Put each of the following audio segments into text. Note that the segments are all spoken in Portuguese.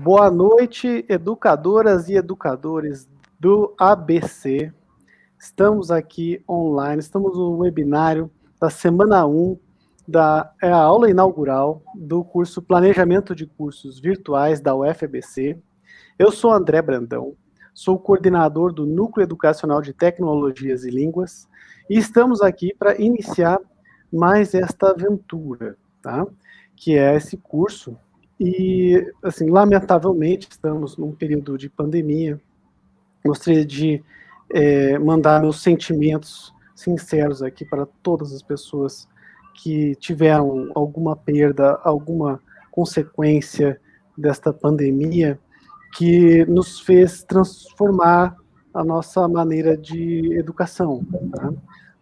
Boa noite, educadoras e educadores do ABC. Estamos aqui online, estamos no webinário da semana 1 da é a aula inaugural do curso Planejamento de Cursos Virtuais da UFABC. Eu sou André Brandão, sou coordenador do Núcleo Educacional de Tecnologias e Línguas e estamos aqui para iniciar mais esta aventura, tá? Que é esse curso e, assim, lamentavelmente, estamos num período de pandemia. Gostaria de é, mandar meus sentimentos sinceros aqui para todas as pessoas que tiveram alguma perda, alguma consequência desta pandemia, que nos fez transformar a nossa maneira de educação, tá?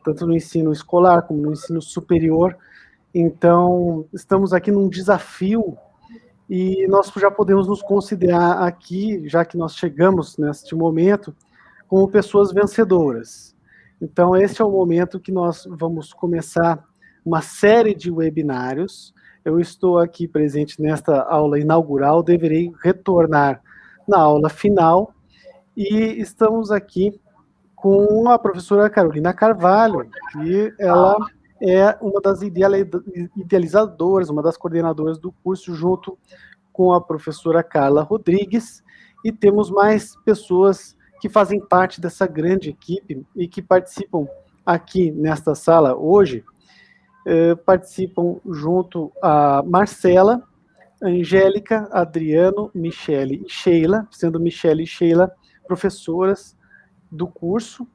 tanto no ensino escolar como no ensino superior. Então, estamos aqui num desafio e nós já podemos nos considerar aqui, já que nós chegamos neste momento, como pessoas vencedoras. Então, esse é o momento que nós vamos começar uma série de webinários. Eu estou aqui presente nesta aula inaugural, deverei retornar na aula final, e estamos aqui com a professora Carolina Carvalho, que ela é uma das idealizadoras, uma das coordenadoras do curso, junto com a professora Carla Rodrigues, e temos mais pessoas que fazem parte dessa grande equipe e que participam aqui nesta sala hoje, eh, participam junto a Marcela, Angélica, Adriano, Michele e Sheila, sendo Michele e Sheila professoras do curso,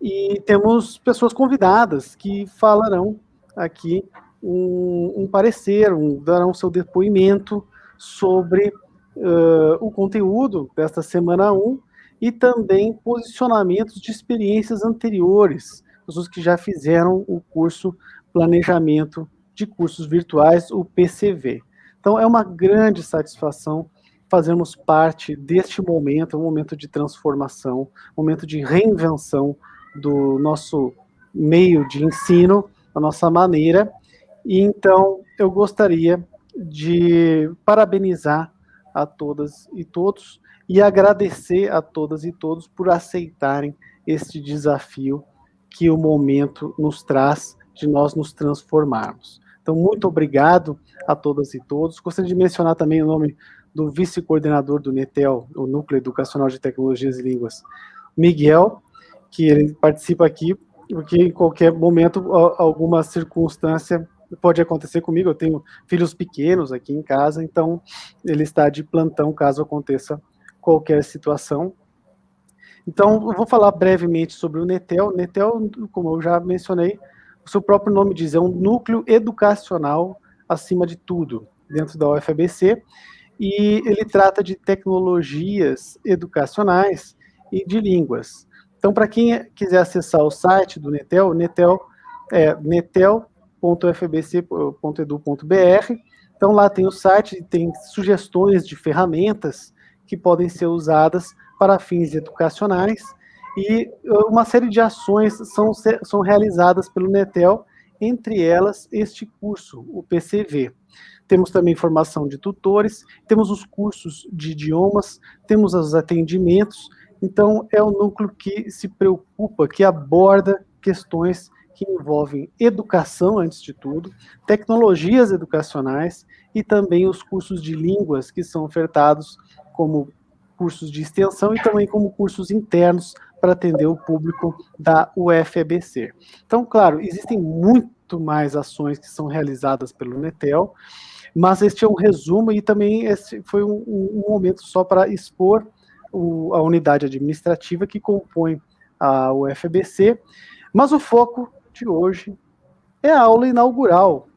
e temos pessoas convidadas que falarão aqui um, um parecer, um, darão seu depoimento sobre uh, o conteúdo desta semana 1 e também posicionamentos de experiências anteriores, pessoas que já fizeram o curso Planejamento de Cursos Virtuais, o PCV. Então, é uma grande satisfação fazermos parte deste momento, um momento de transformação, um momento de reinvenção do nosso meio de ensino, da nossa maneira. E então eu gostaria de parabenizar a todas e todos e agradecer a todas e todos por aceitarem este desafio que o momento nos traz de nós nos transformarmos. Então, muito obrigado a todas e todos. Gostaria de mencionar também o nome do vice-coordenador do NETEL, o Núcleo Educacional de Tecnologias e Línguas, Miguel, que ele participa aqui, porque em qualquer momento, alguma circunstância pode acontecer comigo, eu tenho filhos pequenos aqui em casa, então ele está de plantão caso aconteça qualquer situação. Então, eu vou falar brevemente sobre o NETEL. NETEL, como eu já mencionei, o seu próprio nome diz, é um núcleo educacional acima de tudo, dentro da UFABC, e ele trata de tecnologias educacionais e de línguas. Então, para quem quiser acessar o site do Netel, Netel é netel.fbc.edu.br. Então, lá tem o site, tem sugestões de ferramentas que podem ser usadas para fins educacionais e uh, uma série de ações são, são realizadas pelo Netel, entre elas este curso, o PCV. Temos também formação de tutores, temos os cursos de idiomas, temos os atendimentos, então, é um núcleo que se preocupa, que aborda questões que envolvem educação, antes de tudo, tecnologias educacionais e também os cursos de línguas que são ofertados como cursos de extensão e também como cursos internos para atender o público da UFABC. Então, claro, existem muito mais ações que são realizadas pelo Netel, mas este é um resumo e também esse foi um, um momento só para expor o, a unidade administrativa que compõe a UFBC, mas o foco de hoje é a aula inaugural.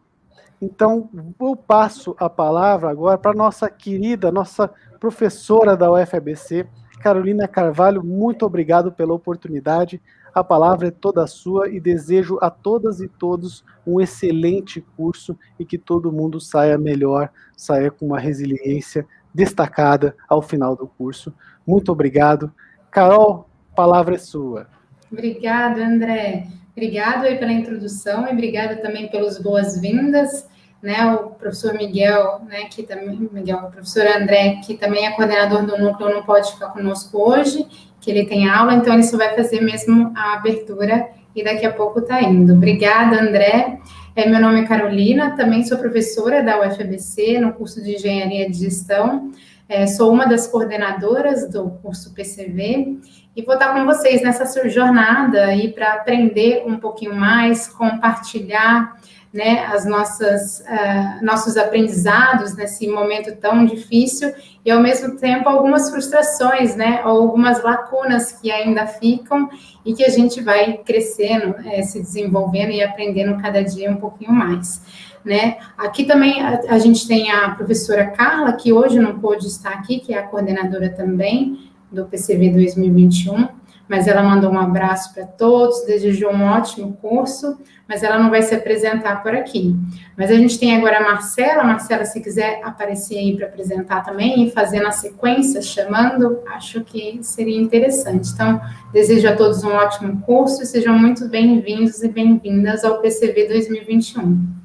Então, eu passo a palavra agora para nossa querida, nossa professora da UFABC, Carolina Carvalho, muito obrigado pela oportunidade. A palavra é toda sua e desejo a todas e todos um excelente curso e que todo mundo saia melhor, saia com uma resiliência destacada ao final do curso. Muito obrigado. Carol, palavra é sua. Obrigada, André. Obrigado aí pela introdução e obrigada também pelas boas-vindas. né, o professor Miguel, né, que também, Miguel, o professor André, que também é coordenador do núcleo, não pode ficar conosco hoje, que ele tem aula, então ele só vai fazer mesmo a abertura e daqui a pouco está indo. Obrigada, André. É, meu nome é Carolina, também sou professora da UFABC no curso de Engenharia de Gestão. É, sou uma das coordenadoras do curso PCV e vou estar com vocês nessa jornada aí para aprender um pouquinho mais, compartilhar né, as nossas uh, nossos aprendizados nesse momento tão difícil e ao mesmo tempo algumas frustrações, né, ou algumas lacunas que ainda ficam e que a gente vai crescendo, é, se desenvolvendo e aprendendo cada dia um pouquinho mais. Né? Aqui também a, a gente tem a professora Carla, que hoje não pôde estar aqui, que é a coordenadora também do PCV 2021 mas ela mandou um abraço para todos, desejou um ótimo curso, mas ela não vai se apresentar por aqui. Mas a gente tem agora a Marcela, Marcela, se quiser aparecer aí para apresentar também e fazer na sequência, chamando, acho que seria interessante. Então, desejo a todos um ótimo curso e sejam muito bem-vindos e bem-vindas ao PCV 2021.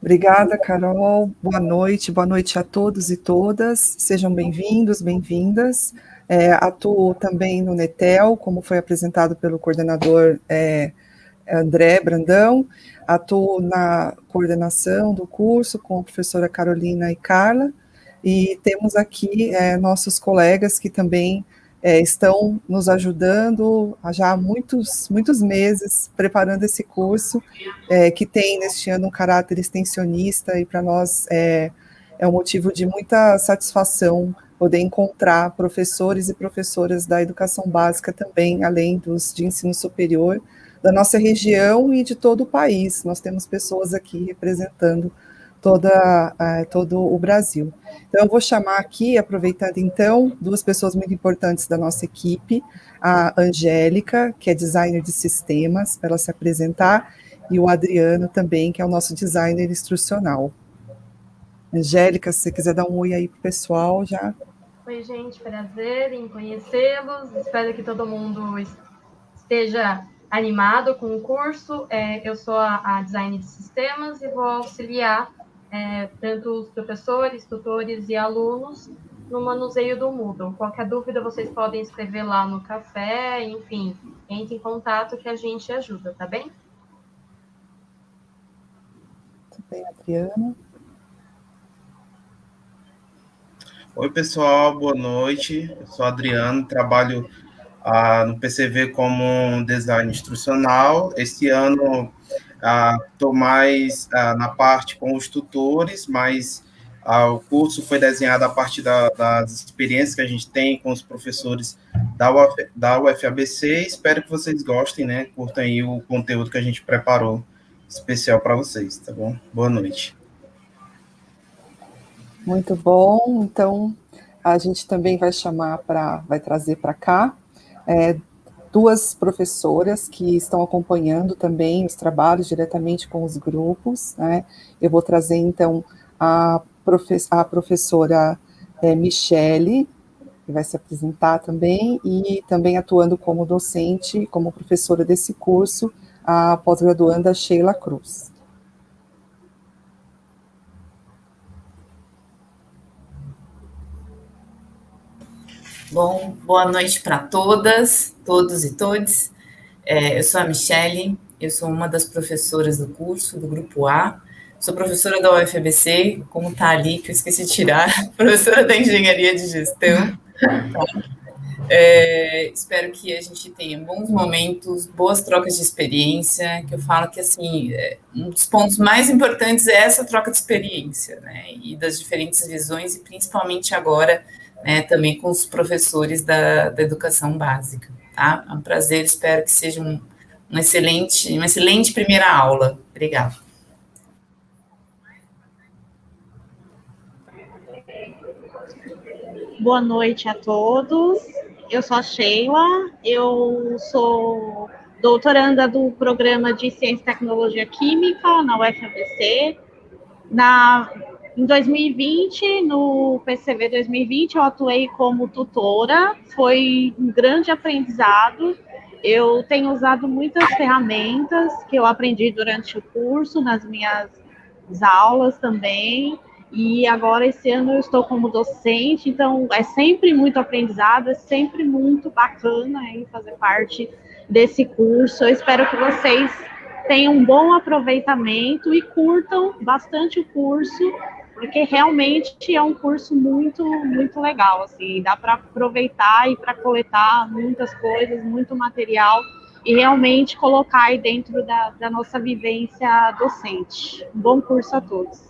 Obrigada, Carol. Boa noite, boa noite a todos e todas. Sejam bem-vindos, bem-vindas. É, atuo também no Netel, como foi apresentado pelo coordenador é, André Brandão. Atuo na coordenação do curso com a professora Carolina e Carla. E temos aqui é, nossos colegas que também é, estão nos ajudando já há muitos, muitos meses preparando esse curso, é, que tem neste ano um caráter extensionista e para nós é, é um motivo de muita satisfação poder encontrar professores e professoras da educação básica também, além dos de ensino superior, da nossa região e de todo o país. Nós temos pessoas aqui representando toda, uh, todo o Brasil. Então, eu vou chamar aqui, aproveitando então, duas pessoas muito importantes da nossa equipe, a Angélica, que é designer de sistemas, para ela se apresentar, e o Adriano também, que é o nosso designer instrucional. Angélica, se você quiser dar um oi aí para o pessoal, já Oi, gente, prazer em conhecê-los. Espero que todo mundo esteja animado com o curso. É, eu sou a, a, de sistemas e vou auxiliar é, tanto os professores, tutores e alunos no manuseio do Moodle. Qualquer dúvida vocês podem escrever lá no café, enfim, entre em contato que a gente ajuda, tá bem? Tudo bem, Adriana. Oi, pessoal, boa noite. Eu sou Adriano, trabalho ah, no PCV como design instrucional. Este ano estou mais na parte com os tutores, mas o curso foi desenhado a partir da, das experiências que a gente tem com os professores da, Uf, da UFABC. Espero que vocês gostem, né? Curtam aí o conteúdo que a gente preparou especial para vocês, tá bom? Boa noite. Muito bom. Então, a gente também vai chamar para, vai trazer para cá é, duas professoras que estão acompanhando também os trabalhos diretamente com os grupos. Né? Eu vou trazer, então, a, profe a professora é, Michele, que vai se apresentar também, e também atuando como docente, como professora desse curso, a pós-graduanda Sheila Cruz. Bom, boa noite para todas, todos e todes. É, eu sou a Michele, eu sou uma das professoras do curso, do Grupo A. Sou professora da UFBC, como está ali, que eu esqueci de tirar, professora da Engenharia de Gestão. É, espero que a gente tenha bons momentos, boas trocas de experiência, que eu falo que, assim, é, um dos pontos mais importantes é essa troca de experiência, né, e das diferentes visões, e principalmente agora, né, também com os professores da, da educação básica. Tá? É um prazer, espero que seja um, um excelente, uma excelente primeira aula. Obrigada. Boa noite a todos. Eu sou a Sheila, eu sou doutoranda do programa de Ciência e Tecnologia Química na UFABC. Na em 2020, no PCV 2020, eu atuei como tutora, foi um grande aprendizado. Eu tenho usado muitas ferramentas que eu aprendi durante o curso, nas minhas as aulas também. E agora esse ano eu estou como docente, então é sempre muito aprendizado, é sempre muito bacana aí fazer parte desse curso. Eu espero que vocês tenham um bom aproveitamento e curtam bastante o curso, porque realmente é um curso muito, muito legal, assim, dá para aproveitar e para coletar muitas coisas, muito material e realmente colocar aí dentro da, da nossa vivência docente. Um bom curso a todos.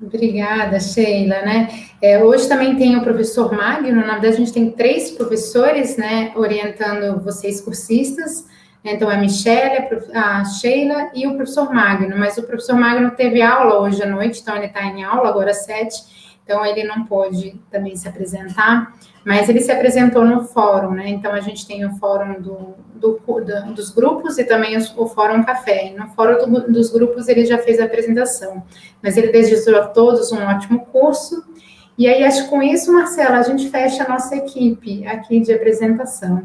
Obrigada, Sheila, né? É, hoje também tem o professor Magno, na verdade a gente tem três professores, né, orientando vocês cursistas, então a Michelle, a Sheila e o professor Magno, mas o professor Magno teve aula hoje à noite, então ele está em aula agora às sete, então ele não pôde também se apresentar, mas ele se apresentou no fórum, né? Então a gente tem o fórum do, do, do dos grupos e também o, fórum café. E no fórum do, dos grupos ele já fez a apresentação, mas ele desejou a todos um ótimo curso. E aí acho que com isso, Marcela, a gente fecha a nossa equipe aqui de apresentação,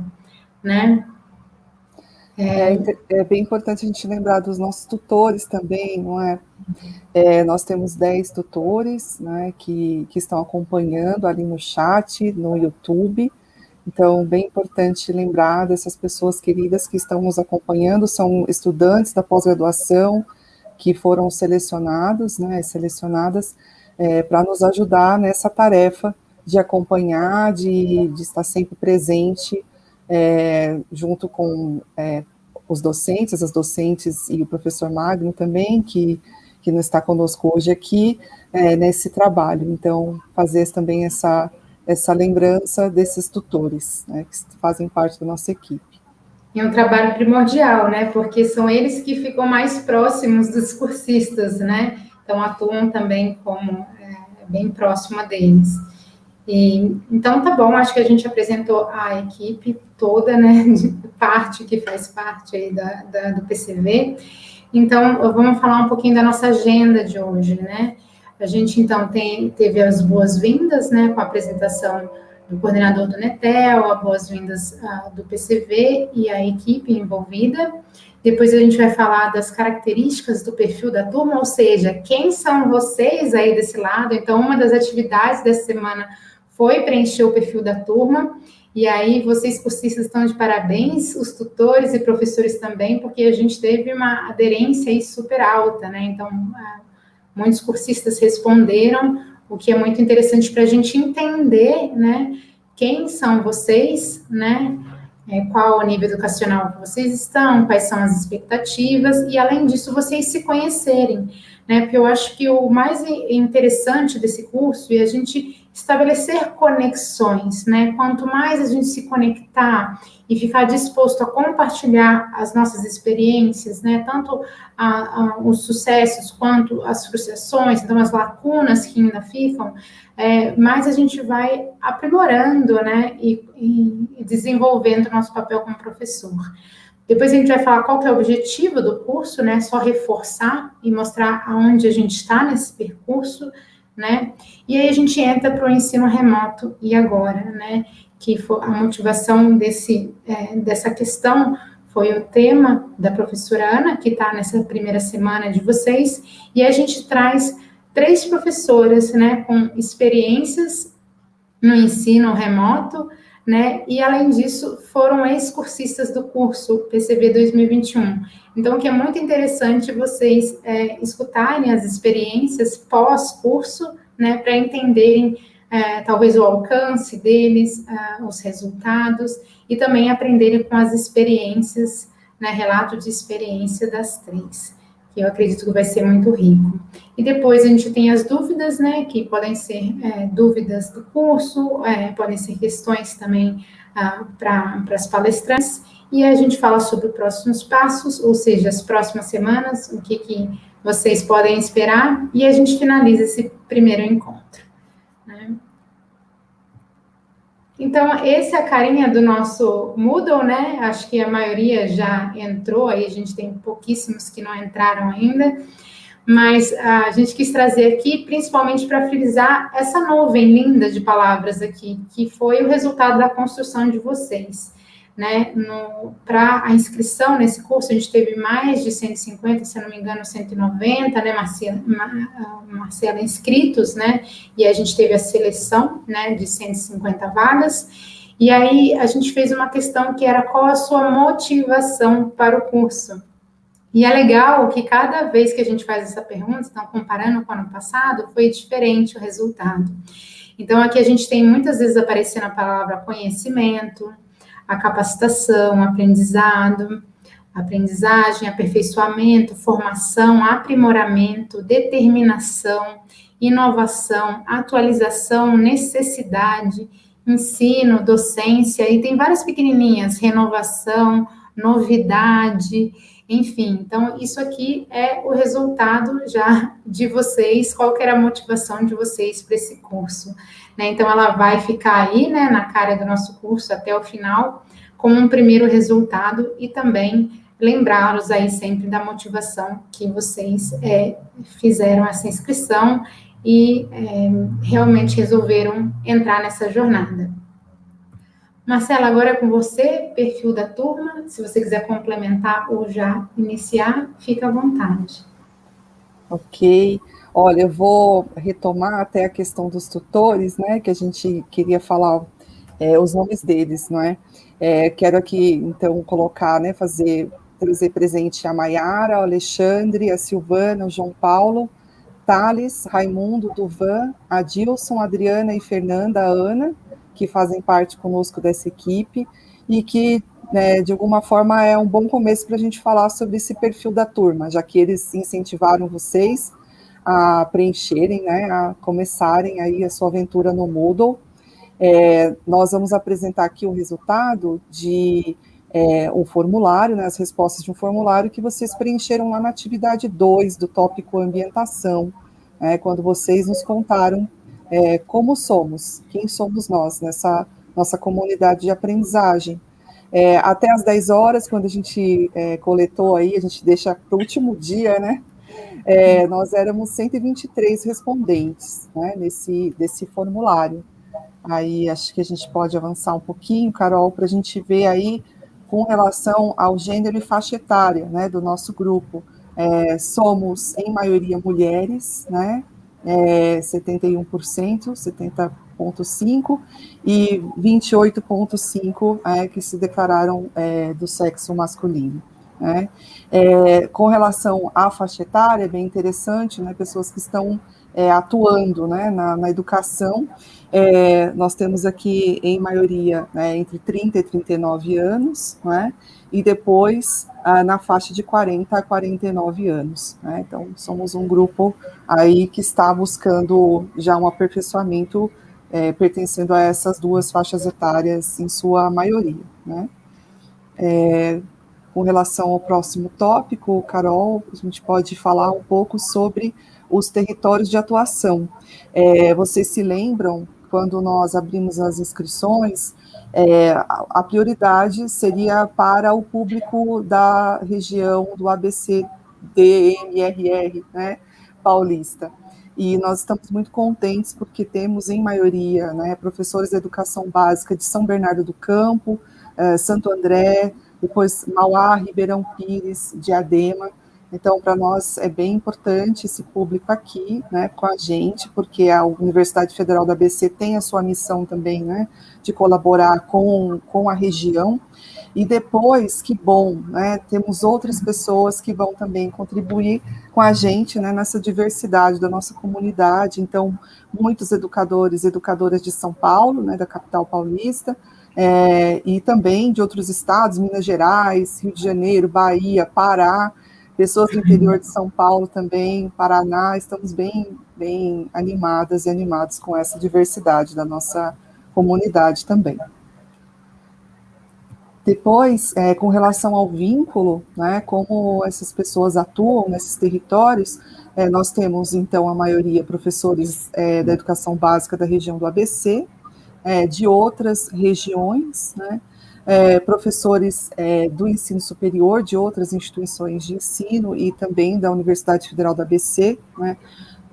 né? É, é, bem importante a gente lembrar dos nossos tutores também, não é? é nós temos 10 tutores né, que, que estão acompanhando ali no chat, no YouTube. Então, bem importante lembrar dessas pessoas queridas que estão nos acompanhando, são estudantes da pós-graduação que foram selecionados, né, selecionadas é, para nos ajudar nessa tarefa de acompanhar, de, de estar sempre presente é, junto com é, os docentes, as docentes e o professor Magno também, que, que não está conosco hoje aqui, é, nesse trabalho. Então, fazer também essa, essa lembrança desses tutores, né, que fazem parte da nossa equipe. É um trabalho primordial, né, porque são eles que ficam mais próximos dos cursistas, né, então atuam também como é, bem próxima deles. E, então, tá bom, acho que a gente apresentou a equipe toda, né, de parte que faz parte aí da, da, do PCV. Então, vamos falar um pouquinho da nossa agenda de hoje, né? A gente, então, tem, teve as boas-vindas, né, com a apresentação do coordenador do Netel, as boas-vindas uh, do PCV e a equipe envolvida. Depois a gente vai falar das características do perfil da turma, ou seja, quem são vocês aí desse lado. Então, uma das atividades dessa semana foi preencher o perfil da turma, e aí vocês cursistas estão de parabéns, os tutores e professores também, porque a gente teve uma aderência aí super alta, né? Então, muitos cursistas responderam, o que é muito interessante para a gente entender, né? Quem são vocês, né? É, qual o nível educacional que vocês estão, quais são as expectativas, e além disso, vocês se conhecerem, né? Porque eu acho que o mais interessante desse curso é a gente estabelecer conexões, né? Quanto mais a gente se conectar e ficar disposto a compartilhar as nossas experiências, né? Tanto a, a, os sucessos quanto as frustrações, então as lacunas que ainda ficam, é, mais a gente vai aprimorando, né? E, e desenvolvendo nosso papel como professor. Depois a gente vai falar qual que é o objetivo do curso, né? Só reforçar e mostrar aonde a gente está nesse percurso né? E aí a gente entra para o ensino remoto e agora, né? Que foi a motivação desse, é, dessa questão foi o tema da professora Ana, que está nessa primeira semana de vocês, e a gente traz três professoras, né, com experiências no ensino remoto, né? E além disso, foram ex-cursistas do curso PCB 2021. Então, que é muito interessante vocês é, escutarem as experiências pós-curso, né, para entenderem é, talvez o alcance deles, é, os resultados, e também aprenderem com as experiências, né, relato de experiência das três que eu acredito que vai ser muito rico. E depois a gente tem as dúvidas, né, que podem ser é, dúvidas do curso, é, podem ser questões também ah, para as palestrantes, e a gente fala sobre os próximos passos, ou seja, as próximas semanas, o que, que vocês podem esperar, e a gente finaliza esse primeiro encontro. Então, essa é a carinha do nosso Moodle, né? Acho que a maioria já entrou, aí a gente tem pouquíssimos que não entraram ainda, mas a gente quis trazer aqui, principalmente para frisar essa nuvem linda de palavras aqui, que foi o resultado da construção de vocês. Né, para a inscrição nesse curso, a gente teve mais de 150, se não me engano, 190, né, Marcela, Marcela inscritos, né, e a gente teve a seleção, né, de 150 vagas, e aí a gente fez uma questão que era qual a sua motivação para o curso. E é legal que cada vez que a gente faz essa pergunta, então comparando com o ano passado, foi diferente o resultado. Então aqui a gente tem muitas vezes aparecendo a palavra conhecimento, a capacitação, aprendizado, aprendizagem, aperfeiçoamento, formação, aprimoramento, determinação, inovação, atualização, necessidade, ensino, docência, e tem várias pequenininhas, renovação, novidade, enfim. Então, isso aqui é o resultado já de vocês, qual que era a motivação de vocês para esse curso. Né? Então, ela vai ficar aí, né, na cara do nosso curso até o final, como um primeiro resultado e também lembrá-los aí sempre da motivação que vocês é, fizeram essa inscrição e é, realmente resolveram entrar nessa jornada. Marcela, agora é com você, perfil da turma. Se você quiser complementar ou já iniciar, fica à vontade. Ok. Olha, eu vou retomar até a questão dos tutores, né, que a gente queria falar é, os nomes deles, não é? é? Quero aqui, então, colocar, né, fazer, trazer presente a Maiara, o Alexandre, a Silvana, o João Paulo, Thales, Raimundo, Duvan, a Dilson, Adriana e Fernanda, a Ana, que fazem parte conosco dessa equipe, e que, né, de alguma forma, é um bom começo para a gente falar sobre esse perfil da turma, já que eles incentivaram vocês a preencherem, né, a começarem aí a sua aventura no Moodle. É, nós vamos apresentar aqui o resultado de é, um formulário, né, as respostas de um formulário que vocês preencheram lá na atividade 2 do tópico ambientação, é, quando vocês nos contaram é, como somos, quem somos nós nessa nossa comunidade de aprendizagem. É, até às 10 horas, quando a gente é, coletou aí, a gente deixa para o último dia, né, é, nós éramos 123 respondentes né, nesse desse formulário. Aí acho que a gente pode avançar um pouquinho, Carol, para a gente ver aí com relação ao gênero e faixa etária né, do nosso grupo. É, somos, em maioria, mulheres, né, é, 71%, 70,5%, e 28,5% é, que se declararam é, do sexo masculino. Né? É, com relação à faixa etária, é bem interessante, né, pessoas que estão é, atuando né, na, na educação, é, nós temos aqui, em maioria, né, entre 30 e 39 anos, né, e depois ah, na faixa de 40 a 49 anos. Né, então, somos um grupo aí que está buscando já um aperfeiçoamento é, pertencendo a essas duas faixas etárias, em sua maioria. Né. É, com relação ao próximo tópico, Carol, a gente pode falar um pouco sobre os territórios de atuação. É, vocês se lembram, quando nós abrimos as inscrições, é, a prioridade seria para o público da região do ABC DMRR, né, paulista. E nós estamos muito contentes porque temos, em maioria, né, professores de educação básica de São Bernardo do Campo, eh, Santo André, depois Mauá, Ribeirão Pires, Diadema. Então, para nós é bem importante esse público aqui, né, com a gente, porque a Universidade Federal da ABC tem a sua missão também, né, de colaborar com, com a região. E depois, que bom, né, temos outras pessoas que vão também contribuir com a gente, né, nessa diversidade da nossa comunidade. Então, muitos educadores e educadoras de São Paulo, né, da capital paulista, é, e também de outros estados, Minas Gerais, Rio de Janeiro, Bahia, Pará, pessoas do interior de São Paulo também, Paraná, estamos bem, bem animadas e animados com essa diversidade da nossa comunidade também. Depois, é, com relação ao vínculo, né, como essas pessoas atuam nesses territórios, é, nós temos, então, a maioria professores é, da educação básica da região do ABC, é, de outras regiões, né, é, professores é, do ensino superior de outras instituições de ensino e também da Universidade Federal da ABC, né,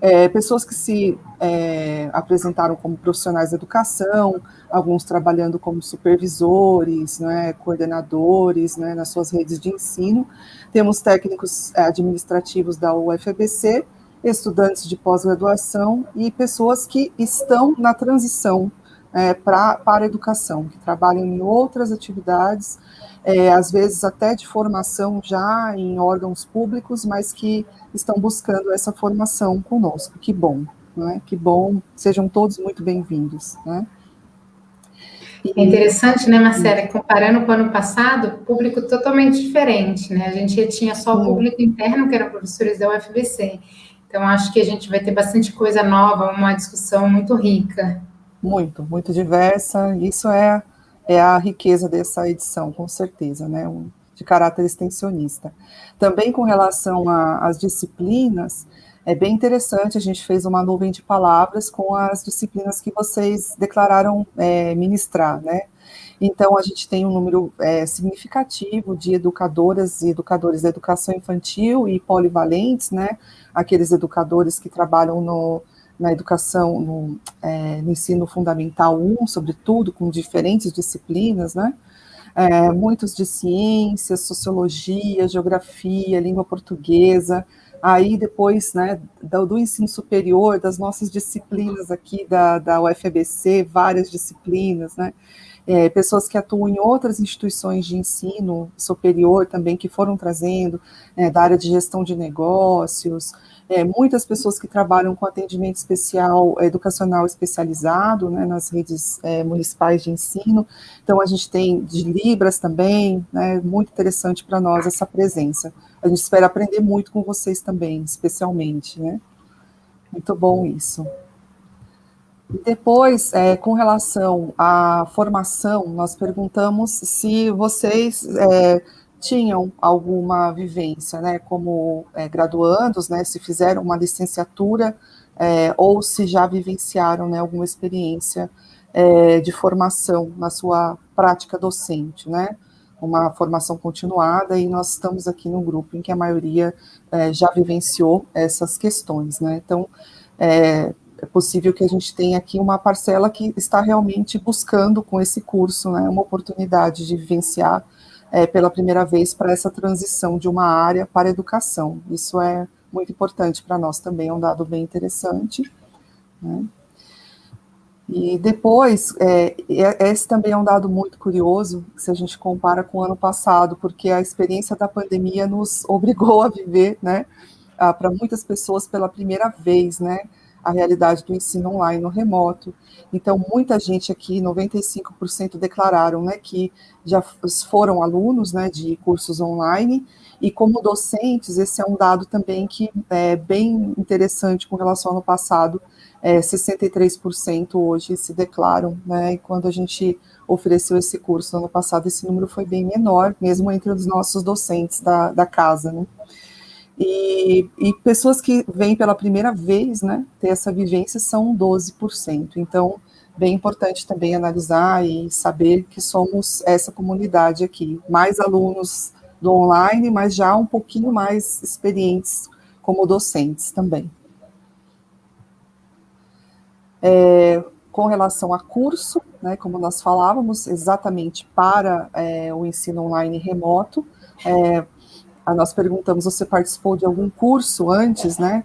é, pessoas que se é, apresentaram como profissionais da educação, alguns trabalhando como supervisores, né, coordenadores né, nas suas redes de ensino. Temos técnicos é, administrativos da UFBC, estudantes de pós-graduação e pessoas que estão na transição é, pra, para a educação, que trabalham em outras atividades, é, às vezes até de formação já em órgãos públicos, mas que estão buscando essa formação conosco. Que bom, né? Que bom, sejam todos muito bem-vindos, né? É interessante, né, Marcela, comparando com o ano passado, público totalmente diferente, né? A gente tinha só o público interno, que eram professores da UFBC. Então, acho que a gente vai ter bastante coisa nova, uma discussão muito rica. Muito, muito diversa. Isso é, é a riqueza dessa edição, com certeza, né? Um, de caráter extensionista. Também com relação às disciplinas, é bem interessante, a gente fez uma nuvem de palavras com as disciplinas que vocês declararam é, ministrar, né? Então, a gente tem um número é, significativo de educadoras e educadores da educação infantil e polivalentes, né? Aqueles educadores que trabalham no, na educação, no, é, no ensino fundamental 1, sobretudo, com diferentes disciplinas, né? É, muitos de ciências, sociologia, geografia, língua portuguesa, aí depois, né, do, do, ensino superior, das nossas disciplinas aqui da, da UFABC, várias disciplinas, né, é, pessoas que atuam em outras instituições de ensino superior também, que foram trazendo, é, da área de gestão de negócios, é, muitas pessoas que trabalham com atendimento especial, educacional especializado, né, nas redes é, municipais de ensino, então a gente tem de Libras também, né, muito interessante para nós essa presença. A gente espera aprender muito com vocês também, especialmente, né. Muito bom isso. Depois, é, com relação à formação, nós perguntamos se vocês é, tinham alguma vivência, né, como é, graduandos, né, se fizeram uma licenciatura é, ou se já vivenciaram, né, alguma experiência é, de formação na sua prática docente, né, uma formação continuada, e nós estamos aqui no grupo em que a maioria é, já vivenciou essas questões, né, então, é, é possível que a gente tenha aqui uma parcela que está realmente buscando com esse curso, né, uma oportunidade de vivenciar é, pela primeira vez para essa transição de uma área para a educação. Isso é muito importante para nós também, é um dado bem interessante. Né? E depois, é, esse também é um dado muito curioso, se a gente compara com o ano passado, porque a experiência da pandemia nos obrigou a viver, né, para muitas pessoas pela primeira vez, né, a realidade do ensino online no remoto. Então, muita gente aqui, 95% declararam né, que já foram alunos né, de cursos online, e como docentes, esse é um dado também que é bem interessante com relação ao ano passado, é, 63% hoje se declaram, né, e quando a gente ofereceu esse curso no ano passado, esse número foi bem menor, mesmo entre os nossos docentes da, da casa, né. E, e, pessoas que vêm pela primeira vez, né, ter essa vivência são 12%. Então, bem importante também analisar e saber que somos essa comunidade aqui. Mais alunos do online, mas já um pouquinho mais experientes como docentes também. É, com relação a curso, né, como nós falávamos, exatamente para é, o ensino online remoto, é, nós perguntamos, você participou de algum curso antes, né,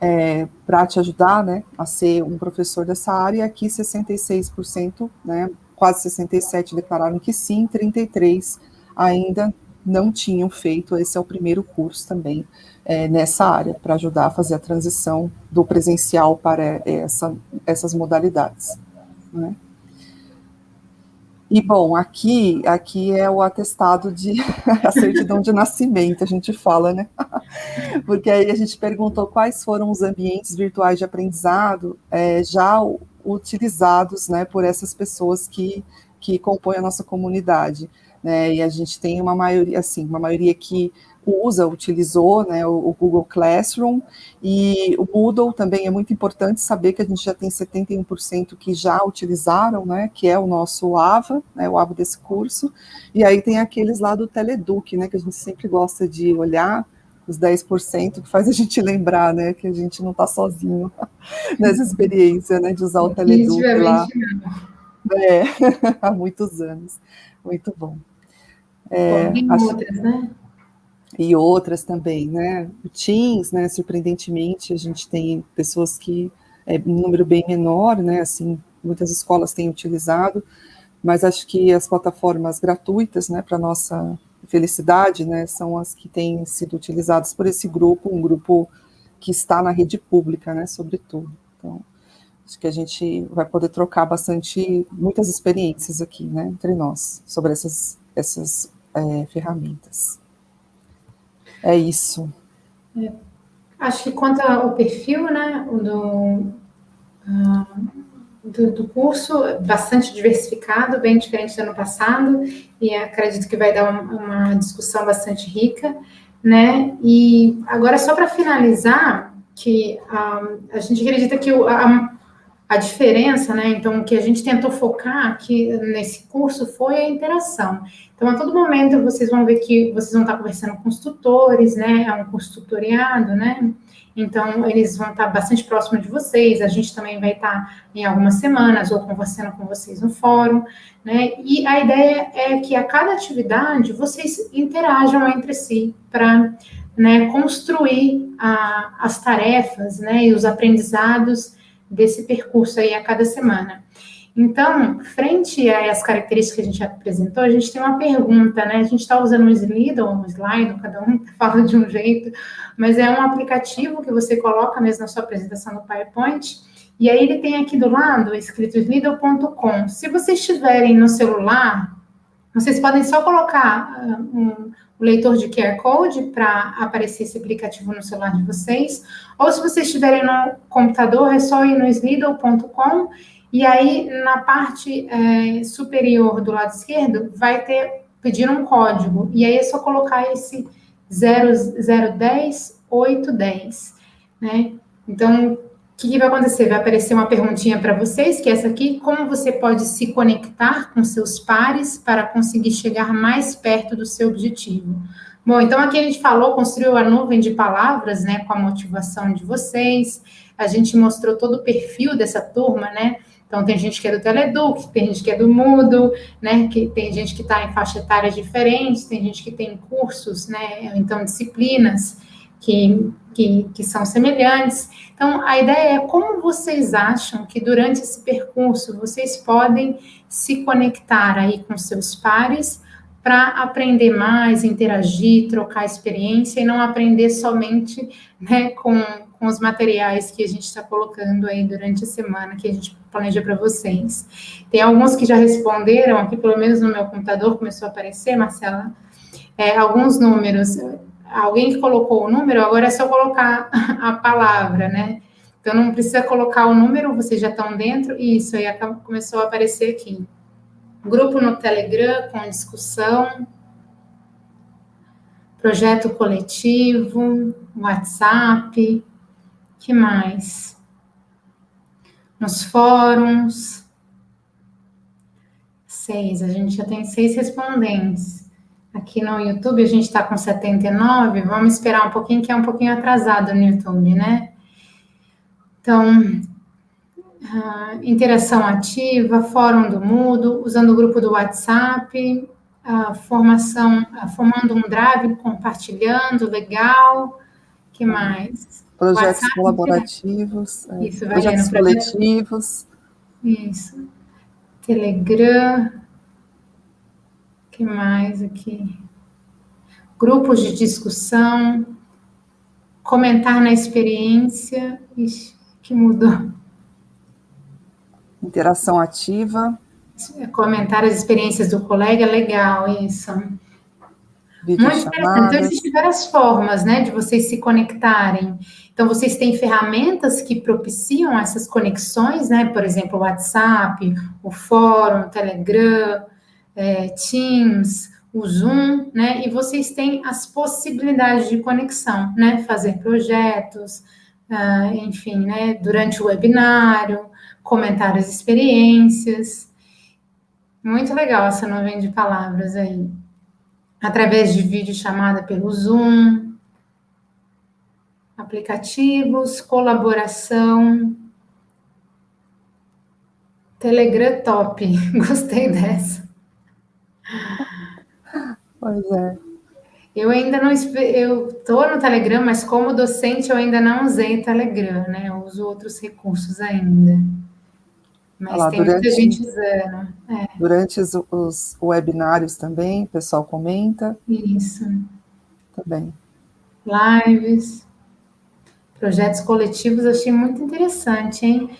é, para te ajudar, né, a ser um professor dessa área, e aqui 66%, né, quase 67% declararam que sim, 33% ainda não tinham feito, esse é o primeiro curso também é, nessa área, para ajudar a fazer a transição do presencial para essa, essas modalidades, né. E bom, aqui, aqui é o atestado de a certidão de nascimento, a gente fala, né? Porque aí a gente perguntou quais foram os ambientes virtuais de aprendizado é, já utilizados, né, por essas pessoas que, que compõem a nossa comunidade, né? E a gente tem uma maioria, assim, uma maioria que usa, utilizou né, o, Google Classroom, e o Moodle também é muito importante saber que a gente já tem 71% que já utilizaram, né, que é o nosso AVA, né, o AVA desse curso, e aí tem aqueles lá do Teleduc, né, que a gente sempre gosta de olhar os 10% que faz a gente lembrar, né, que a gente não está sozinho nessa experiência, né, de usar o Teleduc lá. É, há muitos anos. Muito bom. É, e acho... outras, né? E outras também, né? Teams, né? Surpreendentemente, a gente tem pessoas que é um número bem menor, né? Assim, muitas escolas têm utilizado, mas acho que as plataformas gratuitas, né, para nossa felicidade, né, são as que têm sido utilizadas por esse grupo, um grupo que está na rede pública, né, sobretudo. Então, acho que a gente vai poder trocar bastante, muitas experiências aqui, né, entre nós, sobre essas, essas é, ferramentas. É isso. É. Acho que quanto ao perfil, né, do, uh, do, do, curso, bastante diversificado, bem diferente do ano passado, e acredito que vai dar uma, discussão bastante rica, né, e agora só para finalizar, que uh, a gente acredita que o, a, a diferença, né? Então, o que a gente tentou focar aqui nesse curso foi a interação. Então, a todo momento vocês vão ver que vocês vão estar conversando com os tutores, né? É um curso tutoriado, né? Então, eles vão estar bastante próximos de vocês. A gente também vai estar em algumas semanas ou conversando com vocês no fórum, né? E a ideia é que a cada atividade vocês interajam entre si para né, construir a, as tarefas, né? E os aprendizados desse percurso aí a cada semana. Então, frente a as características que a gente apresentou, a gente tem uma pergunta, né? A gente está usando um slide ou um slide, cada um fala de um jeito, mas é um aplicativo que você coloca mesmo na sua apresentação no PowerPoint, e aí ele tem aqui do lado escrito slido.com. Se vocês estiverem no celular, vocês podem só colocar uh, um, o leitor de QR Code para aparecer esse aplicativo no celular de vocês, ou se vocês estiverem no computador, é só ir no slido.com e aí na parte é, superior do lado esquerdo vai ter pedir um código, e aí é só colocar esse 0010 810, né? Então, o que, que, vai acontecer? Vai aparecer uma perguntinha para vocês, que é essa aqui: como você pode se conectar com seus pares para conseguir chegar mais perto do seu objetivo? Bom, então aqui a gente falou, construiu a nuvem de palavras, né, com a motivação de vocês. A gente mostrou todo o perfil dessa turma, né? Então tem gente que é do Teleduc, tem gente que é do Mudo, né? Que tem gente que está em faixa etária diferentes, tem gente que tem cursos, né? Então disciplinas que, que, que são semelhantes. Então, a ideia é como vocês acham que durante esse percurso vocês podem se conectar aí com seus pares para aprender mais, interagir, trocar experiência e não aprender somente né, com, com os materiais que a gente está colocando aí durante a semana que a gente planeja para vocês. Tem alguns que já responderam aqui, pelo menos no meu computador começou a aparecer, Marcela, é, alguns números alguém que colocou o número, agora é só colocar a palavra, né? Então não precisa colocar o número, vocês já estão dentro. Isso aí começou a aparecer aqui. Grupo no Telegram com discussão, projeto coletivo, WhatsApp, que mais? Nos fóruns. Seis, a gente já tem seis respondentes. Aqui no YouTube a gente está com 79, vamos esperar um pouquinho, que é um pouquinho atrasado no YouTube, né? Então, uh, interação ativa, fórum do Mudo, usando o grupo do WhatsApp, uh, formação, uh, formando um drive, compartilhando, legal. que mais? Projetos WhatsApp, colaborativos, é, Isso, projetos coletivos. Isso. Telegram que mais aqui? Grupos de discussão, comentar na experiência. Ixi, que mudou. Interação ativa. Comentar as experiências do colega, legal isso. Muito interessante. Então, existem várias formas, né, de vocês se conectarem. Então, vocês têm ferramentas que propiciam essas conexões, né, por exemplo, o WhatsApp, o fórum, o Telegram, é, Teams, o Zoom, né? E vocês têm as possibilidades de conexão, né? Fazer projetos, uh, enfim, né? Durante o webinário, comentar as experiências. Muito legal essa nuvem de palavras aí. Através de vídeo chamada pelo Zoom. aplicativos, colaboração, Telegram top, gostei dessa. Pois é. Eu ainda não eu estou no Telegram, mas como docente eu ainda não usei Telegram, né? Eu uso outros recursos ainda. Mas lá, tem durante, muita gente usando. É. Durante os, os, webinários também, o pessoal comenta. Isso. Também. Lives, projetos coletivos, achei muito interessante, hein?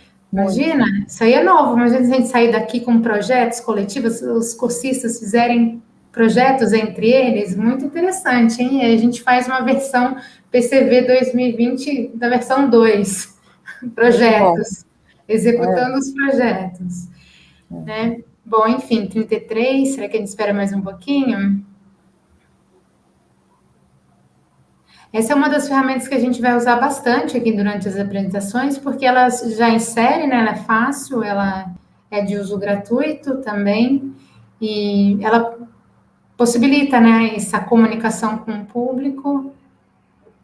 Imagina, muito. isso aí é novo, imagina se a gente sair daqui com projetos coletivos, os cursistas fizerem projetos entre eles, muito interessante, hein? A gente faz uma versão PCV 2020 da versão 2, projetos, executando é. os projetos. É. Né? Bom, enfim, 33, será que a gente espera mais um pouquinho? Essa é uma das ferramentas que a gente vai usar bastante aqui durante as apresentações, porque ela já insere, né? Ela é fácil, ela é de uso gratuito também, e ela possibilita, né, essa comunicação com o público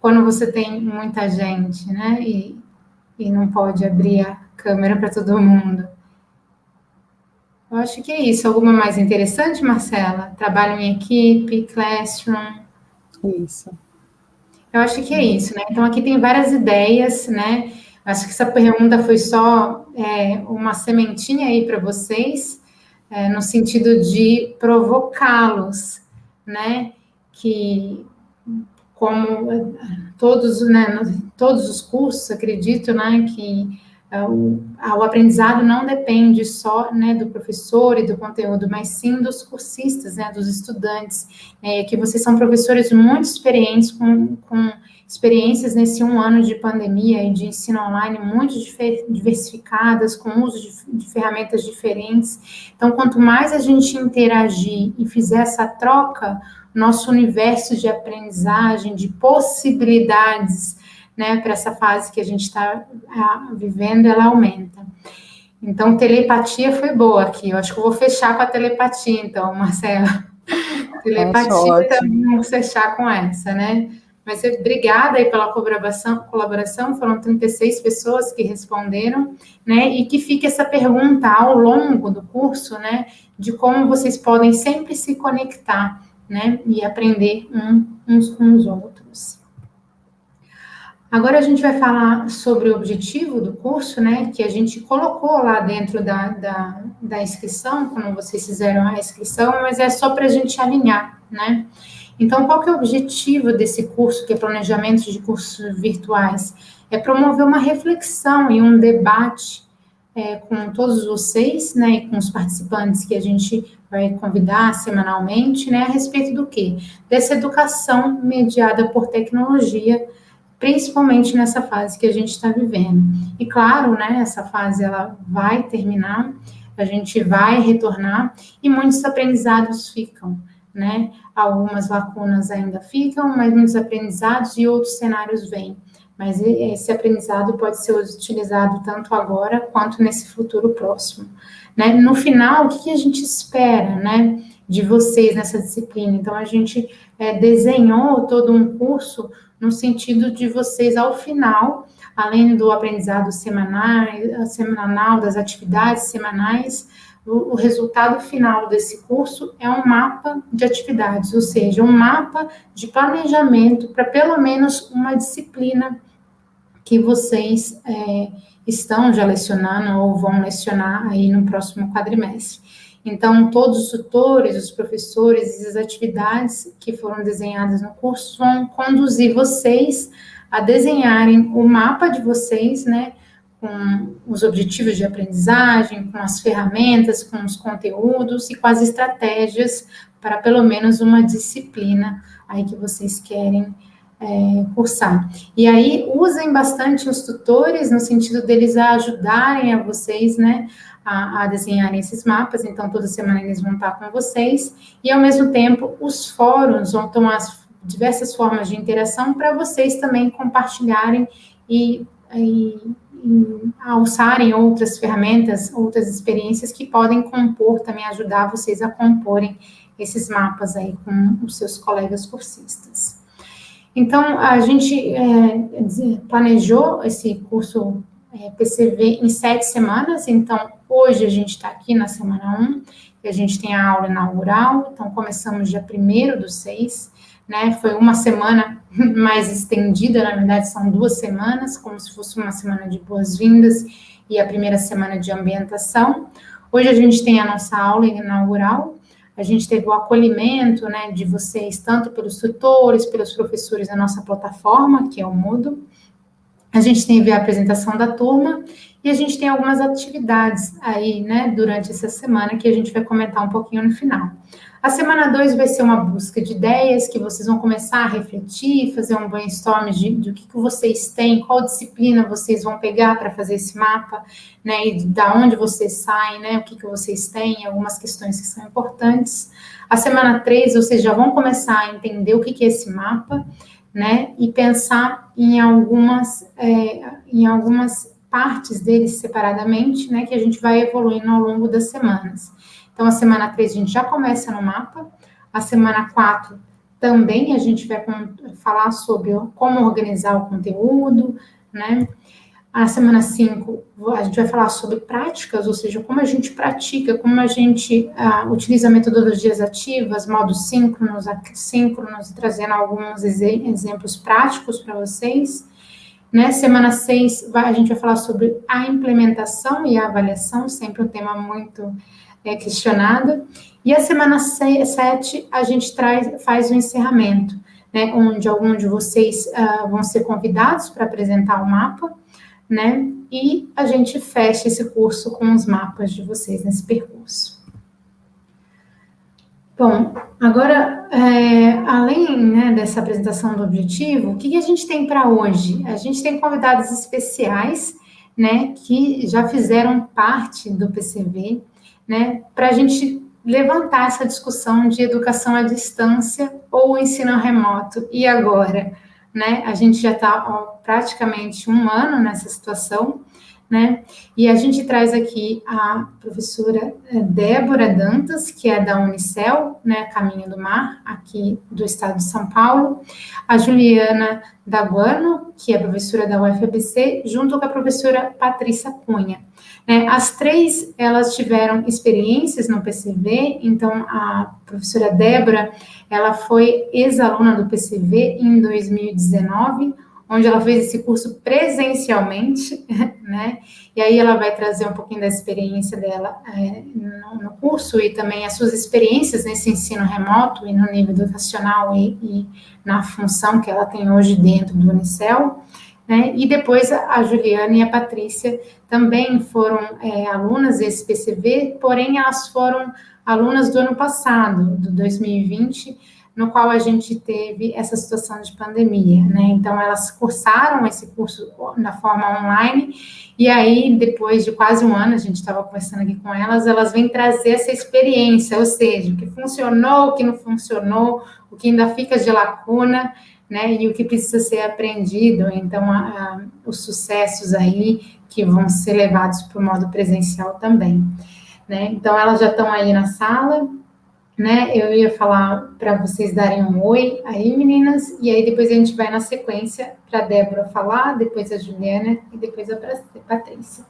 quando você tem muita gente, né, e, e não pode abrir a câmera para todo mundo. Eu acho que é isso. Alguma mais interessante, Marcela? Trabalho em equipe, classroom. Isso. Eu acho que é isso, né? Então, aqui tem várias ideias, né? Acho que essa pergunta foi só é, uma sementinha aí para vocês, é, no sentido de provocá-los, né? Que como todos, né, todos os cursos, acredito, né, que é, o, o, aprendizado não depende só, né, do professor e do conteúdo, mas sim dos cursistas, né, dos estudantes, é, que vocês são professores muito experientes com, com experiências nesse um ano de pandemia e de ensino online muito diversificadas, com uso de, de, ferramentas diferentes. Então, quanto mais a gente interagir e fizer essa troca, nosso universo de aprendizagem, de possibilidades, né, para essa fase que a gente está vivendo, ela aumenta. Então, telepatia foi boa aqui. Eu acho que eu vou fechar com a telepatia, então, Marcela. Telepatia também vamos fechar com essa, né? Mas obrigada aí pela colaboração, colaboração, foram 36 pessoas que responderam, né? E que fique essa pergunta ao longo do curso, né? De como vocês podem sempre se conectar, né? E aprender um, uns com os outros. Agora a gente vai falar sobre o objetivo do curso, né? Que a gente colocou lá dentro da, da, da inscrição, quando vocês fizeram a inscrição, mas é só para a gente alinhar, né? Então, qual que é o objetivo desse curso, que é planejamento de cursos virtuais? É promover uma reflexão e um debate é, com todos vocês, né, e com os participantes que a gente vai convidar semanalmente, né, a respeito do quê? Dessa educação mediada por tecnologia, principalmente nessa fase que a gente está vivendo. E claro, né, essa fase ela vai terminar, a gente vai retornar e muitos aprendizados ficam né? Algumas lacunas ainda ficam, mas muitos aprendizados e outros cenários vêm. Mas esse aprendizado pode ser utilizado tanto agora quanto nesse futuro próximo. Né? No final, o que a gente espera, né? De vocês nessa disciplina. Então, a gente é, desenhou todo um curso no sentido de vocês, ao final, além do aprendizado semanal, semanal das atividades semanais, o, o resultado final desse curso é um mapa de atividades, ou seja, um mapa de planejamento para pelo menos uma disciplina que vocês é, estão já lecionando ou vão lecionar aí no próximo quadrimestre. Então, todos os tutores, os professores e as atividades que foram desenhadas no curso vão conduzir vocês a desenharem o mapa de vocês, né, com os objetivos de aprendizagem, com as ferramentas, com os conteúdos e com as estratégias para pelo menos uma disciplina aí que vocês querem é, cursar. E aí usem bastante os tutores no sentido deles ajudarem a vocês, né, a, a desenharem esses mapas. Então toda semana eles vão estar com vocês e ao mesmo tempo os fóruns vão tomar as diversas formas de interação para vocês também compartilharem e, e a usarem outras ferramentas, outras experiências que podem compor, também ajudar vocês a comporem esses mapas aí com os seus colegas cursistas. Então, a gente é, planejou esse curso é, PCV em sete semanas, então, hoje a gente está aqui na semana 1, um, e a gente tem a aula inaugural, então começamos dia 1 do 6, né, foi uma semana mais estendida, na verdade são duas semanas, como se fosse uma semana de boas-vindas e a primeira semana de ambientação. Hoje a gente tem a nossa aula inaugural, a gente teve o acolhimento, né, de vocês, tanto pelos tutores, pelos professores da nossa plataforma, que é o Moodle, a gente teve a apresentação da turma e a gente tem algumas atividades aí, né, durante essa semana que a gente vai comentar um pouquinho no final. A semana 2 vai ser uma busca de ideias que vocês vão começar a refletir, fazer um brainstorm de, de o que, que vocês têm, qual disciplina vocês vão pegar para fazer esse mapa, né, e da onde vocês saem, né, o que, que vocês têm, algumas questões que são importantes. A semana 3, vocês já vão começar a entender o que, que é esse mapa, né, e pensar em algumas, é, em algumas partes deles separadamente, né, que a gente vai evoluindo ao longo das semanas. Então, a semana 3 a gente já começa no mapa, a semana 4 também a gente vai falar sobre como organizar o conteúdo, né? A semana 5 a gente vai falar sobre práticas, ou seja, como a gente pratica, como a gente uh, utiliza metodologias ativas, modos síncronos, assíncronos, trazendo alguns exemplos práticos para vocês. Né? Semana 6, a gente vai falar sobre a implementação e a avaliação, sempre um tema muito é, questionado. E a semana 7, a gente traz, faz o encerramento, né? onde alguns de vocês uh, vão ser convidados para apresentar o mapa, né? E a gente fecha esse curso com os mapas de vocês nesse percurso. Bom, agora, é, além né, dessa apresentação do objetivo, o que, que a gente tem para hoje? A gente tem convidados especiais, né, que já fizeram parte do PCV, né, para a gente levantar essa discussão de educação à distância ou ensino remoto. E agora? Né, a gente já está praticamente um ano nessa situação, né? E a gente traz aqui a professora eh, Débora Dantas, que é da Unicel, né, Caminho do Mar, aqui do estado de São Paulo, a Juliana Daguano, que é professora da UFABC, junto com a professora Patrícia Cunha. Né? As três, elas tiveram experiências no PCV, então a professora Débora, ela foi ex-aluna do PCV em 2019, onde ela fez esse curso presencialmente, né? E aí ela vai trazer um pouquinho da experiência dela é, no, no, curso e também as suas experiências nesse ensino remoto e no nível educacional e, e na função que ela tem hoje dentro do Unicel. Né? E depois a Juliana e a Patrícia também foram é, alunas desse PCV, porém elas foram alunas do ano passado, do 2020, no qual a gente teve essa situação de pandemia, né? Então, elas cursaram esse curso na forma online, e aí, depois de quase um ano, a gente estava conversando aqui com elas, elas vêm trazer essa experiência, ou seja, o que funcionou, o que não funcionou, o que ainda fica de lacuna, né? E o que precisa ser aprendido, então, a, a, os sucessos aí que vão ser levados para o modo presencial também, né? Então, elas já estão aí na sala, né? Eu ia falar para vocês darem um oi aí, meninas, e aí depois a gente vai na sequência para a Débora falar, depois a Juliana e depois a Patrícia.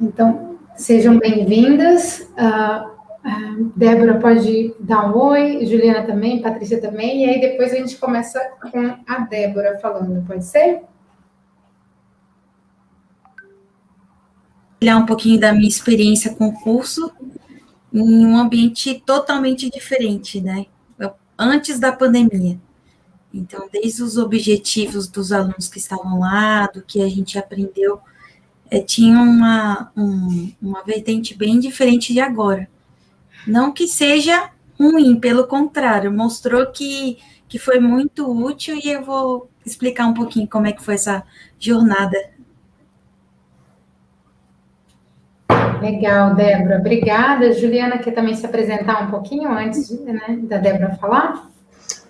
Então, sejam bem-vindas. Uh, uh, Débora pode dar um oi, Juliana também, Patrícia também, e aí depois a gente começa com a Débora falando, pode ser? Olhar um pouquinho da minha experiência com o curso em um ambiente totalmente diferente, né? Antes da pandemia. Então, desde os objetivos dos alunos que estavam lá, do que a gente aprendeu, é, tinha uma, um, uma vertente bem diferente de agora. Não que seja ruim, pelo contrário, mostrou que, que foi muito útil e eu vou explicar um pouquinho como é que foi essa jornada Legal, Débora. Obrigada. Juliana, quer também se apresentar um pouquinho antes né, da Débora falar?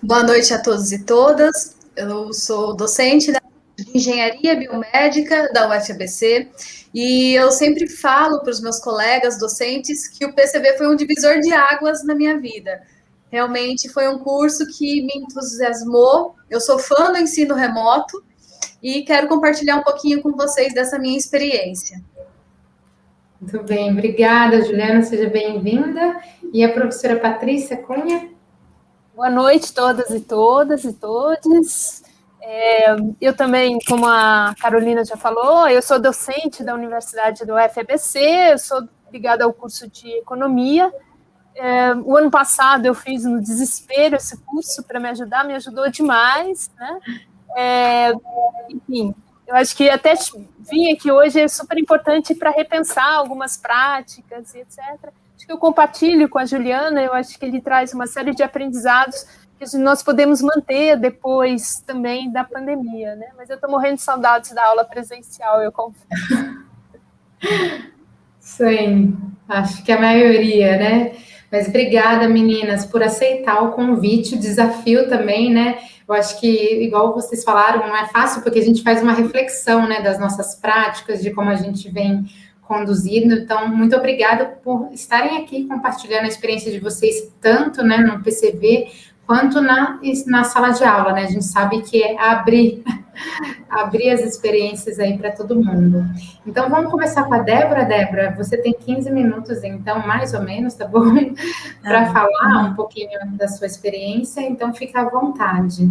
Boa noite a todos e todas. Eu sou docente de Engenharia Biomédica da UFABC e eu sempre falo para os meus colegas docentes que o PCB foi um divisor de águas na minha vida. Realmente foi um curso que me entusiasmou. Eu sou fã do ensino remoto e quero compartilhar um pouquinho com vocês dessa minha experiência. Muito bem, obrigada, Juliana, seja bem-vinda. E a professora Patrícia Cunha? Boa noite, todas e todas e todos. É, eu também, como a Carolina já falou, eu sou docente da Universidade do UFABC, eu sou ligada ao curso de Economia. É, o ano passado eu fiz no desespero esse curso para me ajudar, me ajudou demais, né? É, enfim, eu acho que até vim aqui hoje é super importante para repensar algumas práticas e etc. Acho que eu compartilho com a Juliana, eu acho que ele traz uma série de aprendizados que nós podemos manter depois também da pandemia, né? Mas eu estou morrendo de saudades da aula presencial, eu confesso. Sim, acho que a maioria, né? Mas obrigada, meninas, por aceitar o convite, o desafio também, né? Eu acho que, igual vocês falaram, não é fácil, porque a gente faz uma reflexão, né, das nossas práticas, de como a gente vem conduzindo. Então, muito obrigada por estarem aqui compartilhando a experiência de vocês, tanto, né, no PCV, quanto na, na sala de aula, né? A gente sabe que é abrir, abrir as experiências aí para todo mundo. Então, vamos começar com a Débora. Débora, você tem 15 minutos, então, mais ou menos, tá bom? para ah, falar um pouquinho da sua experiência, então fica à vontade.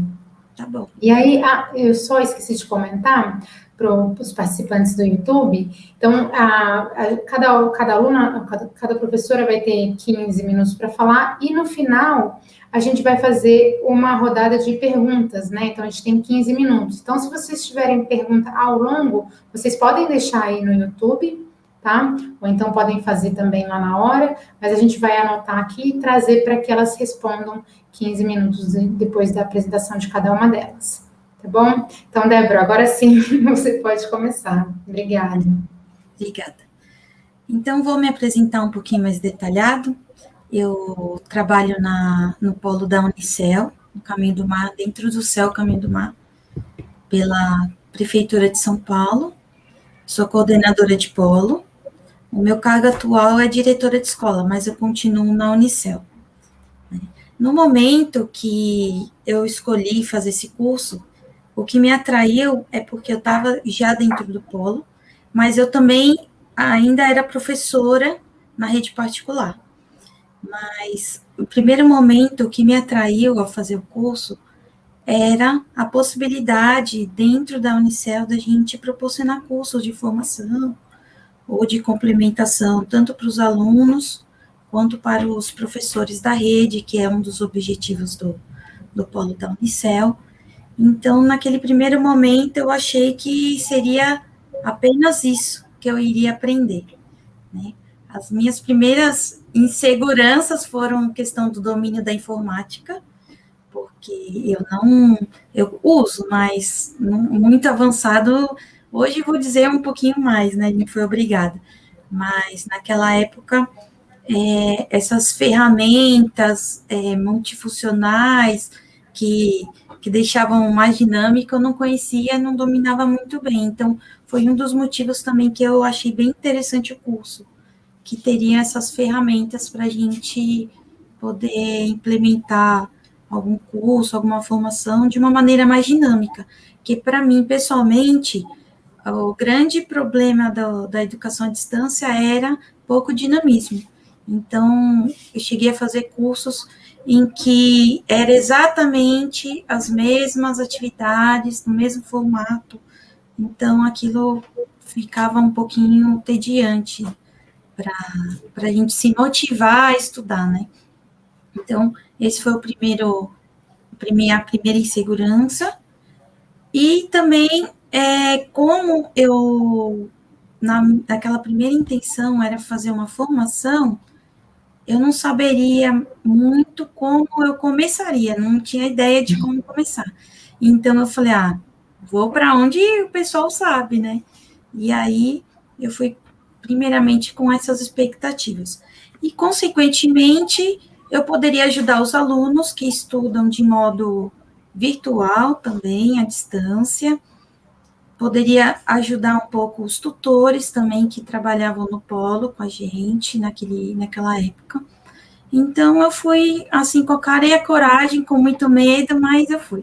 Tá bom. E aí, ah, eu só esqueci de comentar para os participantes do YouTube. Então, a, a, cada, cada aluna, cada, cada professora vai ter 15 minutos para falar, e no final a gente vai fazer uma rodada de perguntas, né? Então, a gente tem 15 minutos. Então, se vocês tiverem pergunta ao longo, vocês podem deixar aí no YouTube, tá? Ou então podem fazer também lá na hora, mas a gente vai anotar aqui e trazer para que elas respondam 15 minutos depois da apresentação de cada uma delas. Tá bom? Então, Débora, agora sim você pode começar. Obrigada. Obrigada. Então, vou me apresentar um pouquinho mais detalhado. Eu trabalho na, no polo da Unicel, no Caminho do Mar, dentro do céu Caminho do Mar, pela Prefeitura de São Paulo. Sou coordenadora de polo. O meu cargo atual é diretora de escola, mas eu continuo na Unicel. No momento que eu escolhi fazer esse curso, o que me atraiu é porque eu estava já dentro do polo, mas eu também ainda era professora na rede particular. Mas o primeiro momento que me atraiu ao fazer o curso era a possibilidade, dentro da Unicel, da gente proporcionar cursos de formação ou de complementação, tanto para os alunos quanto para os professores da rede, que é um dos objetivos do, do polo da Unicel. Então, naquele primeiro momento, eu achei que seria apenas isso que eu iria aprender. Né? As minhas primeiras inseguranças foram questão do domínio da informática, porque eu não, eu uso, mas muito avançado, hoje vou dizer um pouquinho mais, né, não foi obrigada, mas naquela época, é, essas ferramentas é, multifuncionais, que, que deixavam mais dinâmica, eu não conhecia, não dominava muito bem, então foi um dos motivos também que eu achei bem interessante o curso, que teria essas ferramentas para a gente poder implementar algum curso, alguma formação de uma maneira mais dinâmica. Que para mim, pessoalmente, o grande problema do, da educação à distância era pouco dinamismo. Então, eu cheguei a fazer cursos em que era exatamente as mesmas atividades, no mesmo formato. Então, aquilo ficava um pouquinho tediante para a gente se motivar a estudar, né? Então, esse foi o primeiro, a primeira, primeira insegurança. E também, é, como eu, na, naquela primeira intenção era fazer uma formação, eu não saberia muito como eu começaria, não tinha ideia de como começar. Então, eu falei, ah, vou para onde o pessoal sabe, né? E aí, eu fui primeiramente com essas expectativas. E, consequentemente, eu poderia ajudar os alunos que estudam de modo virtual também, à distância, poderia ajudar um pouco os tutores também que trabalhavam no polo com a gente naquele, naquela época. Então eu fui assim com a cara e a coragem, com muito medo, mas eu fui.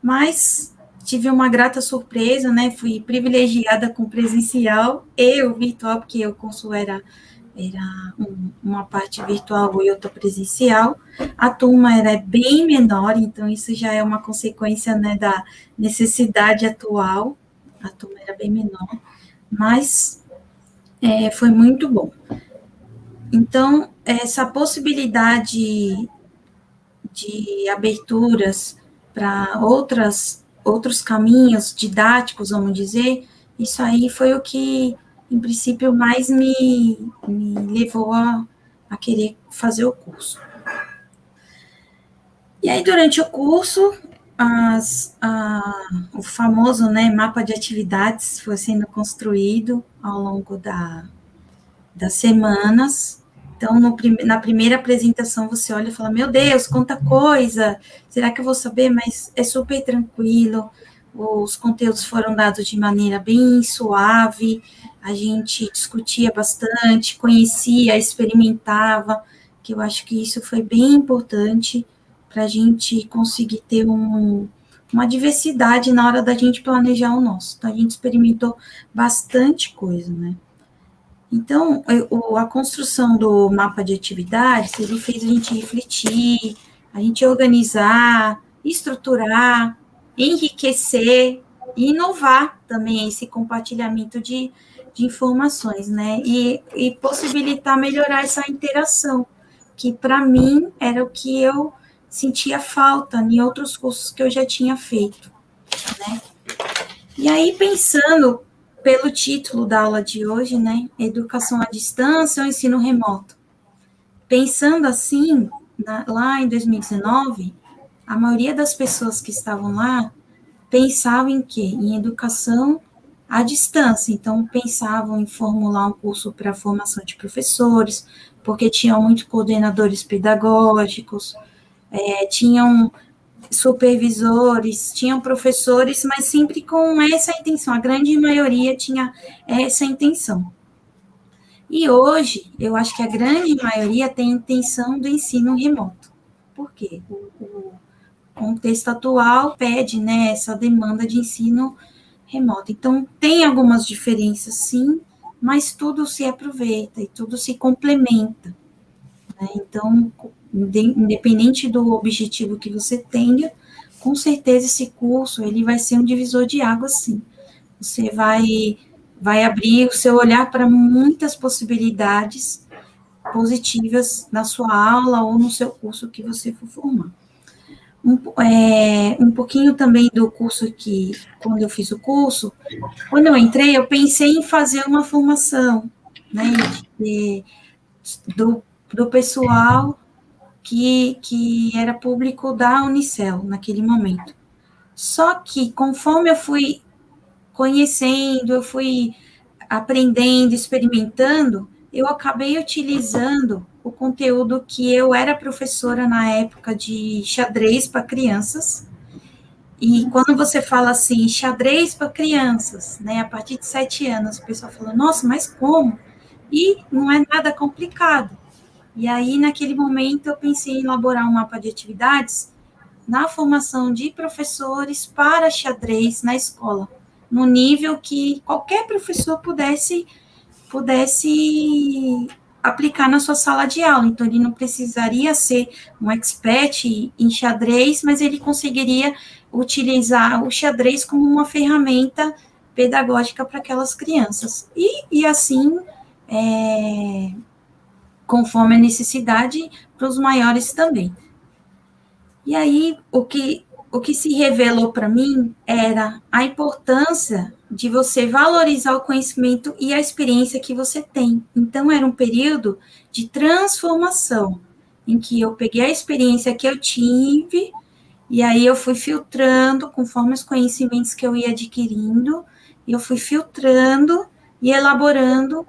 Mas tive uma grata surpresa, né? Fui privilegiada com presencial e o virtual, porque o curso era era um, uma parte virtual e outra presencial. A turma era bem menor, então isso já é uma consequência né, da necessidade atual. A turma era bem menor, mas é, foi muito bom. Então, essa possibilidade de aberturas para outras outros caminhos didáticos, vamos dizer, isso aí foi o que em princípio, mais me, me levou a, a querer fazer o curso. E aí, durante o curso, as, a, o famoso né, mapa de atividades foi sendo construído ao longo da, das semanas. Então, no, na primeira apresentação, você olha e fala: Meu Deus, quanta coisa! Será que eu vou saber? Mas é super tranquilo. Os conteúdos foram dados de maneira bem suave a gente discutia bastante, conhecia, experimentava, que eu acho que isso foi bem importante para a gente conseguir ter um, uma diversidade na hora da gente planejar o nosso. Então, a gente experimentou bastante coisa, né? Então, a construção do mapa de atividades, ele fez a gente refletir, a gente organizar, estruturar, enriquecer inovar também esse compartilhamento de, de informações, né? E, e possibilitar melhorar essa interação, que para mim era o que eu sentia falta em outros cursos que eu já tinha feito, né? E aí, pensando pelo título da aula de hoje, né? Educação à distância ou ensino remoto. Pensando assim, na, lá em 2019, a maioria das pessoas que estavam lá pensavam em quê? Em educação à distância. Então, pensavam em formular um curso para formação de professores, porque tinham muitos coordenadores pedagógicos, é, tinham supervisores, tinham professores, mas sempre com essa intenção. A grande maioria tinha essa intenção. E hoje, eu acho que a grande maioria tem intenção do ensino remoto. Por quê? O, o contexto atual pede né, essa demanda de ensino remoto. Então, tem algumas diferenças, sim, mas tudo se aproveita e tudo se complementa. Né? Então, independente do objetivo que você tenha, com certeza esse curso ele vai ser um divisor de água, sim. Você vai vai abrir o seu olhar para muitas possibilidades positivas na sua aula ou no seu curso que você for formar um, é, um pouquinho também do curso que, quando eu fiz o curso, quando eu entrei, eu pensei em fazer uma formação, né, de, do, do pessoal que, que era público da Unicel naquele momento. Só que, conforme eu fui conhecendo, eu fui aprendendo, experimentando, eu acabei utilizando o conteúdo que eu era professora na época de xadrez para crianças. E quando você fala assim, xadrez para crianças, né, a partir de sete anos, o pessoal fala, nossa, mas como? E não é nada complicado. E aí, naquele momento, eu pensei em elaborar um mapa de atividades na formação de professores para xadrez na escola, no nível que qualquer professor pudesse pudesse aplicar na sua sala de aula. Então, ele não precisaria ser um expert em xadrez, mas ele conseguiria utilizar o xadrez como uma ferramenta pedagógica para aquelas crianças. E, e assim, é, conforme a necessidade, para os maiores também. E aí, o que, o que se revelou para mim era a importância de você valorizar o conhecimento e a experiência que você tem. Então, era um período de transformação, em que eu peguei a experiência que eu tive, e aí eu fui filtrando conforme os conhecimentos que eu ia adquirindo, e eu fui filtrando e elaborando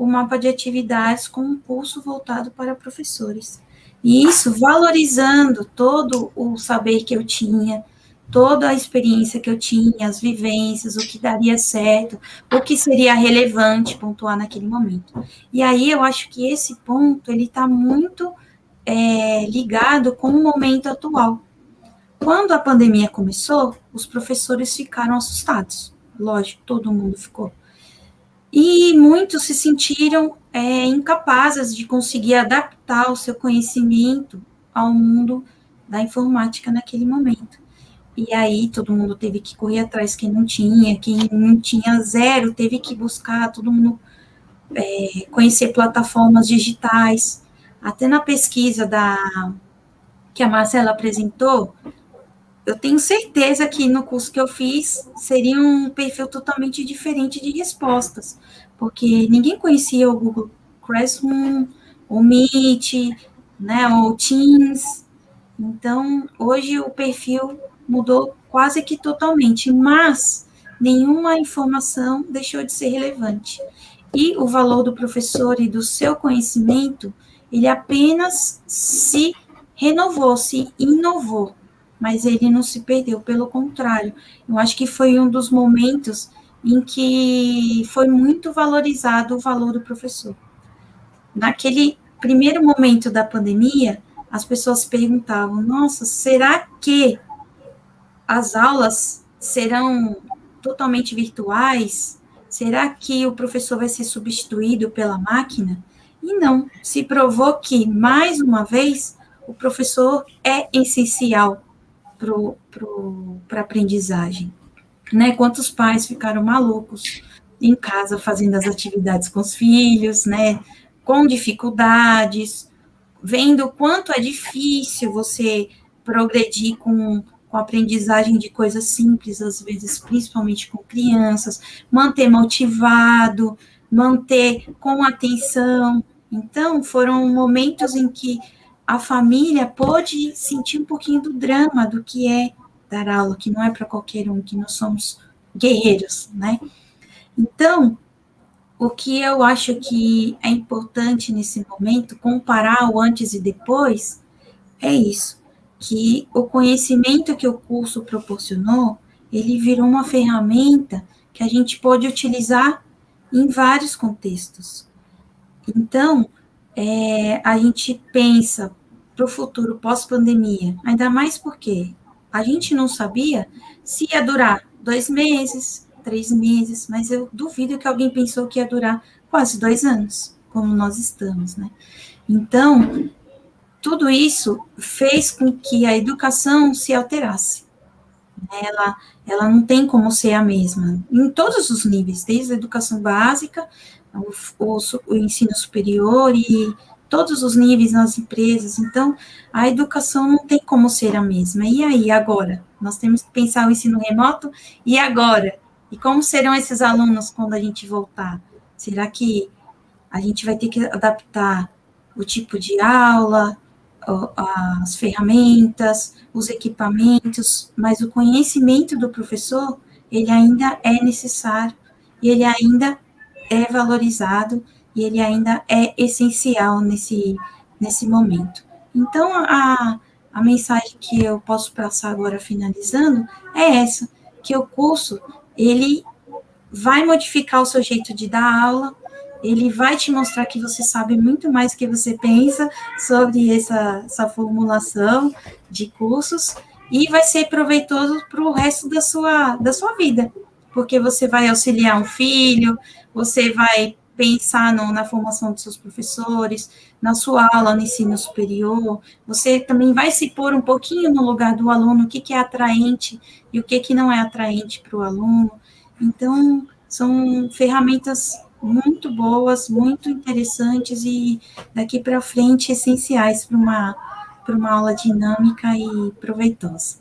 o mapa de atividades com um curso voltado para professores. E isso valorizando todo o saber que eu tinha, toda a experiência que eu tinha, as vivências, o que daria certo, o que seria relevante pontuar naquele momento. E aí eu acho que esse ponto ele está muito é, ligado com o momento atual. Quando a pandemia começou, os professores ficaram assustados. Lógico, todo mundo ficou. E muitos se sentiram é, incapazes de conseguir adaptar o seu conhecimento ao mundo da informática naquele momento. E aí todo mundo teve que correr atrás, quem não tinha, quem não tinha zero, teve que buscar, todo mundo é, conhecer plataformas digitais. Até na pesquisa da que a Marcela apresentou, eu tenho certeza que no curso que eu fiz seria um perfil totalmente diferente de respostas, porque ninguém conhecia o Google Classroom, o Meet, né, o Teams. Então, hoje o perfil mudou quase que totalmente, mas nenhuma informação deixou de ser relevante. E o valor do professor e do seu conhecimento, ele apenas se renovou, se inovou, mas ele não se perdeu, pelo contrário. Eu acho que foi um dos momentos em que foi muito valorizado o valor do professor. Naquele primeiro momento da pandemia, as pessoas perguntavam: nossa, será que as aulas serão totalmente virtuais? Será que o professor vai ser substituído pela máquina? E não, se provou que, mais uma vez, o professor é essencial para a aprendizagem. Né? Quantos pais ficaram malucos em casa fazendo as atividades com os filhos, né? com dificuldades, vendo o quanto é difícil você progredir com com aprendizagem de coisas simples, às vezes, principalmente com crianças, manter motivado, manter com atenção. Então, foram momentos em que a família pôde sentir um pouquinho do drama do que é dar aula, que não é para qualquer um, que nós somos guerreiros, né? Então, o que eu acho que é importante nesse momento, comparar o antes e depois, é isso que o conhecimento que o curso proporcionou, ele virou uma ferramenta que a gente pode utilizar em vários contextos. Então, é, a gente pensa para o futuro pós-pandemia, ainda mais porque a gente não sabia se ia durar dois meses, três meses, mas eu duvido que alguém pensou que ia durar quase dois anos, como nós estamos, né? Então, tudo isso fez com que a educação se alterasse. Ela, ela não tem como ser a mesma, em todos os níveis, desde a educação básica, o, o, o ensino superior e todos os níveis nas empresas. Então, a educação não tem como ser a mesma. E aí, agora? Nós temos que pensar o ensino remoto, e agora? E como serão esses alunos quando a gente voltar? Será que a gente vai ter que adaptar o tipo de aula, as ferramentas, os equipamentos, mas o conhecimento do professor, ele ainda é necessário, e ele ainda é valorizado, e ele ainda é essencial nesse, nesse momento. Então, a, a mensagem que eu posso passar agora, finalizando, é essa, que o curso, ele vai modificar o seu jeito de dar aula, ele vai te mostrar que você sabe muito mais do que você pensa sobre essa, essa formulação de cursos e vai ser proveitoso para o resto da sua, da sua vida, porque você vai auxiliar um filho, você vai pensar no, na formação dos seus professores, na sua aula no ensino superior, você também vai se pôr um pouquinho no lugar do aluno, o que, que é atraente e o que, que não é atraente para o aluno. Então, são ferramentas muito boas, muito interessantes e daqui para frente essenciais para uma, uma aula dinâmica e proveitosa.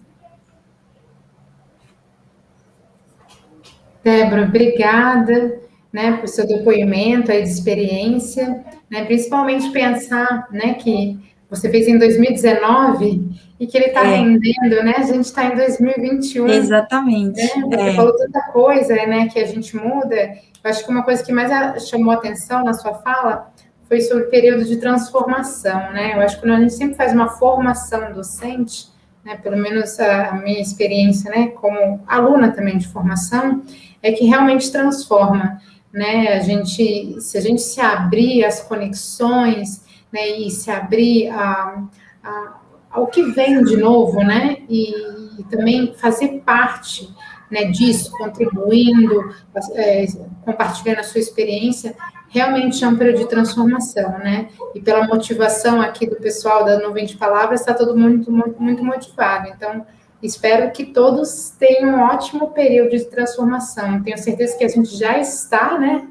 Débora, obrigada né, por seu depoimento aí de experiência, né, principalmente pensar né, que você fez em 2019 e que ele está é. rendendo, né? A gente está em 2021. Exatamente. Né? Você é. falou tanta coisa, né? Que a gente muda. Eu acho que uma coisa que mais chamou atenção na sua fala foi sobre o período de transformação, né? Eu acho que quando a gente sempre faz uma formação docente, né? Pelo menos a minha experiência, né? Como aluna também de formação, é que realmente transforma, né? A gente, se a gente se abrir as conexões né, e se abrir a, a, ao que vem de novo, né, e, e também fazer parte né, disso, contribuindo, é, compartilhando a sua experiência, realmente é um período de transformação, né? E pela motivação aqui do pessoal da Nuvem de Palavras, está todo mundo muito, muito motivado. Então, espero que todos tenham um ótimo período de transformação. Tenho certeza que a gente já está, né?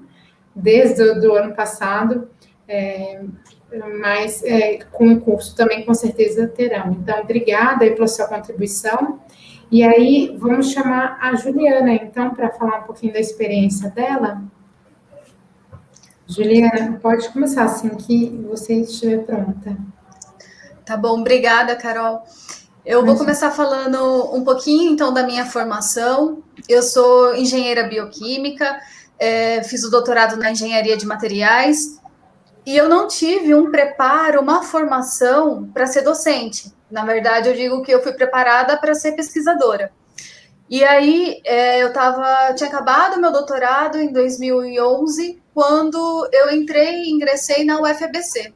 Desde o ano passado, é, mas é, com o curso também com certeza terão. Então, obrigada aí pela sua contribuição. E aí, vamos chamar a Juliana, então, para falar um pouquinho da experiência dela. Juliana, pode começar assim que você estiver pronta. Tá bom, obrigada, Carol. Eu vou começar falando um pouquinho, então, da minha formação. Eu sou engenheira bioquímica, é, fiz o doutorado na engenharia de materiais, e eu não tive um preparo, uma formação para ser docente. Na verdade, eu digo que eu fui preparada para ser pesquisadora. E aí, é, eu tava, tinha acabado meu doutorado em 2011, quando eu entrei e ingressei na UFABC.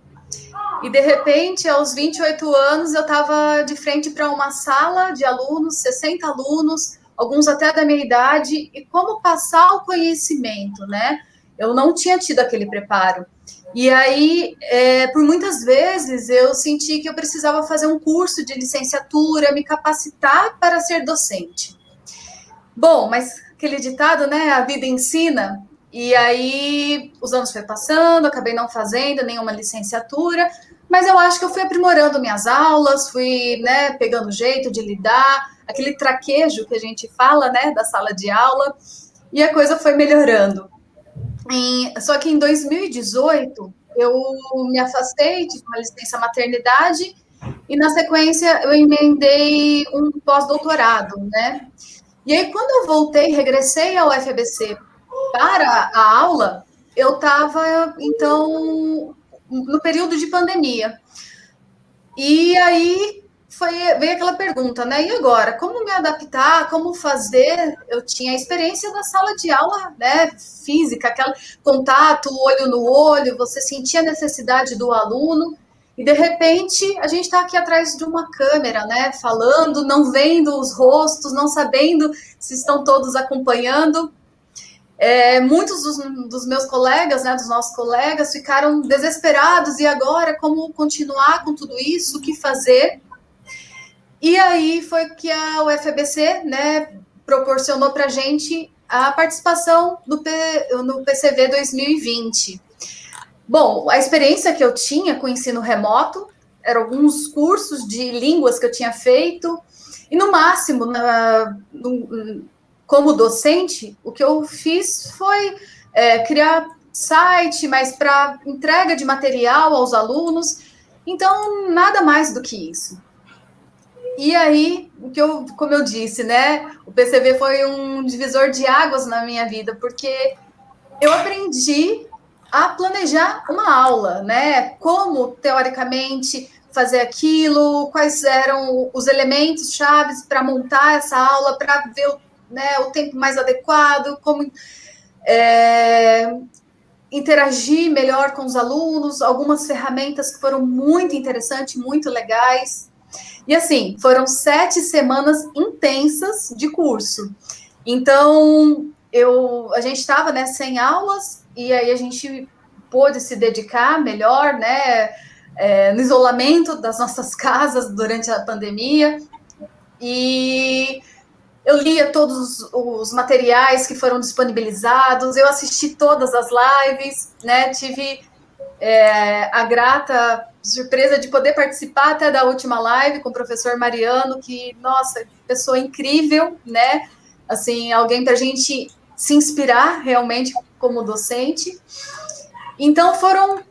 E, de repente, aos 28 anos, eu estava de frente para uma sala de alunos, 60 alunos, alguns até da minha idade, e como passar o conhecimento, né? Eu não tinha tido aquele preparo. E aí, é, por muitas vezes, eu senti que eu precisava fazer um curso de licenciatura, me capacitar para ser docente. Bom, mas aquele ditado, né? A vida ensina. E aí, os anos foi passando, acabei não fazendo nenhuma licenciatura, mas eu acho que eu fui aprimorando minhas aulas, fui, né, pegando jeito de lidar, aquele traquejo que a gente fala, né, da sala de aula, e a coisa foi melhorando. Só que em 2018 eu me afastei de uma licença maternidade e na sequência eu emendei um pós-doutorado, né? E aí quando eu voltei, regressei ao FABC para a aula, eu estava então no período de pandemia. E aí foi veio aquela pergunta, né? E agora, como me adaptar, como fazer? Eu tinha a experiência da sala de aula, né, física, aquele contato, olho no olho, você sentia a necessidade do aluno. E de repente a gente está aqui atrás de uma câmera, né? Falando, não vendo os rostos, não sabendo se estão todos acompanhando. É, muitos dos, dos, meus colegas, né, dos nossos colegas, ficaram desesperados e agora como continuar com tudo isso, o que fazer? E aí foi que a UFABC, né, proporcionou para a gente a participação no, P, no PCV 2020. Bom, a experiência que eu tinha com o ensino remoto eram alguns cursos de línguas que eu tinha feito, e no máximo, na, como docente, o que eu fiz foi é, criar site, mas para entrega de material aos alunos. Então, nada mais do que isso. E aí, o que eu, como eu disse, né? O PCV foi um divisor de águas na minha vida, porque eu aprendi a planejar uma aula, né? Como teoricamente fazer aquilo, quais eram os elementos chaves para montar essa aula, para ver o, né, o tempo mais adequado, como é, interagir melhor com os alunos, algumas ferramentas que foram muito interessantes, muito legais. E assim, foram sete semanas intensas de curso. Então, eu, a gente estava né, sem aulas, e aí a gente pôde se dedicar melhor, né? É, no isolamento das nossas casas durante a pandemia. E eu lia todos os materiais que foram disponibilizados, eu assisti todas as lives, né? Tive é, a grata surpresa de poder participar até da última live com o professor Mariano, que, nossa, pessoa incrível, né? Assim, alguém para a gente se inspirar realmente como docente. Então, foram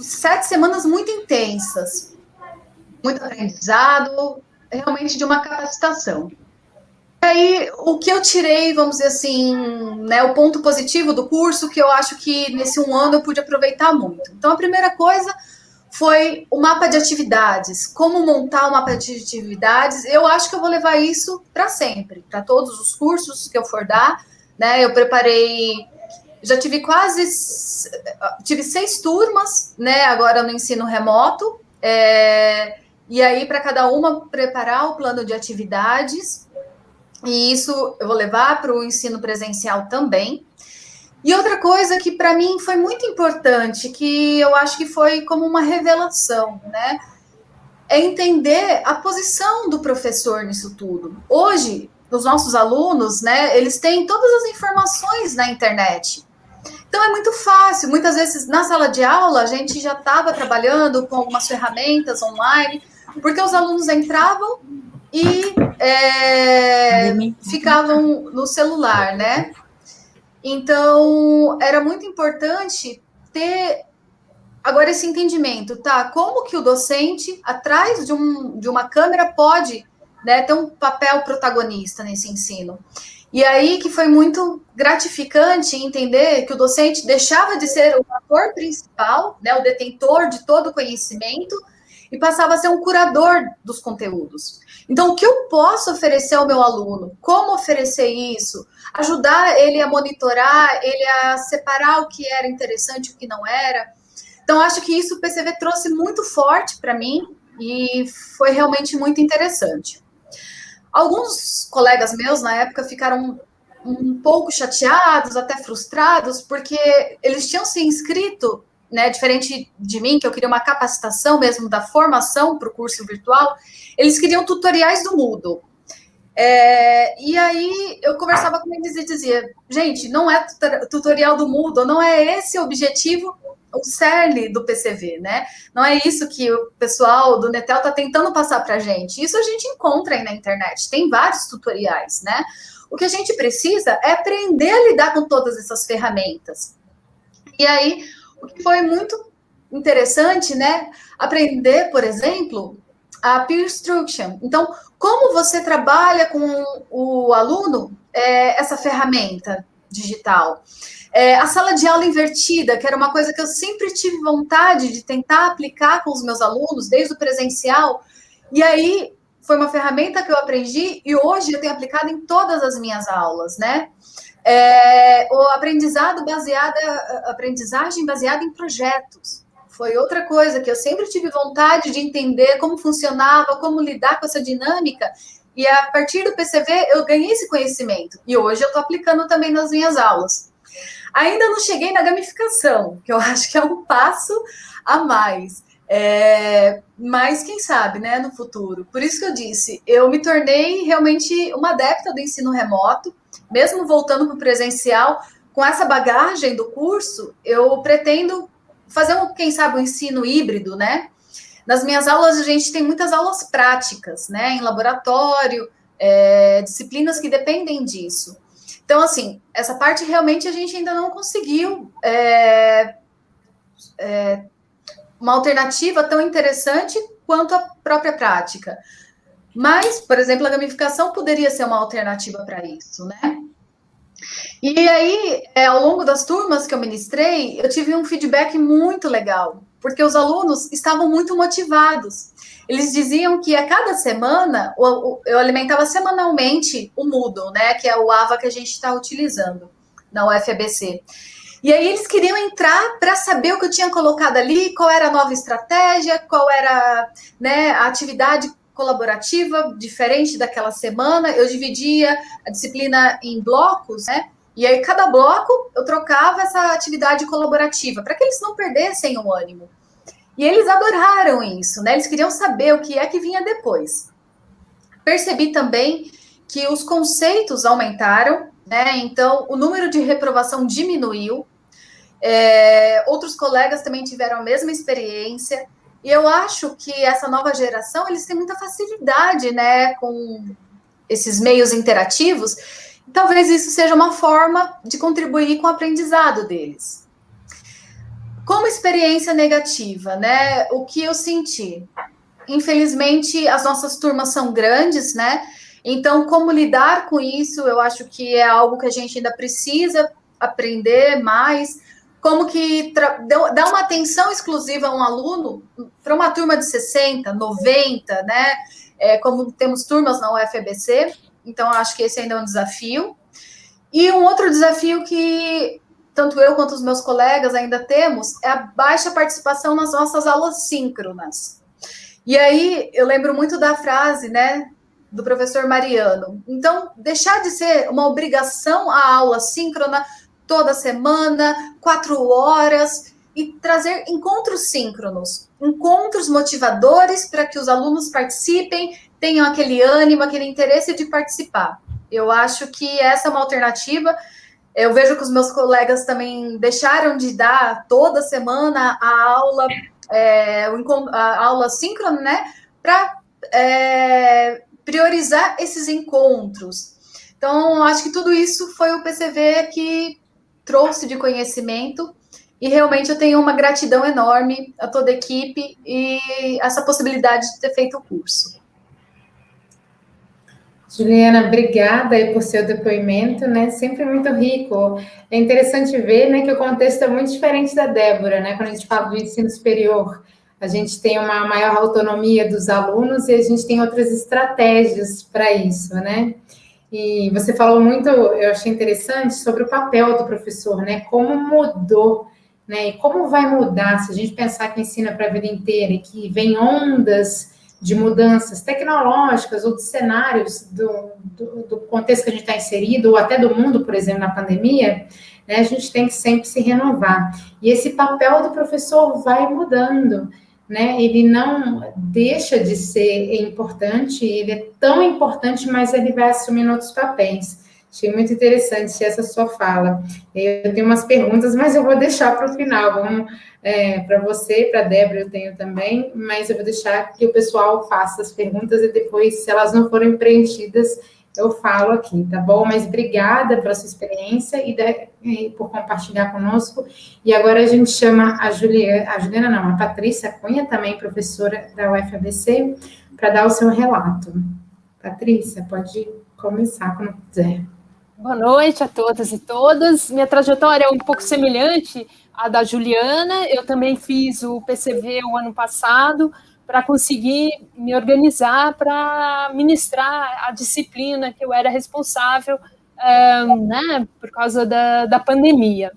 sete semanas muito intensas, muito aprendizado, realmente de uma capacitação. Aí, o que eu tirei, vamos dizer assim, né, o ponto positivo do curso, que eu acho que nesse um ano eu pude aproveitar muito. Então, a primeira coisa foi o mapa de atividades, como montar o mapa de atividades. Eu acho que eu vou levar isso para sempre, para todos os cursos que eu for dar. Né? Eu preparei já tive quase tive seis turmas, né? Agora no ensino remoto. É, e aí, para cada uma, preparar o plano de atividades. E isso eu vou levar para o ensino presencial também. E outra coisa que para mim foi muito importante, que eu acho que foi como uma revelação, né? É entender a posição do professor nisso tudo. Hoje, os nossos alunos, né, eles têm todas as informações na internet. Então é muito fácil. Muitas vezes na sala de aula a gente já estava trabalhando com algumas ferramentas online, porque os alunos entravam e é, ficavam no celular, né? Então era muito importante ter agora esse entendimento, tá? Como que o docente atrás de, um, de uma câmera pode né, ter um papel protagonista nesse ensino? E aí que foi muito gratificante entender que o docente deixava de ser o ator principal, né, o detentor de todo o conhecimento, e passava a ser um curador dos conteúdos. Então, o que eu posso oferecer ao meu aluno? Como oferecer isso? Ajudar ele a monitorar, ele a separar o que era interessante e o que não era. Então, acho que isso o PCV trouxe muito forte para mim e foi realmente muito interessante. Alguns colegas meus na época ficaram um pouco chateados, até frustrados, porque eles tinham se inscrito, né, diferente de mim, que eu queria uma capacitação mesmo da formação para o curso virtual, eles queriam tutoriais do Moodle. É, e aí eu conversava com eles e dizia, gente, não é tutorial do Moodle, não é esse o objetivo o cerne do PCV, né? Não é isso que o pessoal do Netel está tentando passar para a gente. Isso a gente encontra aí na internet, tem vários tutoriais, né? O que a gente precisa é aprender a lidar com todas essas ferramentas. E aí, o que foi muito interessante, né? Aprender, por exemplo, a peer instruction. Então, como você trabalha com o aluno é, essa ferramenta digital? É, a sala de aula invertida, que era uma coisa que eu sempre tive vontade de tentar aplicar com os meus alunos, desde o presencial, e aí foi uma ferramenta que eu aprendi e hoje eu tenho aplicado em todas as minhas aulas, né? É, o aprendizado baseado, aprendizagem baseada em projetos. Foi outra coisa que eu sempre tive vontade de entender como funcionava, como lidar com essa dinâmica. E a partir do PCV eu ganhei esse conhecimento. E hoje eu estou aplicando também nas minhas aulas. Ainda não cheguei na gamificação, que eu acho que é um passo a mais. É, mas quem sabe, né, no futuro. Por isso que eu disse, eu me tornei realmente uma adepta do ensino remoto, mesmo voltando para o presencial, com essa bagagem do curso, eu pretendo fazer, um, quem sabe, um ensino híbrido, né? Nas minhas aulas, a gente tem muitas aulas práticas, né, em laboratório, é, disciplinas que dependem disso. Então, assim, essa parte realmente a gente ainda não conseguiu é, é, uma alternativa tão interessante quanto a própria prática. Mas, por exemplo, a gamificação poderia ser uma alternativa para isso, né? E aí, é, ao longo das turmas que eu ministrei, eu tive um feedback muito legal, porque os alunos estavam muito motivados. Eles diziam que a cada semana eu alimentava semanalmente o Moodle, né? Que é o AVA que a gente está utilizando na UFABC. E aí eles queriam entrar para saber o que eu tinha colocado ali, qual era a nova estratégia, qual era né, a atividade colaborativa diferente daquela semana. Eu dividia a disciplina em blocos, né? E aí, cada bloco, eu trocava essa atividade colaborativa, para que eles não perdessem o ânimo. E eles adoraram isso, né? Eles queriam saber o que é que vinha depois. Percebi também que os conceitos aumentaram, né? Então, o número de reprovação diminuiu. É, outros colegas também tiveram a mesma experiência. E eu acho que essa nova geração, eles têm muita facilidade, né, com esses meios interativos. Talvez isso seja uma forma de contribuir com o aprendizado deles. Como experiência negativa, né? O que eu senti? Infelizmente, as nossas turmas são grandes, né? Então, como lidar com isso, eu acho que é algo que a gente ainda precisa aprender mais. Como que dar uma atenção exclusiva a um aluno para uma turma de 60, 90, né? É, como temos turmas na UFBC, então acho que esse ainda é um desafio. E um outro desafio que tanto eu quanto os meus colegas ainda temos é a baixa participação nas nossas aulas síncronas. E aí eu lembro muito da frase, né, do professor Mariano. Então, deixar de ser uma obrigação a aula síncrona toda semana, quatro horas, e trazer encontros síncronos, encontros motivadores para que os alunos participem, tenham aquele ânimo, aquele interesse de participar. Eu acho que essa é uma alternativa. Eu vejo que os meus colegas também deixaram de dar toda semana a aula, é, a aula síncrona, né? Para é, priorizar esses encontros. Então, acho que tudo isso foi o PCV que trouxe de conhecimento e realmente eu tenho uma gratidão enorme a toda a equipe e essa possibilidade de ter feito o curso. Juliana, obrigada aí por seu depoimento, né? Sempre muito rico. É interessante ver, né, que o contexto é muito diferente da Débora, né? Quando a gente fala do ensino superior, a gente tem uma maior autonomia dos alunos e a gente tem outras estratégias para isso, né? E você falou muito, eu achei interessante, sobre o papel do professor, né? Como mudou né? E como vai mudar se a gente pensar que ensina para a vida inteira e que vem ondas de mudanças tecnológicas ou de cenários do, do, do contexto que a gente está inserido, ou até do mundo, por exemplo, na pandemia, né, a gente tem que sempre se renovar. E esse papel do professor vai mudando, né? Ele não deixa de ser importante, ele é tão importante, mas ele vai assumindo outros papéis. Achei muito interessante essa sua fala. Eu tenho umas perguntas, mas eu vou deixar para o final. Vamos é, para você, para a Débora, eu tenho também, mas eu vou deixar que o pessoal faça as perguntas e depois, se elas não forem preenchidas, eu falo aqui, tá bom? Mas obrigada pela sua experiência e, de, e por compartilhar conosco. E agora a gente chama a Juliana, a Juliana não, a Patrícia Cunha, também professora da UFABC, para dar o seu relato. Patrícia, pode começar quando quiser. Boa noite a todas e todas. Minha trajetória é um pouco semelhante à da Juliana. Eu também fiz o PCV o ano passado para conseguir me organizar para ministrar a disciplina que eu era responsável, um, né, por causa da, da pandemia.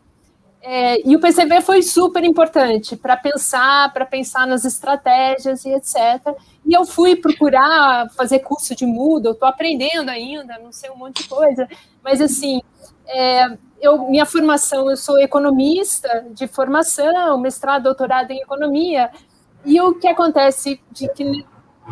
É, e o PCV foi super importante para pensar, para pensar nas estratégias e etc. E eu fui procurar fazer curso de Moodle, estou aprendendo ainda, não sei um monte de coisa, mas assim, é, eu, minha formação, eu sou economista de formação, mestrado, doutorado em economia, e o que acontece de que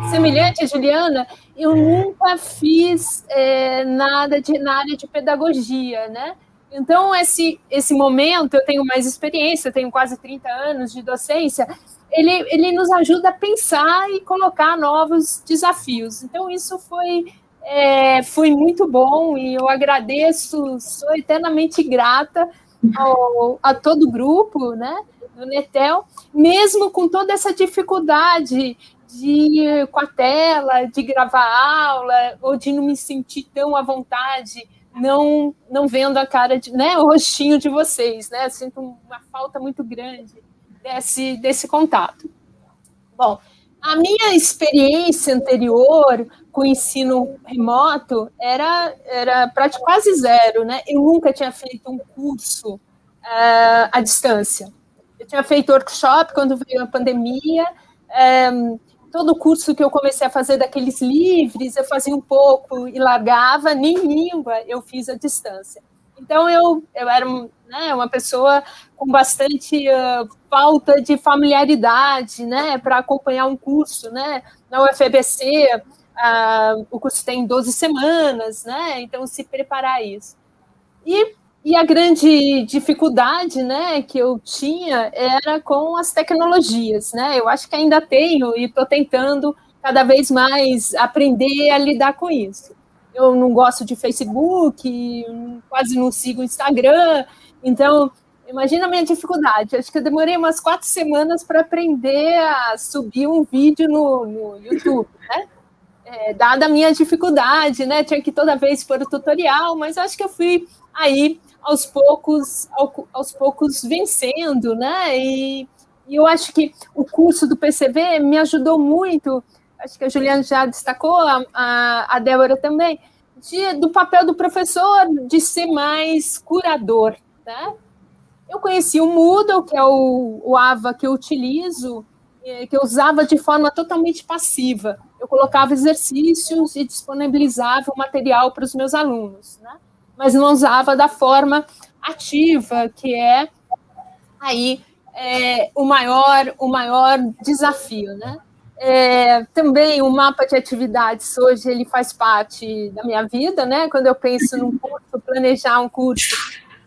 semelhante a Juliana, eu nunca fiz é, nada de, na área de pedagogia, né? Então, esse, esse momento, eu tenho mais experiência, tenho quase 30 anos de docência, ele, ele nos ajuda a pensar e colocar novos desafios. Então, isso foi, é, foi muito bom e eu agradeço, sou eternamente grata ao, a todo o grupo, né, do Netel, mesmo com toda essa dificuldade de com a tela, de gravar aula, ou de não me sentir tão à vontade não não vendo a cara de, né, o rostinho de vocês, né? Sinto uma falta muito grande desse desse contato. Bom, a minha experiência anterior com o ensino remoto era era praticamente quase zero, né? Eu nunca tinha feito um curso uh, à distância. Tinha feito workshop quando veio a pandemia. Um, todo curso que eu comecei a fazer daqueles livres, eu fazia um pouco e largava, nem língua eu fiz à distância. Então, eu, eu era né, uma pessoa com bastante uh, falta de familiaridade né, para acompanhar um curso. Né? Na UFBC, uh, o curso tem 12 semanas, né, então se preparar isso. E e a grande dificuldade né, que eu tinha era com as tecnologias. Né? Eu acho que ainda tenho e estou tentando cada vez mais aprender a lidar com isso. Eu não gosto de Facebook, quase não sigo Instagram, então imagina a minha dificuldade. Acho que eu demorei umas quatro semanas para aprender a subir um vídeo no, no YouTube, né? É, dada a minha dificuldade, né? Tinha que toda vez pôr o tutorial, mas acho que eu fui aí aos poucos, aos poucos vencendo, né? E, e eu acho que o curso do PCV me ajudou muito, acho que a Juliana já destacou, a, a, a Débora também, de, do papel do professor de ser mais curador, né? Eu conheci o Moodle, que é o, o AVA que eu utilizo, é, que eu usava de forma totalmente passiva. Eu colocava exercícios e disponibilizava o material para os meus alunos, né? Mas não usava da forma ativa, que é aí é, o maior o maior desafio, né? É, também o mapa de atividades hoje ele faz parte da minha vida, né? Quando eu penso num curso, planejar um curso,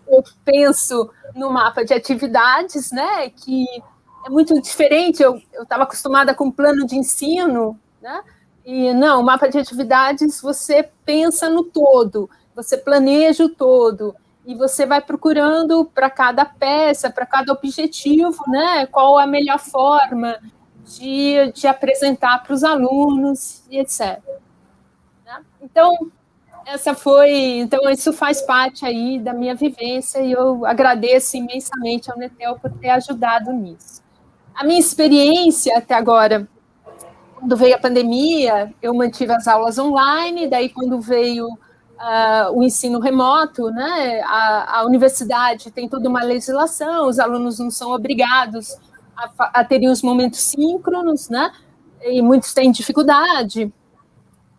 eu penso no mapa de atividades, né? Que é muito diferente. Eu estava acostumada com plano de ensino, né? E não, o mapa de atividades você pensa no todo, você planeja o todo e você vai procurando para cada peça, para cada objetivo, né? Qual a melhor forma de, de apresentar para os alunos e etc. Né? Então, essa foi, então isso faz parte aí da minha vivência e eu agradeço imensamente ao Netel por ter ajudado nisso. A minha experiência até agora, quando veio a pandemia, eu mantive as aulas online, daí quando veio uh, o ensino remoto, né, a, a universidade tem toda uma legislação, os alunos não são obrigados a, a terem os momentos síncronos, né? E muitos têm dificuldade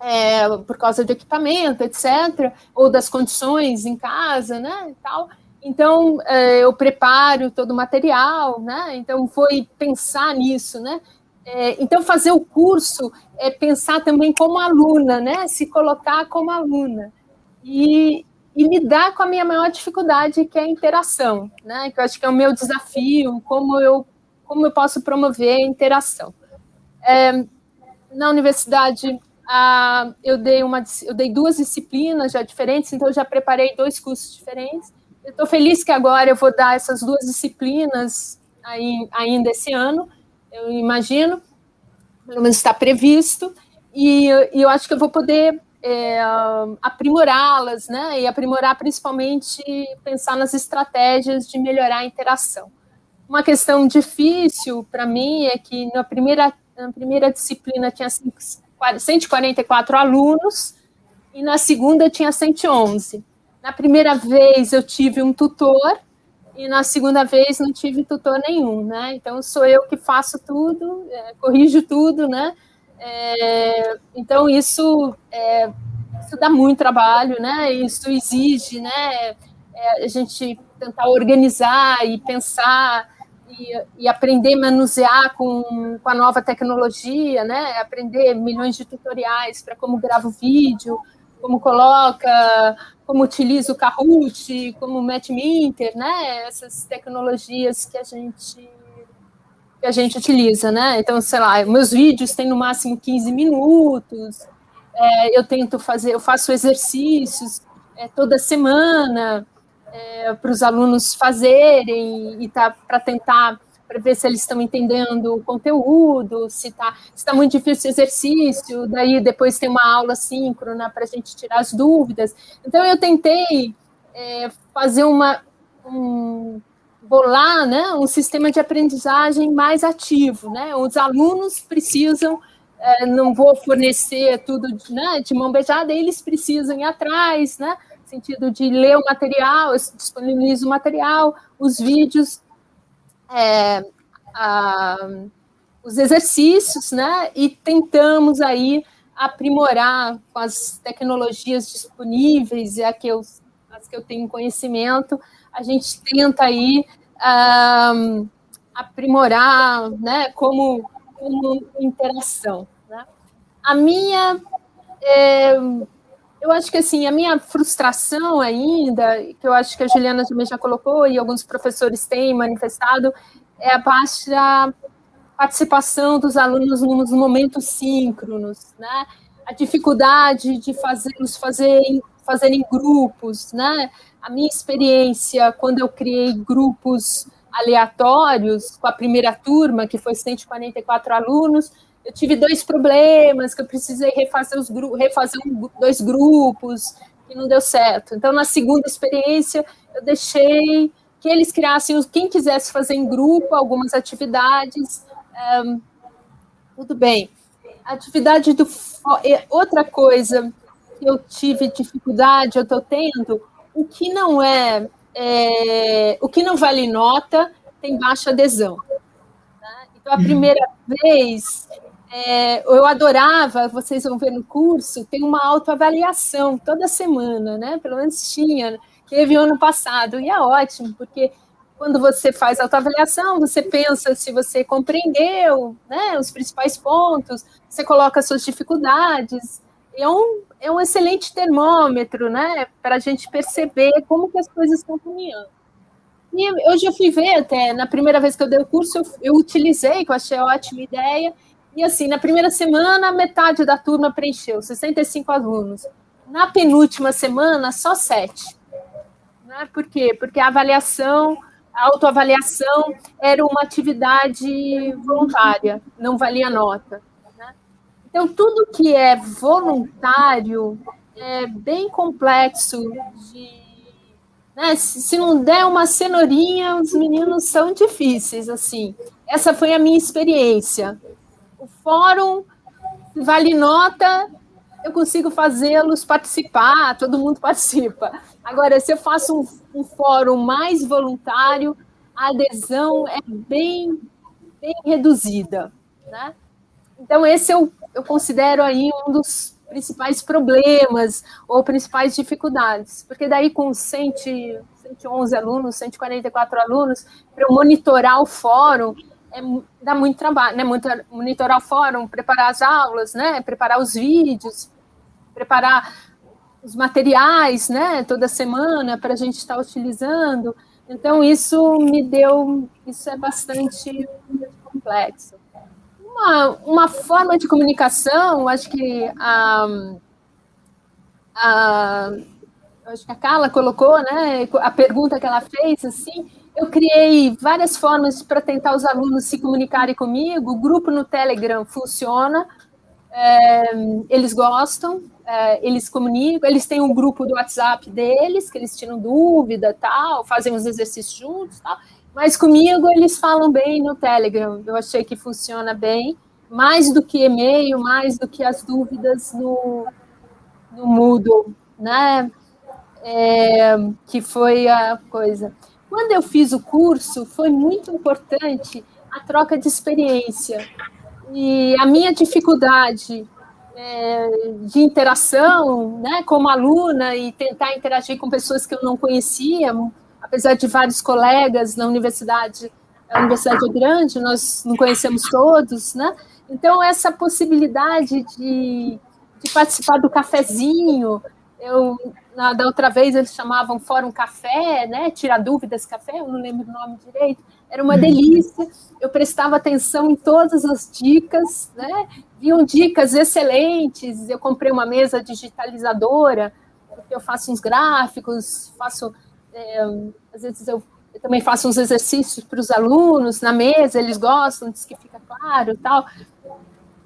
é, por causa de equipamento, etc., ou das condições em casa, né? E tal. Então, é, eu preparo todo o material, né? Então, foi pensar nisso, né? É, então, fazer o curso é pensar também como aluna, né? Se colocar como aluna. E, e lidar com a minha maior dificuldade, que é a interação, né? Que eu acho que é o meu desafio, como eu como eu posso promover a interação. É, na universidade, ah, eu, dei uma, eu dei duas disciplinas já diferentes, então já preparei dois cursos diferentes. Eu estou feliz que agora eu vou dar essas duas disciplinas aí, ainda esse ano, eu imagino, pelo menos está previsto, e, e eu acho que eu vou poder é, aprimorá-las, né? E aprimorar principalmente pensar nas estratégias de melhorar a interação. Uma questão difícil para mim é que na primeira, na primeira disciplina tinha 144 alunos e na segunda tinha 111. Na primeira vez eu tive um tutor e na segunda vez não tive tutor nenhum, né? Então sou eu que faço tudo, é, corrijo tudo, né? É, então isso, é, isso dá muito trabalho, né? Isso exige, né? É, a gente tentar organizar e pensar e, e, aprender a manusear com, com a nova tecnologia, né? Aprender milhões de tutoriais para como grava o vídeo, como coloca, como utiliza o Kahoot, como o Matchminter, né? Essas tecnologias que a gente que a gente utiliza, né? Então, sei lá, meus vídeos têm no máximo 15 minutos. É, eu tento fazer, eu faço exercícios é, toda semana é, para os alunos fazerem e tá para tentar para ver se eles estão entendendo o conteúdo, se está se tá muito difícil o exercício, daí depois tem uma aula síncrona para a gente tirar as dúvidas. Então eu tentei é, fazer uma um, bolar né, um sistema de aprendizagem mais ativo, né? Os alunos precisam é, não vou fornecer tudo né, de mão beijada, eles precisam ir atrás, né? sentido de ler o material, eu disponibilizo o material, os vídeos, é, a, os exercícios, né? E tentamos aí aprimorar com as tecnologias disponíveis e a que eu, as que eu tenho conhecimento, a gente tenta aí um, aprimorar, né? Como, como interação. Né? A minha é, eu acho que assim, a minha frustração ainda, que eu acho que a Juliana também já colocou e alguns professores têm manifestado, é a parte da participação dos alunos nos momentos síncronos, né? A dificuldade de fazê-los fazerem, fazerem grupos, né? A minha experiência quando eu criei grupos aleatórios com a primeira turma, que foi 144 alunos, eu tive dois problemas, que eu precisei refazer, os refazer um, dois grupos, e não deu certo. Então, na segunda experiência, eu deixei que eles criassem, quem quisesse fazer em grupo algumas atividades, um, tudo bem. Atividade do... Outra coisa que eu tive dificuldade, eu estou tendo, o que não é é, o que não vale nota tem baixa adesão. Né? Então, a primeira vez, é, eu adorava, vocês vão ver no curso, tem uma autoavaliação toda semana, né? Pelo menos tinha, teve ano passado, e é ótimo, porque quando você faz autoavaliação, você pensa se você compreendeu né, os principais pontos, você coloca suas dificuldades, é um, é um excelente termômetro, né, para a gente perceber como que as coisas estão caminhando. E eu já fui ver até, na primeira vez que eu dei o curso, eu, eu utilizei, que eu achei ótima ideia, e assim, na primeira semana, metade da turma preencheu, 65 alunos. Na penúltima semana, só sete. Né? Por quê? Porque a avaliação, a autoavaliação era uma atividade voluntária, não valia nota. Então, tudo que é voluntário é bem complexo de. Né? Se não der uma cenourinha, os meninos são difíceis, assim. Essa foi a minha experiência. O fórum vale nota, eu consigo fazê-los participar, todo mundo participa. Agora, se eu faço um, um fórum mais voluntário, a adesão é bem, bem reduzida, né? Então, esse é o eu considero aí um dos principais problemas ou principais dificuldades, porque daí com 100, 111 alunos, 144 alunos, para eu monitorar o fórum, é, dá muito trabalho, né? Monitorar o fórum, preparar as aulas, né? Preparar os vídeos, preparar os materiais, né? Toda semana para a gente estar utilizando. Então isso me deu, isso é bastante complexo uma, uma forma de comunicação, acho que a, a, acho que a Carla colocou, né, a pergunta que ela fez, assim, eu criei várias formas para tentar os alunos se comunicarem comigo, o grupo no Telegram funciona, é, eles gostam, é, eles comunicam, eles têm um grupo do WhatsApp deles, que eles tiram dúvida, tal, fazem os exercícios juntos, tal, mas comigo eles falam bem no Telegram. Eu achei que funciona bem, mais do que e-mail, mais do que as dúvidas no, no Moodle, né? É, que foi a coisa. Quando eu fiz o curso, foi muito importante a troca de experiência. E a minha dificuldade é, de interação, né, como aluna, e tentar interagir com pessoas que eu não conhecia, apesar de vários colegas na universidade, a universidade é grande, nós não conhecemos todos, né? Então, essa possibilidade de, de participar do cafezinho, eu, na, da outra vez eles chamavam Fórum Café, né? Tirar dúvidas café, eu não lembro o nome direito, era uma delícia, eu prestava atenção em todas as dicas, né? Viam dicas excelentes, eu comprei uma mesa digitalizadora, porque eu faço uns gráficos, faço é, às vezes eu, eu, também faço uns exercícios para os alunos na mesa, eles gostam, diz que fica claro tal.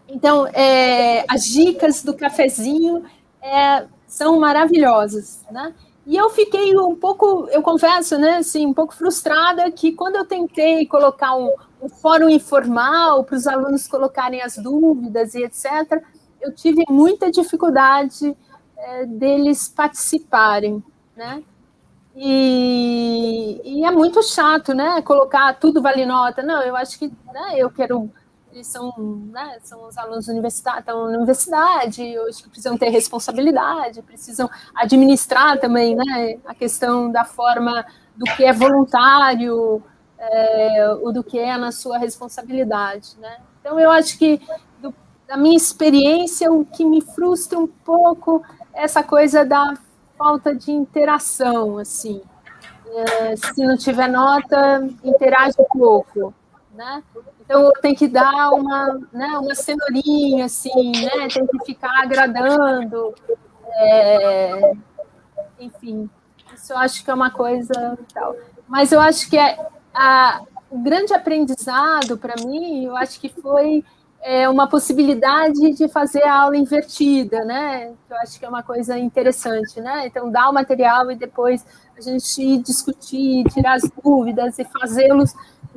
Então, é, as dicas do cafezinho é, são maravilhosas, né? E eu fiquei um pouco, eu confesso, né, assim, um pouco frustrada que quando eu tentei colocar um, um fórum informal para os alunos colocarem as dúvidas e etc., eu tive muita dificuldade é, deles participarem, né? E, e, é muito chato, né? Colocar tudo vale nota. Não, eu acho que né, eu quero. Eles são, né, são os alunos universitários, estão na universidade, acho que precisam ter responsabilidade, precisam administrar também né, a questão da forma do que é voluntário, é, ou do que é na sua responsabilidade. Né? Então, eu acho que, do, da minha experiência, o que me frustra um pouco é essa coisa da falta de interação, assim. É, se não tiver nota, interage um pouco, né? Então, tenho que dar uma, né, uma cenourinha, assim, né? Tem que ficar agradando. É, enfim, isso eu acho que é uma coisa tal. Mas eu acho que é, a, o grande aprendizado para mim, eu acho que foi é uma possibilidade de fazer a aula invertida, né? Eu acho que é uma coisa interessante, né? Então, dar o material e depois a gente discutir, tirar as dúvidas e fazê-los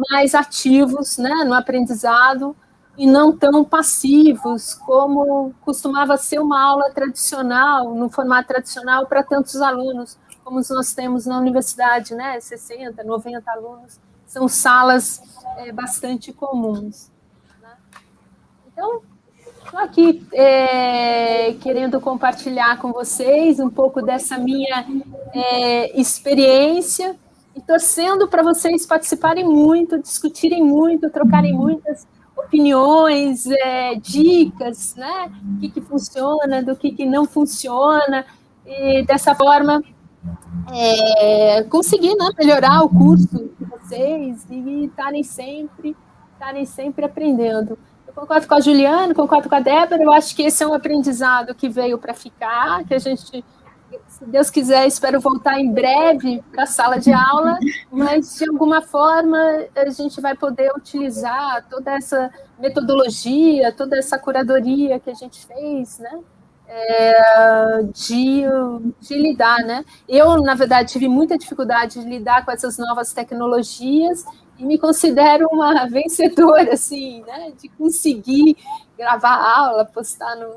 mais ativos, né, no aprendizado e não tão passivos como costumava ser uma aula tradicional, no formato tradicional para tantos alunos, como nós temos na universidade, né, 60, 90 alunos, são salas é, bastante comuns. Então, estou aqui é, querendo compartilhar com vocês um pouco dessa minha é, experiência e torcendo para vocês participarem muito, discutirem muito, trocarem muitas opiniões, é, dicas, né? O que, que funciona, do que, que não funciona, e dessa forma é, conseguir né, melhorar o curso de vocês e estarem sempre, estarem sempre aprendendo. Eu concordo com a Juliana, concordo com a Débora, eu acho que esse é um aprendizado que veio para ficar, que a gente se Deus quiser, espero voltar em breve para a sala de aula, mas de alguma forma a gente vai poder utilizar toda essa metodologia, toda essa curadoria que a gente fez, né? É, de, de lidar, né? Eu, na verdade, tive muita dificuldade de lidar com essas novas tecnologias e me considero uma vencedora, assim, né? De conseguir gravar aula, postar no...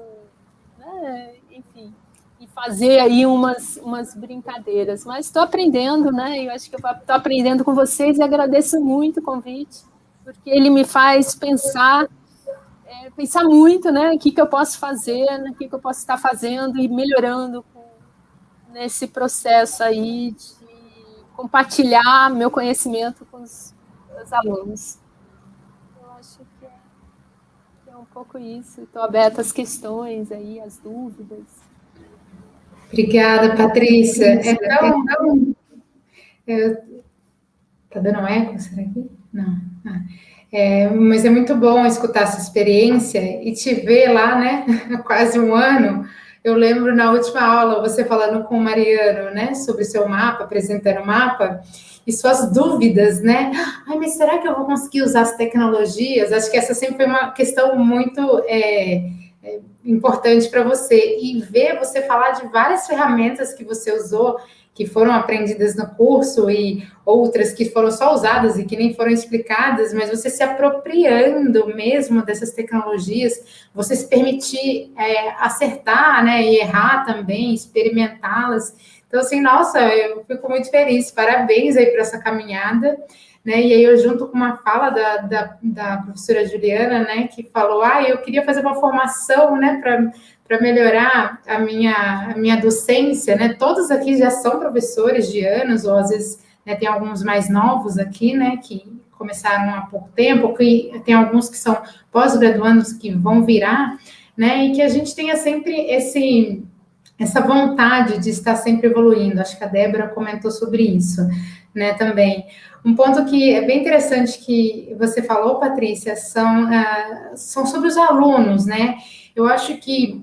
Né? Enfim, fazer aí umas, umas brincadeiras. Mas estou aprendendo, né? Eu acho que estou aprendendo com vocês e agradeço muito o convite, porque ele me faz pensar, é, pensar muito, né? O que, que eu posso fazer, né? o que, que eu posso estar fazendo e melhorando com, nesse processo aí de compartilhar meu conhecimento com os, os alunos. Eu acho que é, que é um pouco isso. Estou aberta às questões aí, às dúvidas. Obrigada, Patrícia. É tão. tão é, tá dando eco? Será que? Não. Ah. É, mas é muito bom escutar essa experiência e te ver lá, né? Há quase um ano. Eu lembro na última aula você falando com o Mariano, né, sobre seu mapa, apresentando o mapa e suas dúvidas, né? Ai, mas será que eu vou conseguir usar as tecnologias? Acho que essa sempre foi uma questão muito é, é, importante para você e ver você falar de várias ferramentas que você usou que foram aprendidas no curso e outras que foram só usadas e que nem foram explicadas, mas você se apropriando mesmo dessas tecnologias, você se permitir é, acertar, né, e errar também, experimentá-las. Então, assim, nossa, eu fico muito feliz. Parabéns aí para essa caminhada né? E aí eu junto com uma fala da, da, da professora Juliana, né, que falou, ah, eu queria fazer uma formação, né, para melhorar a minha, a minha docência, né? Todos aqui já são professores de anos, ou às vezes né, tem alguns mais novos aqui, né, que começaram há pouco tempo, que tem alguns que são pós-graduandos que vão virar, né, e que a gente tenha sempre esse essa vontade de estar sempre evoluindo. Acho que a Débora comentou sobre isso, né, também. Um ponto que é bem interessante que você falou, Patrícia, são, uh, são sobre os alunos, né? Eu acho que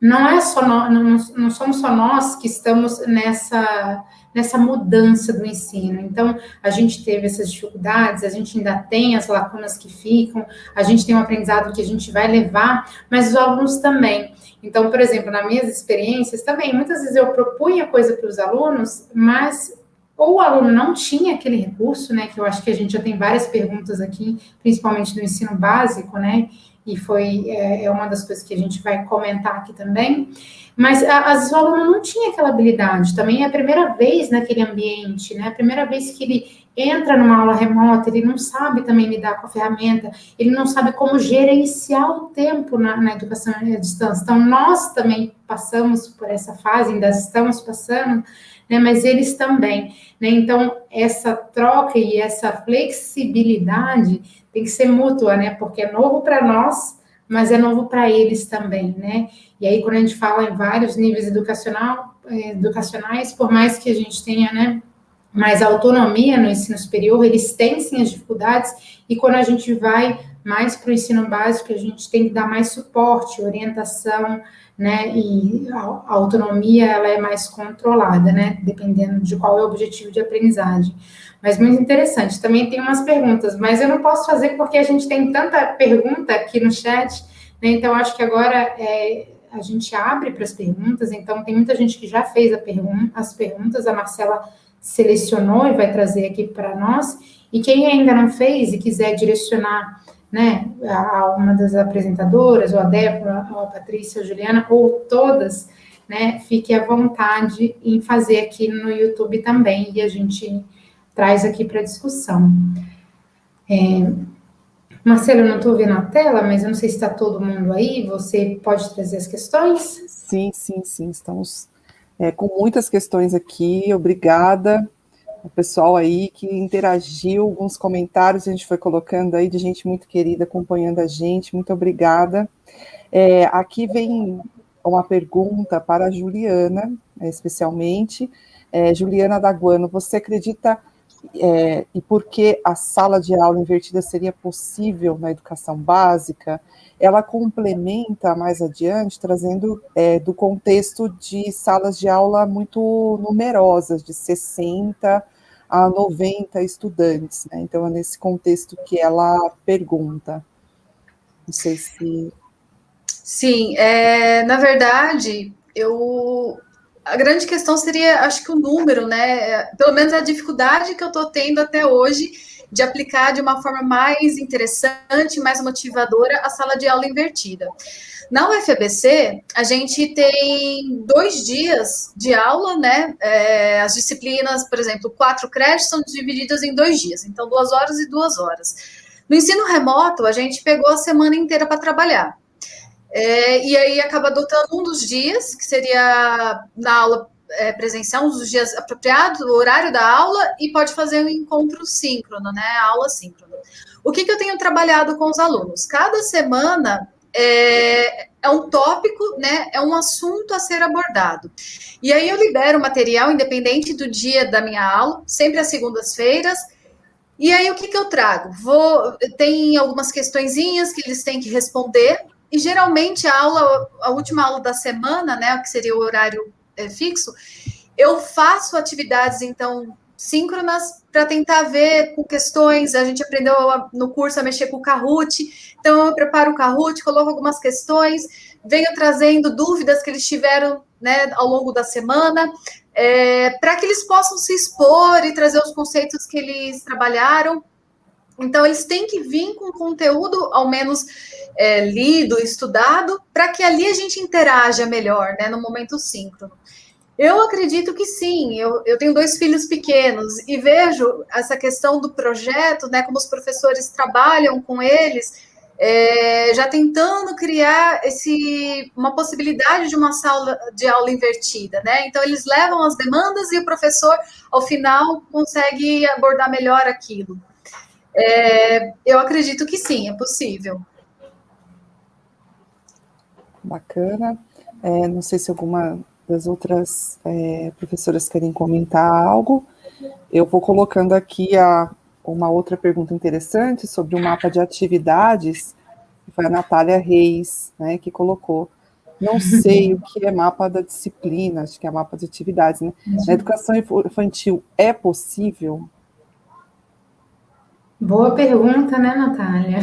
não é só nós, não, não somos só nós que estamos nessa nessa mudança do ensino. Então, a gente teve essas dificuldades, a gente ainda tem as lacunas que ficam, a gente tem um aprendizado que a gente vai levar, mas os alunos também. Então, por exemplo, nas minhas experiências também, muitas vezes eu propunha coisa para os alunos, mas ou o aluno não tinha aquele recurso, né, que eu acho que a gente já tem várias perguntas aqui, principalmente do ensino básico, né, e foi é, é uma das coisas que a gente vai comentar aqui também, mas às vezes o aluno não tinha aquela habilidade, também é a primeira vez naquele ambiente, né, a primeira vez que ele entra numa aula remota, ele não sabe também lidar com a ferramenta, ele não sabe como gerenciar o tempo na, na educação à distância, então nós também passamos por essa fase, ainda estamos passando, né, mas eles também. Né? Então, essa troca e essa flexibilidade tem que ser mútua, né? Porque é novo para nós, mas é novo para eles também, né? E aí, quando a gente fala em vários níveis educacional, eh, educacionais, por mais que a gente tenha, né, mais autonomia no ensino superior, eles têm sim as dificuldades, e quando a gente vai mais para o ensino básico, a gente tem que dar mais suporte, orientação, né? E a, autonomia ela é mais controlada, né? Dependendo de qual é o objetivo de aprendizagem. Mas muito interessante. Também tem umas perguntas, mas eu não posso fazer porque a gente tem tanta pergunta aqui no chat, né? Então acho que agora é, a gente abre para as perguntas. Então tem muita gente que já fez pergun as perguntas. A Marcela selecionou e vai trazer aqui para nós. E quem ainda não fez e quiser direcionar né, a uma das apresentadoras, ou a Débora, ou a Patrícia, ou a Juliana, ou todas, né, fique à vontade em fazer aqui no YouTube também, e a gente traz aqui para discussão. É, Marcelo, eu não estou vendo a tela, mas eu não sei se está todo mundo aí. Você pode trazer as questões? Sim, sim, sim. Estamos é, com muitas questões aqui. Obrigada. O pessoal aí que interagiu, alguns comentários a gente foi colocando aí de gente muito querida acompanhando a gente. Muito obrigada. É, aqui vem uma pergunta para a Juliana, especialmente. É, Juliana Daguano, você acredita é, e por que a sala de aula invertida seria possível na educação básica, ela complementa mais adiante, trazendo é, do contexto de salas de aula muito numerosas, de 60 a 90 estudantes. Né? Então, é nesse contexto que ela pergunta. Não sei se. Sim, é, na verdade, eu a grande questão seria, acho que o número, né? Pelo menos a dificuldade que eu estou tendo até hoje de aplicar de uma forma mais interessante, mais motivadora a sala de aula invertida. Na UFABC, a gente tem dois dias de aula, né? É, as disciplinas, por exemplo, quatro créditos são divididas em dois dias, então duas horas e duas horas. No ensino remoto, a gente pegou a semana inteira para trabalhar. É, e aí acaba adotando um dos dias, que seria na aula é, presencial, dos dias apropriados, o horário da aula, e pode fazer um encontro síncrono, né? Aula síncrona. O que, que eu tenho trabalhado com os alunos? Cada semana é, é, um tópico, né? É um assunto a ser abordado. E aí eu libero material independente do dia da minha aula, sempre às segundas-feiras. E aí o que, que eu trago? Vou tem algumas questõezinhas que eles têm que responder e geralmente a aula, a última aula da semana, né, que seria o horário é, fixo, eu faço atividades, então, síncronas para tentar ver com questões. A gente aprendeu no curso a mexer com o Kahoot, então eu preparo o Kahoot, coloco algumas questões, venho trazendo dúvidas que eles tiveram né, ao longo da semana, é, para que eles possam se expor e trazer os conceitos que eles trabalharam. Então, eles têm que vir com conteúdo, ao menos é, lido, estudado, para que ali a gente interaja melhor, né, no momento síncrono. Eu acredito que sim, eu, eu tenho dois filhos pequenos e vejo essa questão do projeto, né, como os professores trabalham com eles, é, já tentando criar esse, uma possibilidade de uma sala de aula invertida, né? Então, eles levam as demandas e o professor, ao final, consegue abordar melhor aquilo. É, eu acredito que sim, é possível. Bacana. É, não sei se alguma das outras é, professoras querem comentar algo. Eu vou colocando aqui a, uma outra pergunta interessante sobre o mapa de atividades, foi a Natália Reis, né, que colocou. Não sei o que é mapa da disciplina, acho que é mapa de atividades, né? Na educação infantil é possível Boa pergunta, né, Natália?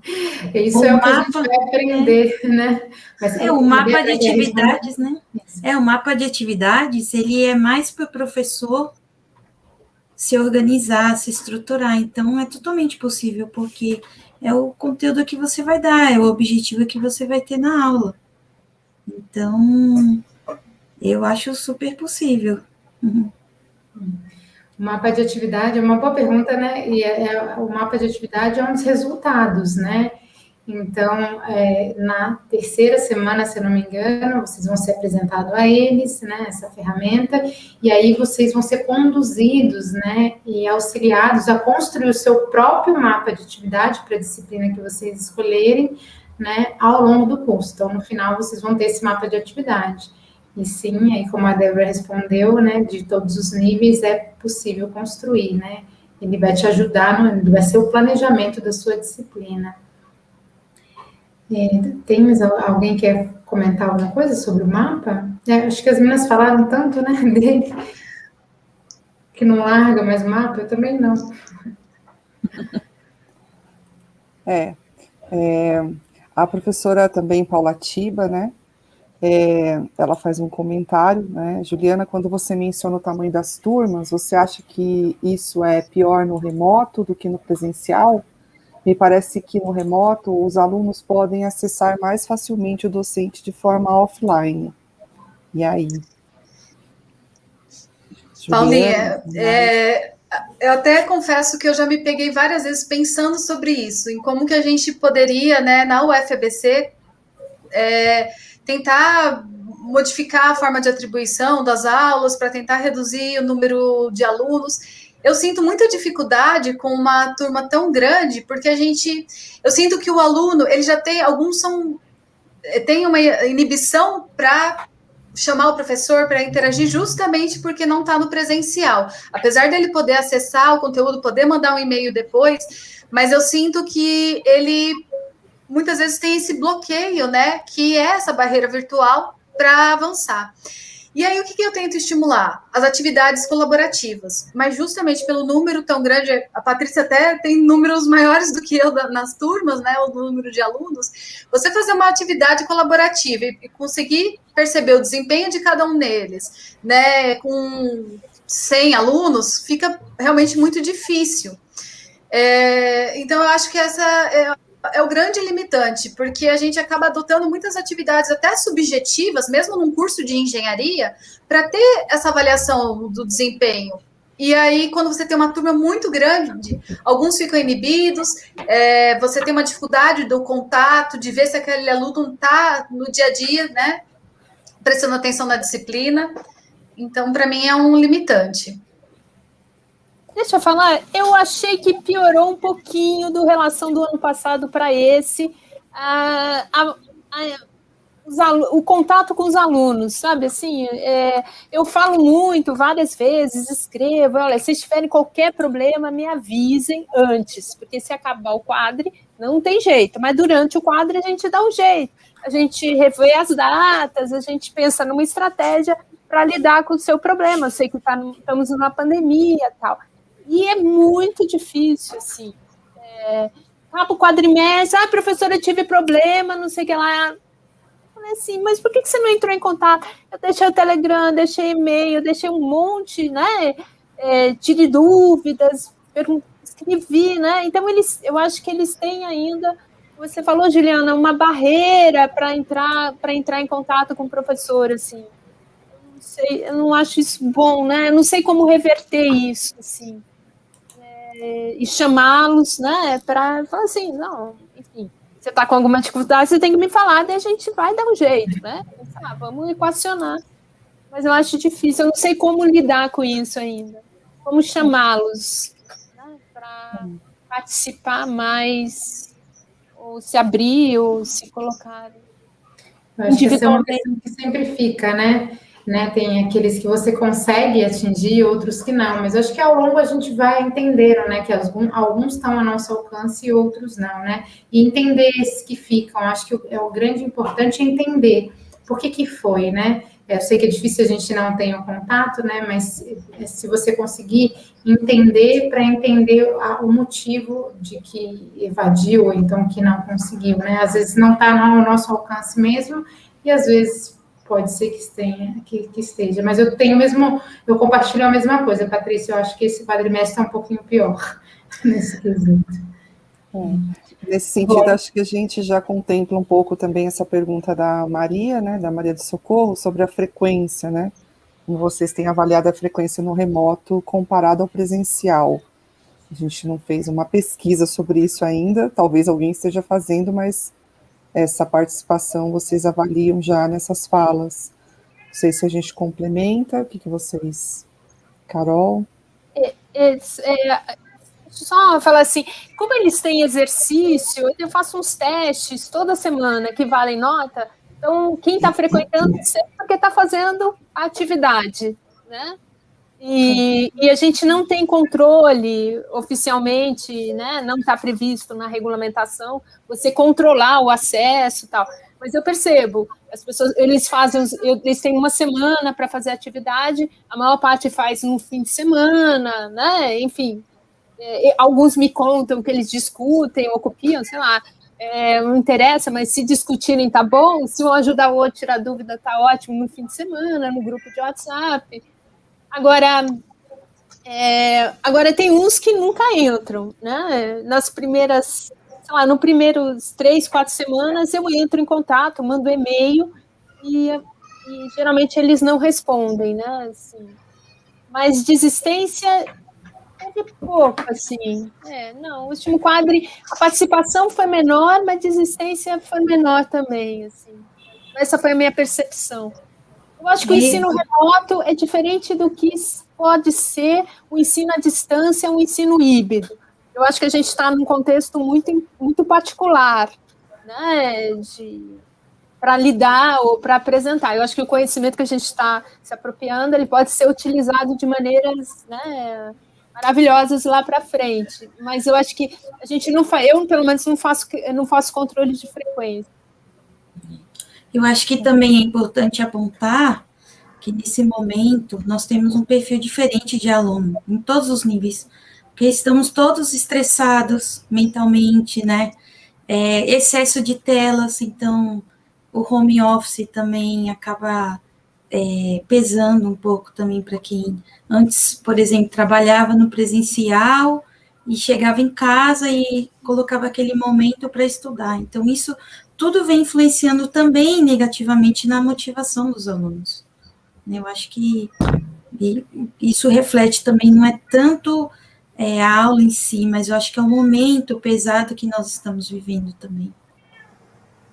Isso o é o mapa, que a gente vai aprender, é, né? É, o mapa de atividades, né? É, o mapa de atividades, ele é mais para o professor se organizar, se estruturar. Então, é totalmente possível, porque é o conteúdo que você vai dar, é o objetivo que você vai ter na aula. Então, eu acho super possível. Uhum. Mapa de atividade é uma boa pergunta, né? E é, é, o mapa de atividade é um dos resultados, né? Então, é, na terceira semana, se eu não me engano, vocês vão ser apresentados a eles, né, essa ferramenta, e aí vocês vão ser conduzidos, né, e auxiliados a construir o seu próprio mapa de atividade para a disciplina que vocês escolherem, né, ao longo do curso. Então, no final, vocês vão ter esse mapa de atividade. E sim, aí como a Débora respondeu, né, de todos os níveis é possível construir, né? Ele vai te ajudar, no, vai ser o planejamento da sua disciplina. É, tem mais alguém que quer comentar alguma coisa sobre o mapa? É, acho que as meninas falaram tanto, né, dele, que não larga mais o mapa, eu também não. É, é a professora também Paula Tiba, né, é, ela faz um comentário, né? Juliana, quando você menciona o tamanho das turmas, você acha que isso é pior no remoto do que no presencial? Me parece que no remoto os alunos podem acessar mais facilmente o docente de forma offline. E aí? Paulinha, é, eu até confesso que eu já me peguei várias vezes pensando sobre isso, em como que a gente poderia, né, na UFBC, é, tentar modificar a forma de atribuição das aulas para tentar reduzir o número de alunos. Eu sinto muita dificuldade com uma turma tão grande, porque a gente, eu sinto que o aluno, ele já tem, alguns são tem uma inibição para chamar o professor para interagir justamente porque não está no presencial. Apesar dele poder acessar o conteúdo, poder mandar um e-mail depois, mas eu sinto que ele muitas vezes tem esse bloqueio, né? Que é essa barreira virtual para avançar. E aí, o que, que, eu tento estimular? As atividades colaborativas. Mas justamente pelo número tão grande, a Patrícia até tem números maiores do que eu nas turmas, né? O número de alunos. Você fazer uma atividade colaborativa e conseguir perceber o desempenho de cada um deles, né? Com 100 alunos, fica realmente muito difícil. É, então, eu acho que essa é é o grande limitante, porque a gente acaba adotando muitas atividades até subjetivas, mesmo num curso de engenharia, para ter essa avaliação do desempenho. E aí, quando você tem uma turma muito grande, alguns ficam inibidos, é, você tem uma dificuldade do contato, de ver se aquele aluno está no dia a dia, né? Prestando atenção na disciplina. Então, para mim, é um limitante. Deixa eu falar, eu achei que piorou um pouquinho do relação do ano passado para esse. A, a, o contato com os alunos, sabe? Assim, é, eu falo muito, várias vezes, escrevo, olha, se tiverem qualquer problema, me avisem antes, porque se acabar o quadro, não tem jeito, mas durante o quadro a gente dá um jeito, a gente revê as datas, a gente pensa numa estratégia para lidar com o seu problema. Eu sei que tá, estamos numa pandemia tal. E é muito difícil, assim. É, tá pro quadrimestre, ah, professora, eu tive problema, não sei o que lá. Falei assim, mas por que você não entrou em contato? Eu deixei o Telegram, deixei e-mail, deixei um monte, né? É, tive dúvidas, escrevi, né? Então, eles, eu acho que eles têm ainda, você falou, Juliana, uma barreira para entrar, entrar em contato com o professor, assim. Eu não sei, eu não acho isso bom, né? Eu não sei como reverter isso, assim e chamá-los, né, para falar assim, não, enfim, você está com alguma dificuldade, você tem que me falar, daí a gente vai dar um jeito, né? Ah, vamos equacionar. Mas eu acho difícil, eu não sei como lidar com isso ainda. Como chamá-los né, para participar mais, ou se abrir, ou se colocar. Eu acho que é uma questão que sempre fica, né? Né? Tem aqueles que você consegue atingir, outros que não, mas acho que ao longo a gente vai entendendo, né? Que alguns, estão ao nosso alcance e outros não, né? E entender esses que ficam, acho que é o grande importante é entender por que que foi, né? Eu sei que é difícil a gente não ter o um contato, né? Mas se você conseguir entender para entender a, o motivo de que evadiu ou então que não conseguiu, né? Às vezes não está no nosso alcance mesmo e às vezes pode ser que, tenha, que, que, esteja, mas eu tenho mesmo, eu compartilho a mesma coisa, Patrícia, eu acho que esse quadrimestre está um pouquinho pior nesse quesito. É. Nesse sentido, Bom, acho que a gente já contempla um pouco também essa pergunta da Maria, né, da Maria do Socorro, sobre a frequência, né, como vocês têm avaliado a frequência no remoto comparado ao presencial. A gente não fez uma pesquisa sobre isso ainda, talvez alguém esteja fazendo, mas essa participação vocês avaliam já nessas falas? Não sei se a gente complementa, o que, que vocês. Carol? É, é, é, só falar assim, como eles têm exercício, eu faço uns testes toda semana que valem nota, então quem está frequentando sempre porque está fazendo a atividade, né? E, e, a gente não tem controle oficialmente, né? Não está previsto na regulamentação você controlar o acesso e tal. Mas eu percebo, as pessoas, eles fazem, eles têm uma semana para fazer atividade, a maior parte faz no fim de semana, né? Enfim, é, alguns me contam que eles discutem ou copiam, sei lá. É, não interessa, mas se discutirem tá bom, se um ajudar o outro a tirar dúvida tá ótimo no fim de semana, no grupo de WhatsApp. Agora, é, agora tem uns que nunca entram, né? Nas primeiras, sei lá, no primeiros três, quatro semanas eu entro em contato, mando e-mail e e geralmente eles não respondem, né? Assim, mas desistência teve pouco, assim. É, não, o último quadro, a participação foi menor, mas desistência foi menor também, assim. Essa foi a minha percepção. Eu acho que o ensino remoto é diferente do que pode ser o ensino à distância, um ensino híbrido. Eu acho que a gente está num contexto muito, muito particular, né, para lidar ou para apresentar. Eu acho que o conhecimento que a gente está se apropriando, ele pode ser utilizado de maneiras, né, maravilhosas lá para frente. Mas eu acho que a gente não faz, eu pelo menos não faço, não faço controle de frequência. Eu acho que também é importante apontar que nesse momento nós temos um perfil diferente de aluno, em todos os níveis, porque estamos todos estressados mentalmente, né? É, excesso de telas, então o home office também acaba é, pesando um pouco também para quem antes, por exemplo, trabalhava no presencial e chegava em casa e colocava aquele momento para estudar. Então, isso tudo vem influenciando também negativamente na motivação dos alunos. Eu acho que isso reflete também, não é tanto é, a aula em si, mas eu acho que é o momento pesado que nós estamos vivendo também.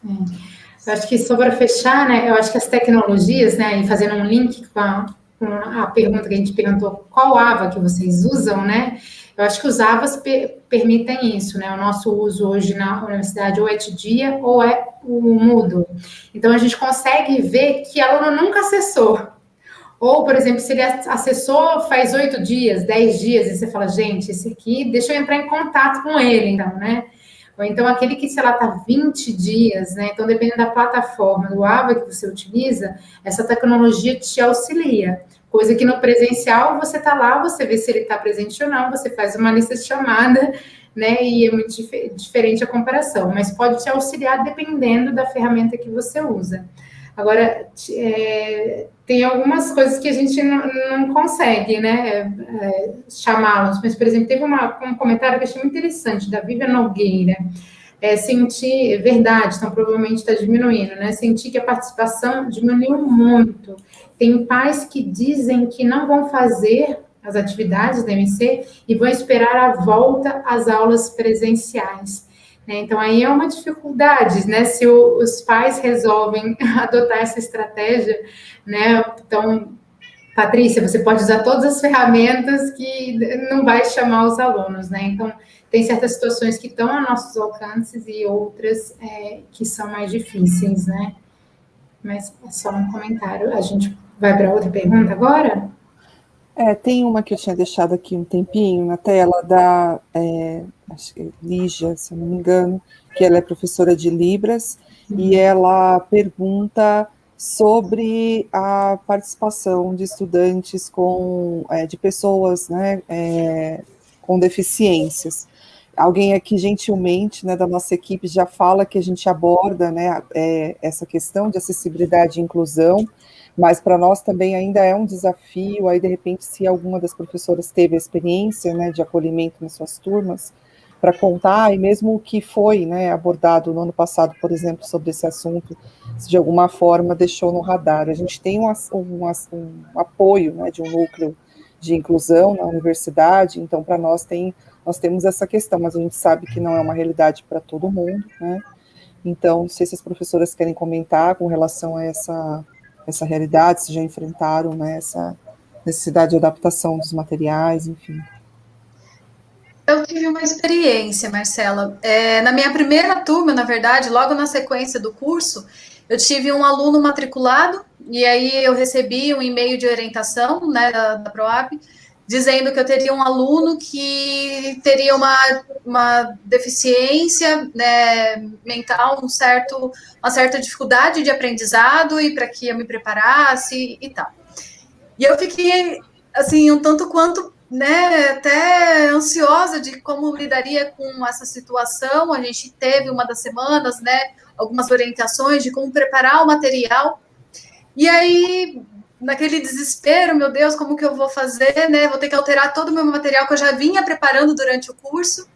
É. Eu acho que só para fechar, né, eu acho que as tecnologias, né, e fazendo um link com a, com a pergunta que a gente perguntou, qual AVA que vocês usam, né, eu acho que os AVAs per permitem isso, né? O nosso uso hoje na universidade ou é de dia ou é o mudo. Então, a gente consegue ver que aluno nunca acessou. Ou, por exemplo, se ele acessou faz oito dias, dez dias, e você fala, gente, esse aqui, deixa eu entrar em contato com ele, então, né? Ou então aquele que, sei lá, está 20 dias, né? Então, dependendo da plataforma, do AVA que você utiliza, essa tecnologia te auxilia. Coisa que no presencial, você está lá, você vê se ele está presente ou não, você faz uma lista de chamada, né? E é muito dif diferente a comparação, mas pode te auxiliar dependendo da ferramenta que você usa. Agora, é, tem algumas coisas que a gente não, consegue, né, é, chamá-los. Mas, por exemplo, teve uma, um comentário que eu achei muito interessante, da Vivian Nogueira. É, sentir, verdade, então provavelmente está diminuindo, né? Sentir que a participação diminuiu muito. Tem pais que dizem que não vão fazer as atividades da MC e vão esperar a volta às aulas presenciais. Né? Então, aí é uma dificuldade, né? Se o, os pais resolvem adotar essa estratégia, né? Então, Patrícia, você pode usar todas as ferramentas que não vai chamar os alunos, né? Então, tem certas situações que estão a nossos alcances e outras é, que são mais difíceis, né? Mas é só um comentário. A gente vai para outra pergunta agora? É, tem uma que eu tinha deixado aqui um tempinho na tela, da é, é Lígia, se eu não me engano, que ela é professora de Libras, uhum. e ela pergunta sobre a participação de estudantes com, é, de pessoas né, é, com deficiências. Alguém aqui, gentilmente, né, da nossa equipe, já fala que a gente aborda né, é, essa questão de acessibilidade e inclusão, mas para nós também ainda é um desafio, aí de repente se alguma das professoras teve a experiência, né, de acolhimento nas suas turmas, para contar, e mesmo o que foi, né, abordado no ano passado, por exemplo, sobre esse assunto, se de alguma forma deixou no radar. A gente tem um, um, um apoio, né, de um núcleo de inclusão na universidade, então para nós tem, nós temos essa questão, mas a gente sabe que não é uma realidade para todo mundo, né, então, não sei se as professoras querem comentar com relação a essa essa realidade, se já enfrentaram né, essa necessidade de adaptação dos materiais, enfim. Eu tive uma experiência, Marcela. É, na minha primeira turma, na verdade, logo na sequência do curso, eu tive um aluno matriculado, e aí eu recebi um e-mail de orientação né, da, da PROAP, dizendo que eu teria um aluno que teria uma, uma deficiência né, mental, um certo, uma certa dificuldade de aprendizado e para que eu me preparasse e tal. E eu fiquei, assim, um tanto quanto, né, até ansiosa de como lidaria com essa situação. A gente teve uma das semanas, né, algumas orientações de como preparar o material. E aí, naquele desespero, meu Deus, como que eu vou fazer, né? Vou ter que alterar todo o meu material que eu já vinha preparando durante o curso.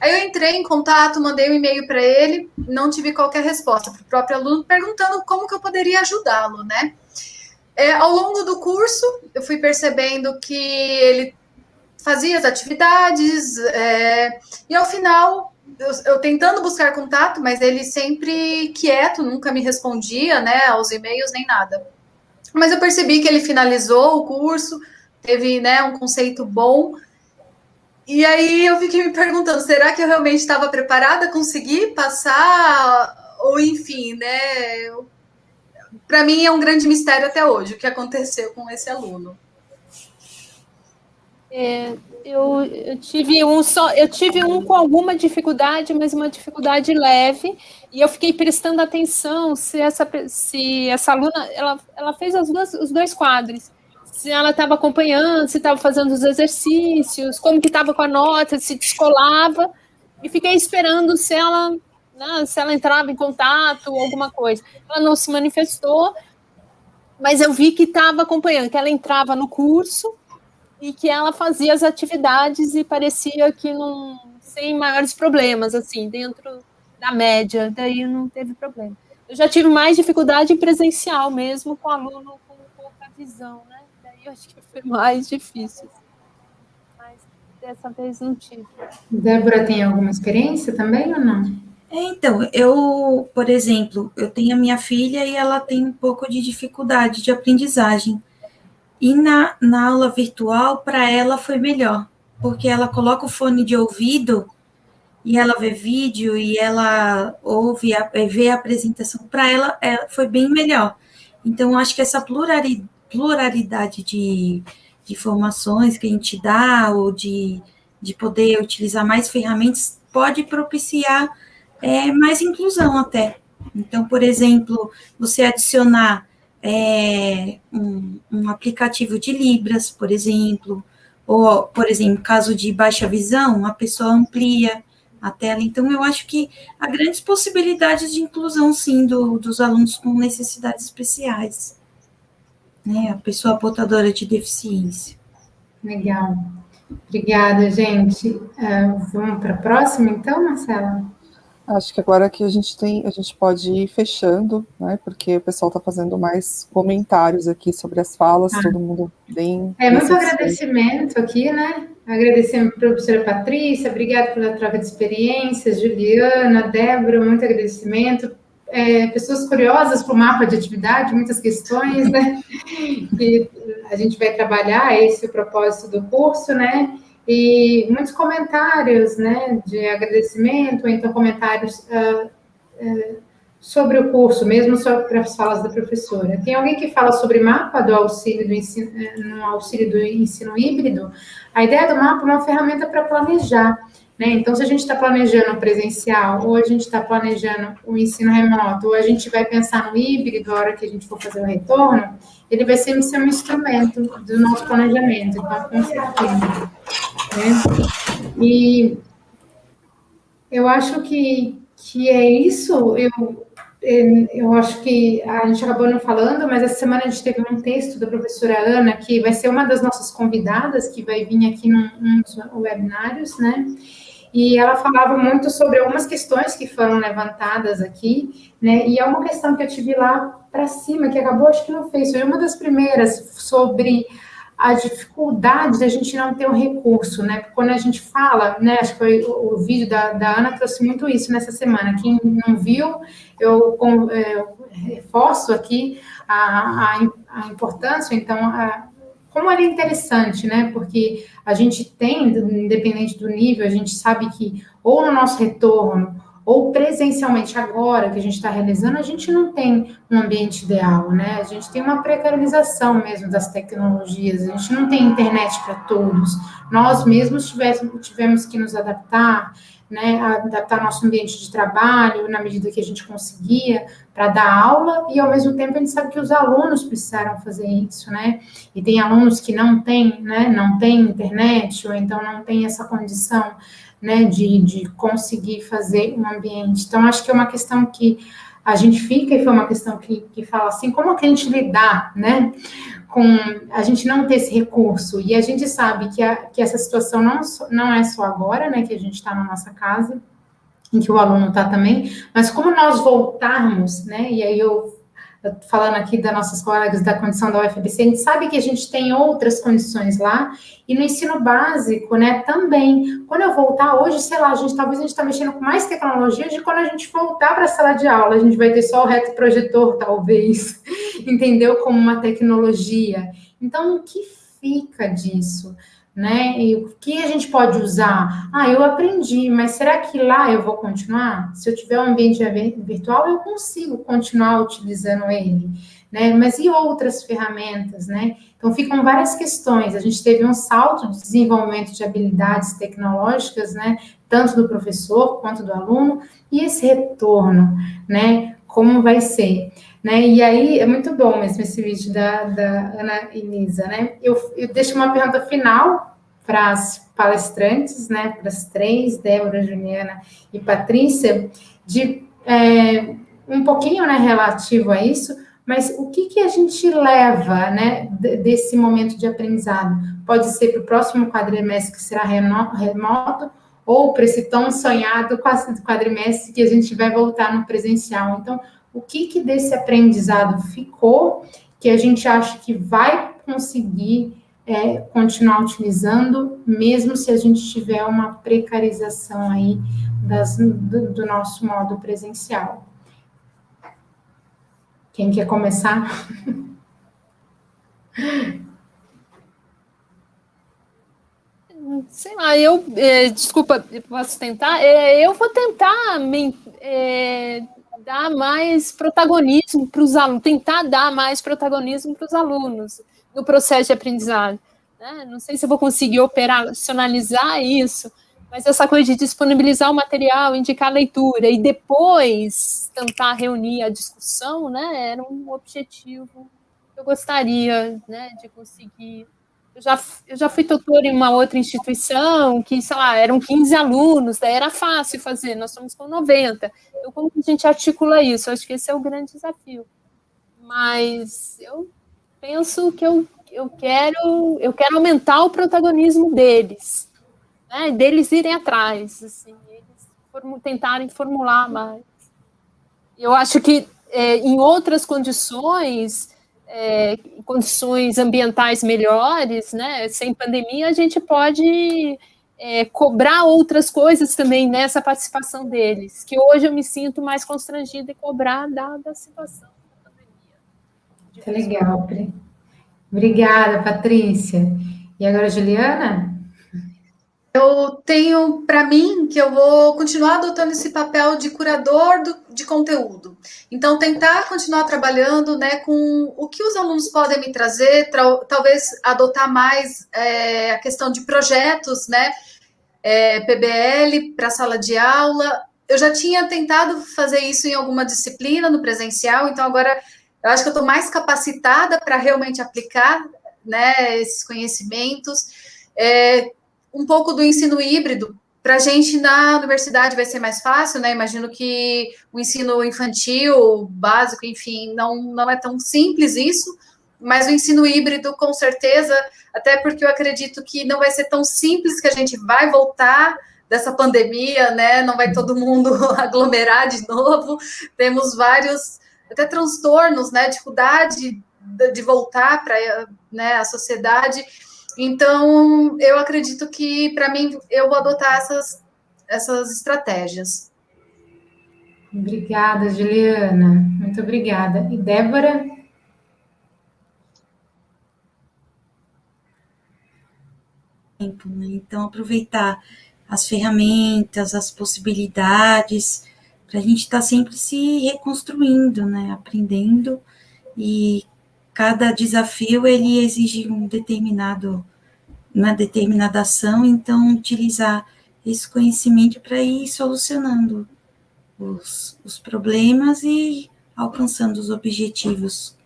Aí eu entrei em contato, mandei um e-mail para ele, não tive qualquer resposta para o próprio aluno perguntando como que eu poderia ajudá-lo, né? é, ao longo do curso, eu fui percebendo que ele fazia as atividades, é, e ao final, eu, eu, tentando buscar contato, mas ele sempre quieto, nunca me respondia, né, aos e-mails nem nada. Mas eu percebi que ele finalizou o curso, teve, né, um conceito bom, e aí eu fiquei me perguntando, será que eu realmente estava preparada a conseguir passar, ou enfim, né, para mim é um grande mistério até hoje o que aconteceu com esse aluno. É, eu, eu, tive um só, eu tive um com alguma dificuldade, mas uma dificuldade leve, e eu fiquei prestando atenção se essa, se essa aluna ela, ela fez as duas, os dois quadros. Se ela estava acompanhando, se estava fazendo os exercícios, como que estava com a nota, se descolava, e fiquei esperando se ela, né, se ela entrava em contato, alguma coisa. Ela não se manifestou, mas eu vi que estava acompanhando, que ela entrava no curso, e que ela fazia as atividades e parecia que não sem maiores problemas assim dentro da média daí não teve problema. Eu já tive mais dificuldade em presencial mesmo com aluno com pouca visão né? Daí eu acho que foi mais difícil. Mas dessa vez não tive. Débora tem alguma experiência também ou não? É, então, eu, por exemplo, eu tenho a minha filha e ela tem um pouco de dificuldade de aprendizagem. E na, na aula virtual, para ela foi melhor, porque ela coloca o fone de ouvido e ela vê vídeo e ela ouve, a, vê a apresentação. Para ela é, foi bem melhor. Então, acho que essa pluralidade de, de informações que a gente dá, ou de, de poder utilizar mais ferramentas, pode propiciar é, mais inclusão até. Então, por exemplo, você adicionar é, um, um, aplicativo de Libras, por exemplo, ou, por exemplo, caso de baixa visão, a pessoa amplia a tela. Então, eu acho que há grandes possibilidades de inclusão, sim, do, dos alunos com necessidades especiais. Né? A pessoa portadora de deficiência. Legal. Obrigada, gente. Uh, vamos para a próxima, então, Marcela? Acho que agora que a gente tem, a gente pode ir fechando, né? Porque o pessoal está fazendo mais comentários aqui sobre as falas, ah. todo mundo bem. É muito agradecimento aqui, né? Agradecendo a professora Patrícia, obrigada pela troca de experiências, Juliana, Débora, muito agradecimento. É, pessoas curiosas para o mapa de atividade, muitas questões, né? Que a gente vai trabalhar, esse é o propósito do curso, né? E muitos comentários, né, de agradecimento, ou então comentários uh, uh, sobre o curso, mesmo sobre as falas da professora. Tem alguém que fala sobre mapa do auxílio do ensino, eh, no auxílio do ensino híbrido? A ideia do mapa é uma ferramenta para planejar. Né? Então, se a gente está planejando presencial, ou a gente está planejando o ensino remoto, ou a gente vai pensar no híbrido, a hora que a gente for fazer o retorno, ele vai sempre ser um instrumento do nosso planejamento. Então, com certeza. Né? E eu acho que, que é isso. Eu, eu acho que a gente acabou não falando, mas essa semana a gente teve um texto da professora Ana, que vai ser uma das nossas convidadas, que vai vir aqui num, num dos webinários, né? E ela falava muito sobre algumas questões que foram levantadas aqui, né? E é uma questão que eu tive lá para cima, que acabou, acho que não fez, foi uma das primeiras sobre a dificuldade da gente não ter um recurso, né? Porque quando a gente fala, né? Acho que foi o, o vídeo da, da, Ana trouxe muito isso nessa semana. Quem não viu, eu, é, eu reforço aqui a, a, a importância, então, a, como é interessante, né? Porque a gente tem, independente do nível, a gente sabe que ou no nosso retorno ou presencialmente agora que a gente está realizando, a gente não tem um ambiente ideal, né? A gente tem uma precarização mesmo das tecnologias, a gente não tem internet para todos. Nós mesmos tivemos que nos adaptar, né? Adaptar nosso ambiente de trabalho na medida que a gente conseguia para dar aula e ao mesmo tempo a gente sabe que os alunos precisaram fazer isso, né? E tem alunos que não têm, né? Não têm internet ou então não tem essa condição né, de, de conseguir fazer um ambiente. Então, acho que é uma questão que a gente fica, e foi uma questão que, que fala assim, como que a gente lidar, né, com a gente não ter esse recurso, e a gente sabe que, a, que essa situação não, não é só agora, né, que a gente está na nossa casa, em que o aluno está também, mas como nós voltarmos, né, e aí eu falando aqui das nossas colegas da condição da UFBC, a gente sabe que a gente tem outras condições lá, e no ensino básico, né, também. Quando eu voltar hoje, sei lá, a gente talvez a gente está mexendo com mais tecnologia de quando a gente voltar para a sala de aula, a gente vai ter só o retroprojetor, talvez, entendeu? Como uma tecnologia. Então, o que fica disso? Né? E o que a gente pode usar? Ah, eu aprendi, mas será que lá eu vou continuar? Se eu tiver um ambiente virtual, eu consigo continuar utilizando ele, né? Mas e outras ferramentas, né? Então ficam várias questões. A gente teve um salto de desenvolvimento de habilidades tecnológicas, né? Tanto do professor quanto do aluno, e esse retorno, né? Como vai ser? Né? E aí, é muito bom mesmo esse vídeo da, da Ana Inisa, né? Eu, eu deixo uma pergunta final para as palestrantes, né? Para as três, Débora, Juliana e Patrícia, de é, um pouquinho, né, relativo a isso, mas o que, que a gente leva, né, desse momento de aprendizado? Pode ser para o próximo quadrimestre que será remoto, ou para esse tão sonhado quadrimestre que a gente vai voltar no presencial. Então, o que, que desse aprendizado ficou que a gente acha que vai conseguir é, continuar utilizando, mesmo se a gente tiver uma precarização aí das, do, do nosso modo presencial. Quem quer começar? Sei lá, eu, é, desculpa, posso tentar? É, eu vou tentar me, é, dar mais protagonismo para os alunos, tentar dar mais protagonismo para os alunos no processo de aprendizagem. Né? Não sei se vou conseguir operacionalizar isso, mas essa coisa de disponibilizar o material, indicar a leitura e depois tentar reunir a discussão, né, era um objetivo que eu gostaria né, de conseguir eu já, eu já fui tutor em uma outra instituição que, sei lá, eram 15 alunos, daí era fácil fazer, nós somos com 90. Então, como que a gente articula isso? Eu acho que esse é o grande desafio. Mas eu penso que eu, eu, quero, eu quero aumentar o protagonismo deles, né? deles irem atrás, assim, eles form, tentarem formular mais. Eu acho que é, em outras condições é, condições ambientais melhores, né, sem pandemia, a gente pode é, cobrar outras coisas também nessa participação deles, que hoje eu me sinto mais constrangida em cobrar dada a situação da pandemia. Que legal, Pri. Obrigada, Patrícia. E agora, Juliana? Eu tenho para mim que eu vou continuar adotando esse papel de curador do, de conteúdo. Então, tentar continuar trabalhando né, com o que os alunos podem me trazer, talvez adotar mais é, a questão de projetos, né? É, PBL para sala de aula. Eu já tinha tentado fazer isso em alguma disciplina no presencial, então agora eu acho que eu estou mais capacitada para realmente aplicar né, esses conhecimentos. É, um pouco do ensino híbrido. Para a gente na universidade vai ser mais fácil, né? Imagino que o ensino infantil, básico, enfim, não, não é tão simples isso, mas o ensino híbrido, com certeza, até porque eu acredito que não vai ser tão simples que a gente vai voltar dessa pandemia, né? Não vai todo mundo aglomerar de novo. Temos vários até transtornos, né? Dificuldade de voltar para né, a sociedade. Então, eu acredito que, para mim, eu vou adotar essas, essas estratégias. Obrigada, Juliana. Muito obrigada. E Débora? Né? Então, aproveitar as ferramentas, as possibilidades, para a gente estar tá sempre se reconstruindo, né? Aprendendo e cada desafio ele exige um determinado uma determinada ação, então utilizar esse conhecimento para ir solucionando os, os problemas e alcançando os objetivos.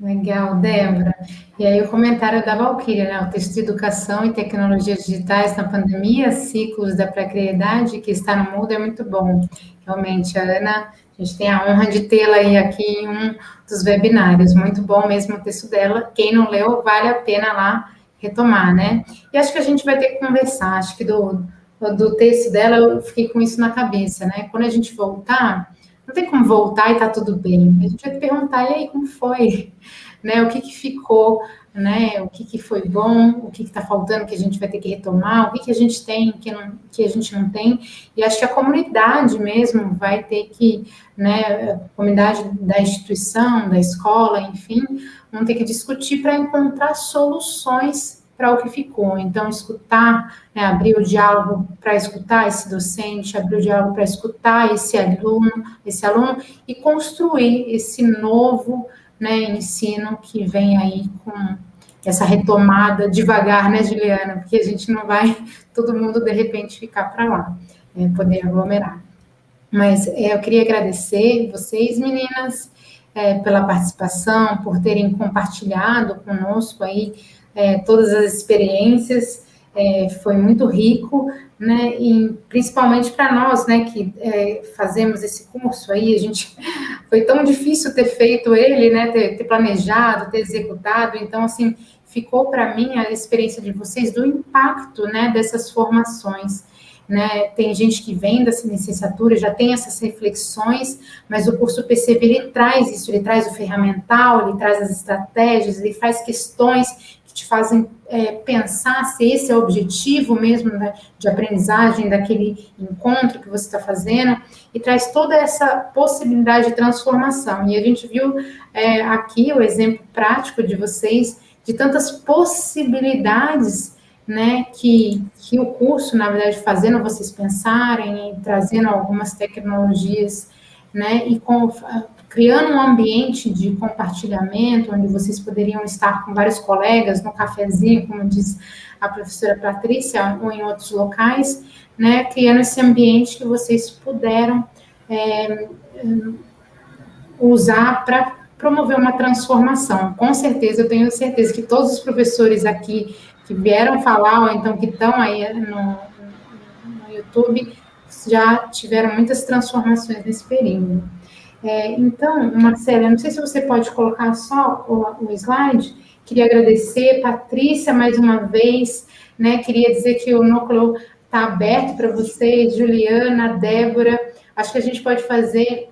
Legal, Débora. E aí o comentário da Valquíria, né? O texto de educação e tecnologias digitais na pandemia, ciclos da precariedade que está no mundo é muito bom. Realmente, a Ana a gente tem a honra de tê-la aí aqui em um dos webinários. Muito bom mesmo o texto dela. Quem não leu, vale a pena lá retomar, né? E acho que a gente vai ter que conversar. Acho que do, do texto dela eu fiquei com isso na cabeça, né? Quando a gente voltar, não tem como voltar e tá tudo bem. A gente vai perguntar, e aí, como foi? Né, o que, que ficou, né? O que, que foi bom, o que está faltando que a gente vai ter que retomar, o que, que a gente tem que, não, que a gente não tem. E acho que a comunidade mesmo vai ter que, né, a comunidade da instituição, da escola, enfim, vão ter que discutir para encontrar soluções para o que ficou. Então, escutar, né, abrir o diálogo para escutar esse docente, abrir o diálogo para escutar esse aluno, esse aluno e construir esse novo né, ensino que vem aí com essa retomada devagar, né, Juliana? Porque a gente não vai todo mundo de repente ficar para lá, é, poder aglomerar. Mas é, eu queria agradecer vocês, meninas, é, pela participação, por terem compartilhado conosco aí é, todas as experiências, é, foi muito rico, né, e principalmente para nós, né, que é, fazemos esse curso aí, a gente, foi tão difícil ter feito ele, né, ter, ter planejado, ter executado, então, assim, ficou para mim a experiência de vocês do impacto, né, dessas formações, né, tem gente que vem dessa licenciatura, já tem essas reflexões, mas o curso PCV, ele traz isso, ele traz o ferramental, ele traz as estratégias, ele faz questões te fazem é, pensar se esse é o objetivo mesmo né, de aprendizagem daquele encontro que você está fazendo, e traz toda essa possibilidade de transformação. E a gente viu é, aqui o exemplo prático de vocês, de tantas possibilidades né, que, que o curso, na verdade, fazendo vocês pensarem, trazendo algumas tecnologias, né, e com, criando um ambiente de compartilhamento, onde vocês poderiam estar com vários colegas no cafezinho, como diz a professora Patrícia, ou em outros locais, né, criando esse ambiente que vocês puderam é, usar para promover uma transformação. Com certeza, eu tenho certeza que todos os professores aqui que vieram falar, ou então que estão aí no, no YouTube, já tiveram muitas transformações nesse período. É, então, Marcela, não sei se você pode colocar só o, o slide. Queria agradecer, Patrícia, mais uma vez, né? Queria dizer que o núcleo está aberto para vocês, Juliana, Débora. Acho que a gente pode fazer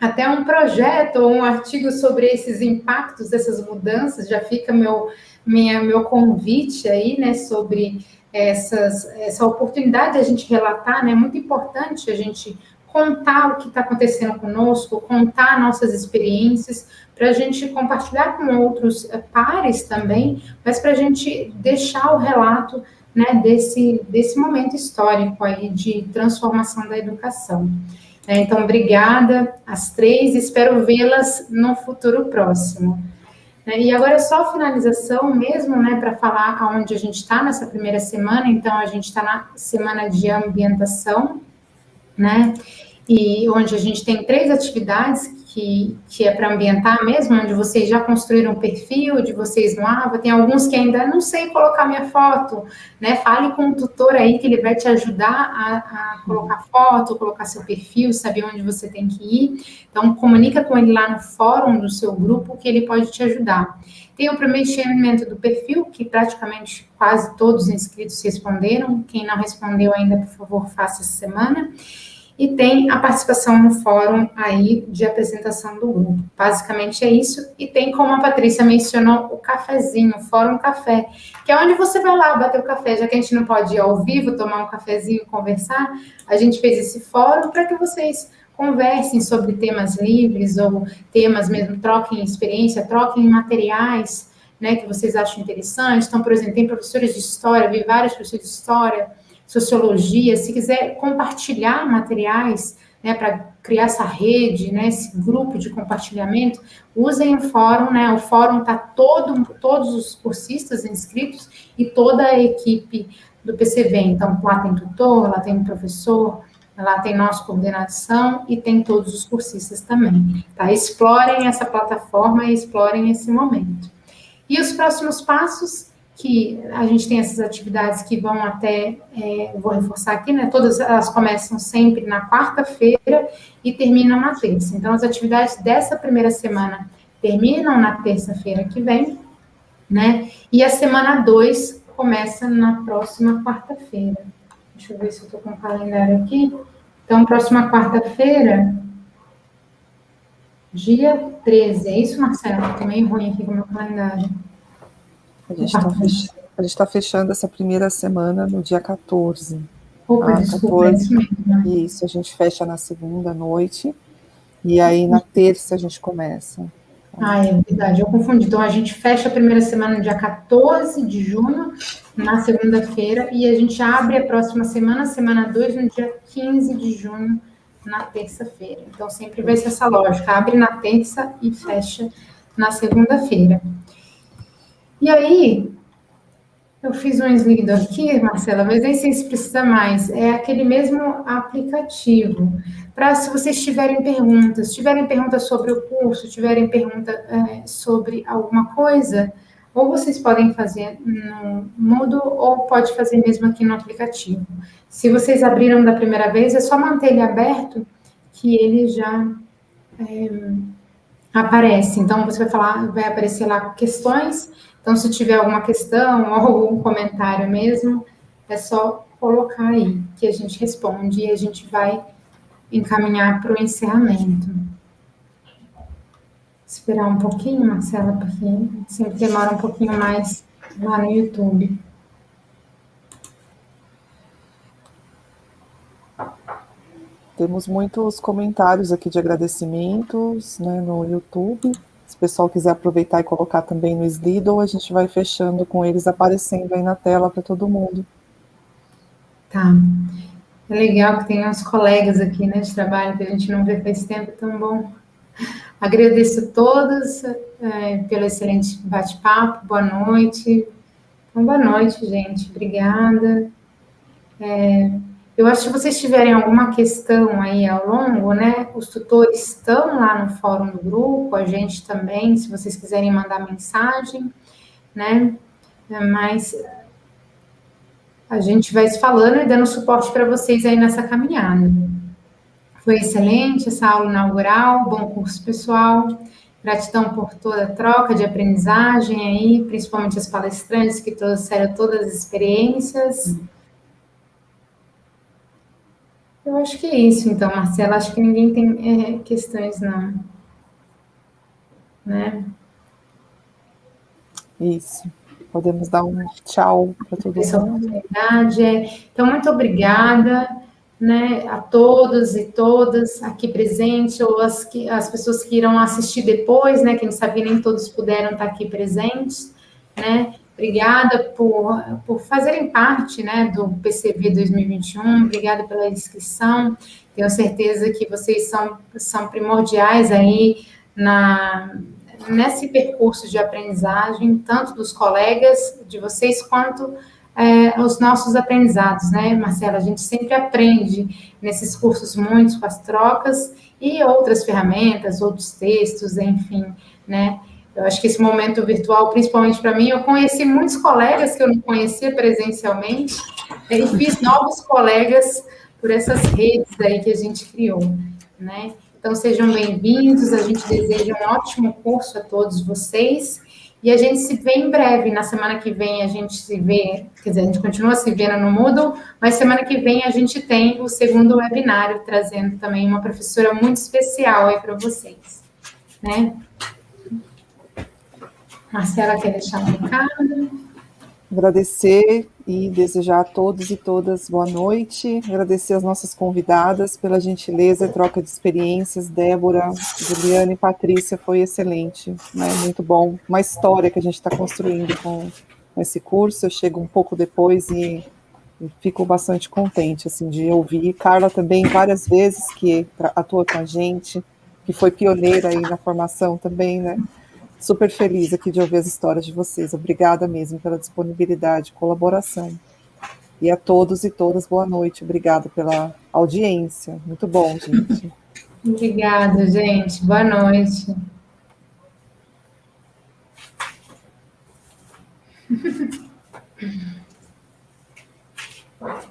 até um projeto ou um artigo sobre esses impactos dessas mudanças. Já fica meu, minha, meu convite aí, né? Sobre essas, essa oportunidade de a gente relatar, né? É muito importante a gente contar o que está acontecendo conosco, contar nossas experiências, para a gente compartilhar com outros eh, pares também, mas para a gente deixar o relato né, desse, desse momento histórico aí de transformação da educação. É, então, obrigada às três, espero vê-las no futuro próximo. É, e agora é só finalização mesmo, né, para falar aonde a gente está nessa primeira semana. Então, a gente está na semana de ambientação, né? E onde a gente tem três atividades que, que é para ambientar mesmo, onde vocês já construíram um perfil de vocês no AVA, tem alguns que ainda não sei colocar minha foto, né? Fale com o tutor aí que ele vai te ajudar a, a colocar foto, colocar seu perfil, saber onde você tem que ir. Então, comunica com ele lá no fórum do seu grupo que ele pode te ajudar. Tem o preenchimento do perfil, que praticamente quase todos os inscritos responderam. Quem não respondeu ainda, por favor, faça essa semana e tem a participação no fórum aí de apresentação do grupo. Basicamente é isso, e tem, como a Patrícia mencionou, o cafezinho, o Fórum Café, que é onde você vai lá bater o café, já que a gente não pode ir ao vivo, tomar um cafezinho, conversar, a gente fez esse fórum para que vocês conversem sobre temas livres ou temas mesmo, troquem experiência, troquem materiais, né, que vocês acham interessantes. Então, por exemplo, tem professores de história, vi vários professores de história, sociologia, se quiser compartilhar materiais, né, para criar essa rede, né, esse grupo de compartilhamento, usem o fórum, né, o fórum está todo, todos os cursistas inscritos e toda a equipe do PCV, então lá tem tutor, lá tem professor, lá tem nossa coordenação e tem todos os cursistas também, tá? Explorem essa plataforma e explorem esse momento. E os próximos passos, que a gente tem essas atividades que vão até, é, vou reforçar aqui, né? Todas elas começam sempre na quarta-feira e terminam na terça. Então, as atividades dessa primeira semana terminam na terça-feira que vem, né? E a semana 2 começa na próxima quarta-feira. Deixa eu ver se eu estou com o calendário aqui. Então, próxima quarta-feira, dia 13. É isso, Marcelo? Estou meio ruim aqui com o meu calendário. A gente está fechando, tá fechando essa primeira semana no dia 14. Opa, ah, desculpa, 14, é isso mesmo. Né? Isso, a gente fecha na segunda noite. E aí na terça a gente começa. Ah, é verdade, eu confundi. Então a gente fecha a primeira semana no dia 14 de junho, na segunda-feira, e a gente abre a próxima semana, semana 2, no dia 15 de junho, na terça-feira. Então sempre vai ser essa lógica: abre na terça e fecha na segunda-feira. E aí, eu fiz um slide aqui, Marcela, mas nem sei se precisa mais. É aquele mesmo aplicativo. Para se vocês tiverem perguntas, tiverem perguntas sobre o curso, tiverem pergunta é, sobre alguma coisa, ou vocês podem fazer no Moodle, ou pode fazer mesmo aqui no aplicativo. Se vocês abriram da primeira vez, é só manter ele aberto, que ele já é, aparece. Então, você vai falar, vai aparecer lá questões então, se tiver alguma questão ou algum comentário mesmo, é só colocar aí que a gente responde e a gente vai encaminhar para o encerramento. Esperar um pouquinho, Marcela, porque sempre demora um pouquinho mais lá no YouTube. Temos muitos comentários aqui de agradecimentos né, no YouTube. Se o pessoal quiser aproveitar e colocar também no Slido, a gente vai fechando com eles aparecendo aí na tela para todo mundo. Tá. É legal que tem uns colegas aqui, né, de trabalho que a gente não vê faz tempo, tão bom. Agradeço a todos é, pelo excelente bate-papo, boa noite. Então, boa noite, gente. Obrigada. É, eu acho que se vocês tiverem alguma questão aí ao longo, né, os tutores estão lá no fórum do grupo, a gente também, se vocês quiserem mandar mensagem, né, mas a gente vai se falando e dando suporte para vocês aí nessa caminhada. Foi excelente essa aula inaugural, bom curso pessoal, gratidão por toda a troca de aprendizagem aí, principalmente as palestrantes que trouxeram todas as experiências. Eu acho que é isso, então, Marcela. Acho que ninguém tem é, questões, não. Né? Isso. Podemos dar um tchau para todo mundo. É. Então, muito obrigada né, a todos e todas aqui presentes, ou as, que, as pessoas que irão assistir depois, né? Quem sabe nem todos puderam estar aqui presentes, né? Obrigada por, por fazerem parte né, do PCB 2021, obrigada pela inscrição. Tenho certeza que vocês são, são primordiais aí na, nesse percurso de aprendizagem, tanto dos colegas de vocês quanto é, os nossos aprendizados, né, Marcela? A gente sempre aprende nesses cursos muitos com as trocas e outras ferramentas, outros textos, enfim, né? Eu acho que esse momento virtual, principalmente para mim, eu conheci muitos colegas que eu não conhecia presencialmente e fiz novos colegas por essas redes aí que a gente criou, né? Então sejam bem-vindos, a gente deseja um ótimo curso a todos vocês e a gente se vê em breve. Na semana que vem a gente se vê, quer dizer, a gente continua se vendo no Moodle, mas semana que vem a gente tem o segundo webinário trazendo também uma professora muito especial aí para vocês, né? Marcela quer deixar um recado? Agradecer e desejar a todos e todas boa noite. Agradecer as nossas convidadas pela gentileza e troca de experiências. Débora, Juliana e Patrícia, foi excelente, né? muito bom. Uma história que a gente está construindo com, esse curso. Eu chego um pouco depois e, e fico bastante contente assim, de ouvir. Carla também, várias vezes, que atua com a gente, que foi pioneira aí na formação também, né? Super feliz aqui de ouvir as histórias de vocês. Obrigada mesmo pela disponibilidade, colaboração. E a todos e todas, boa noite. Obrigada pela audiência. Muito bom, gente. Obrigada, gente. Boa noite.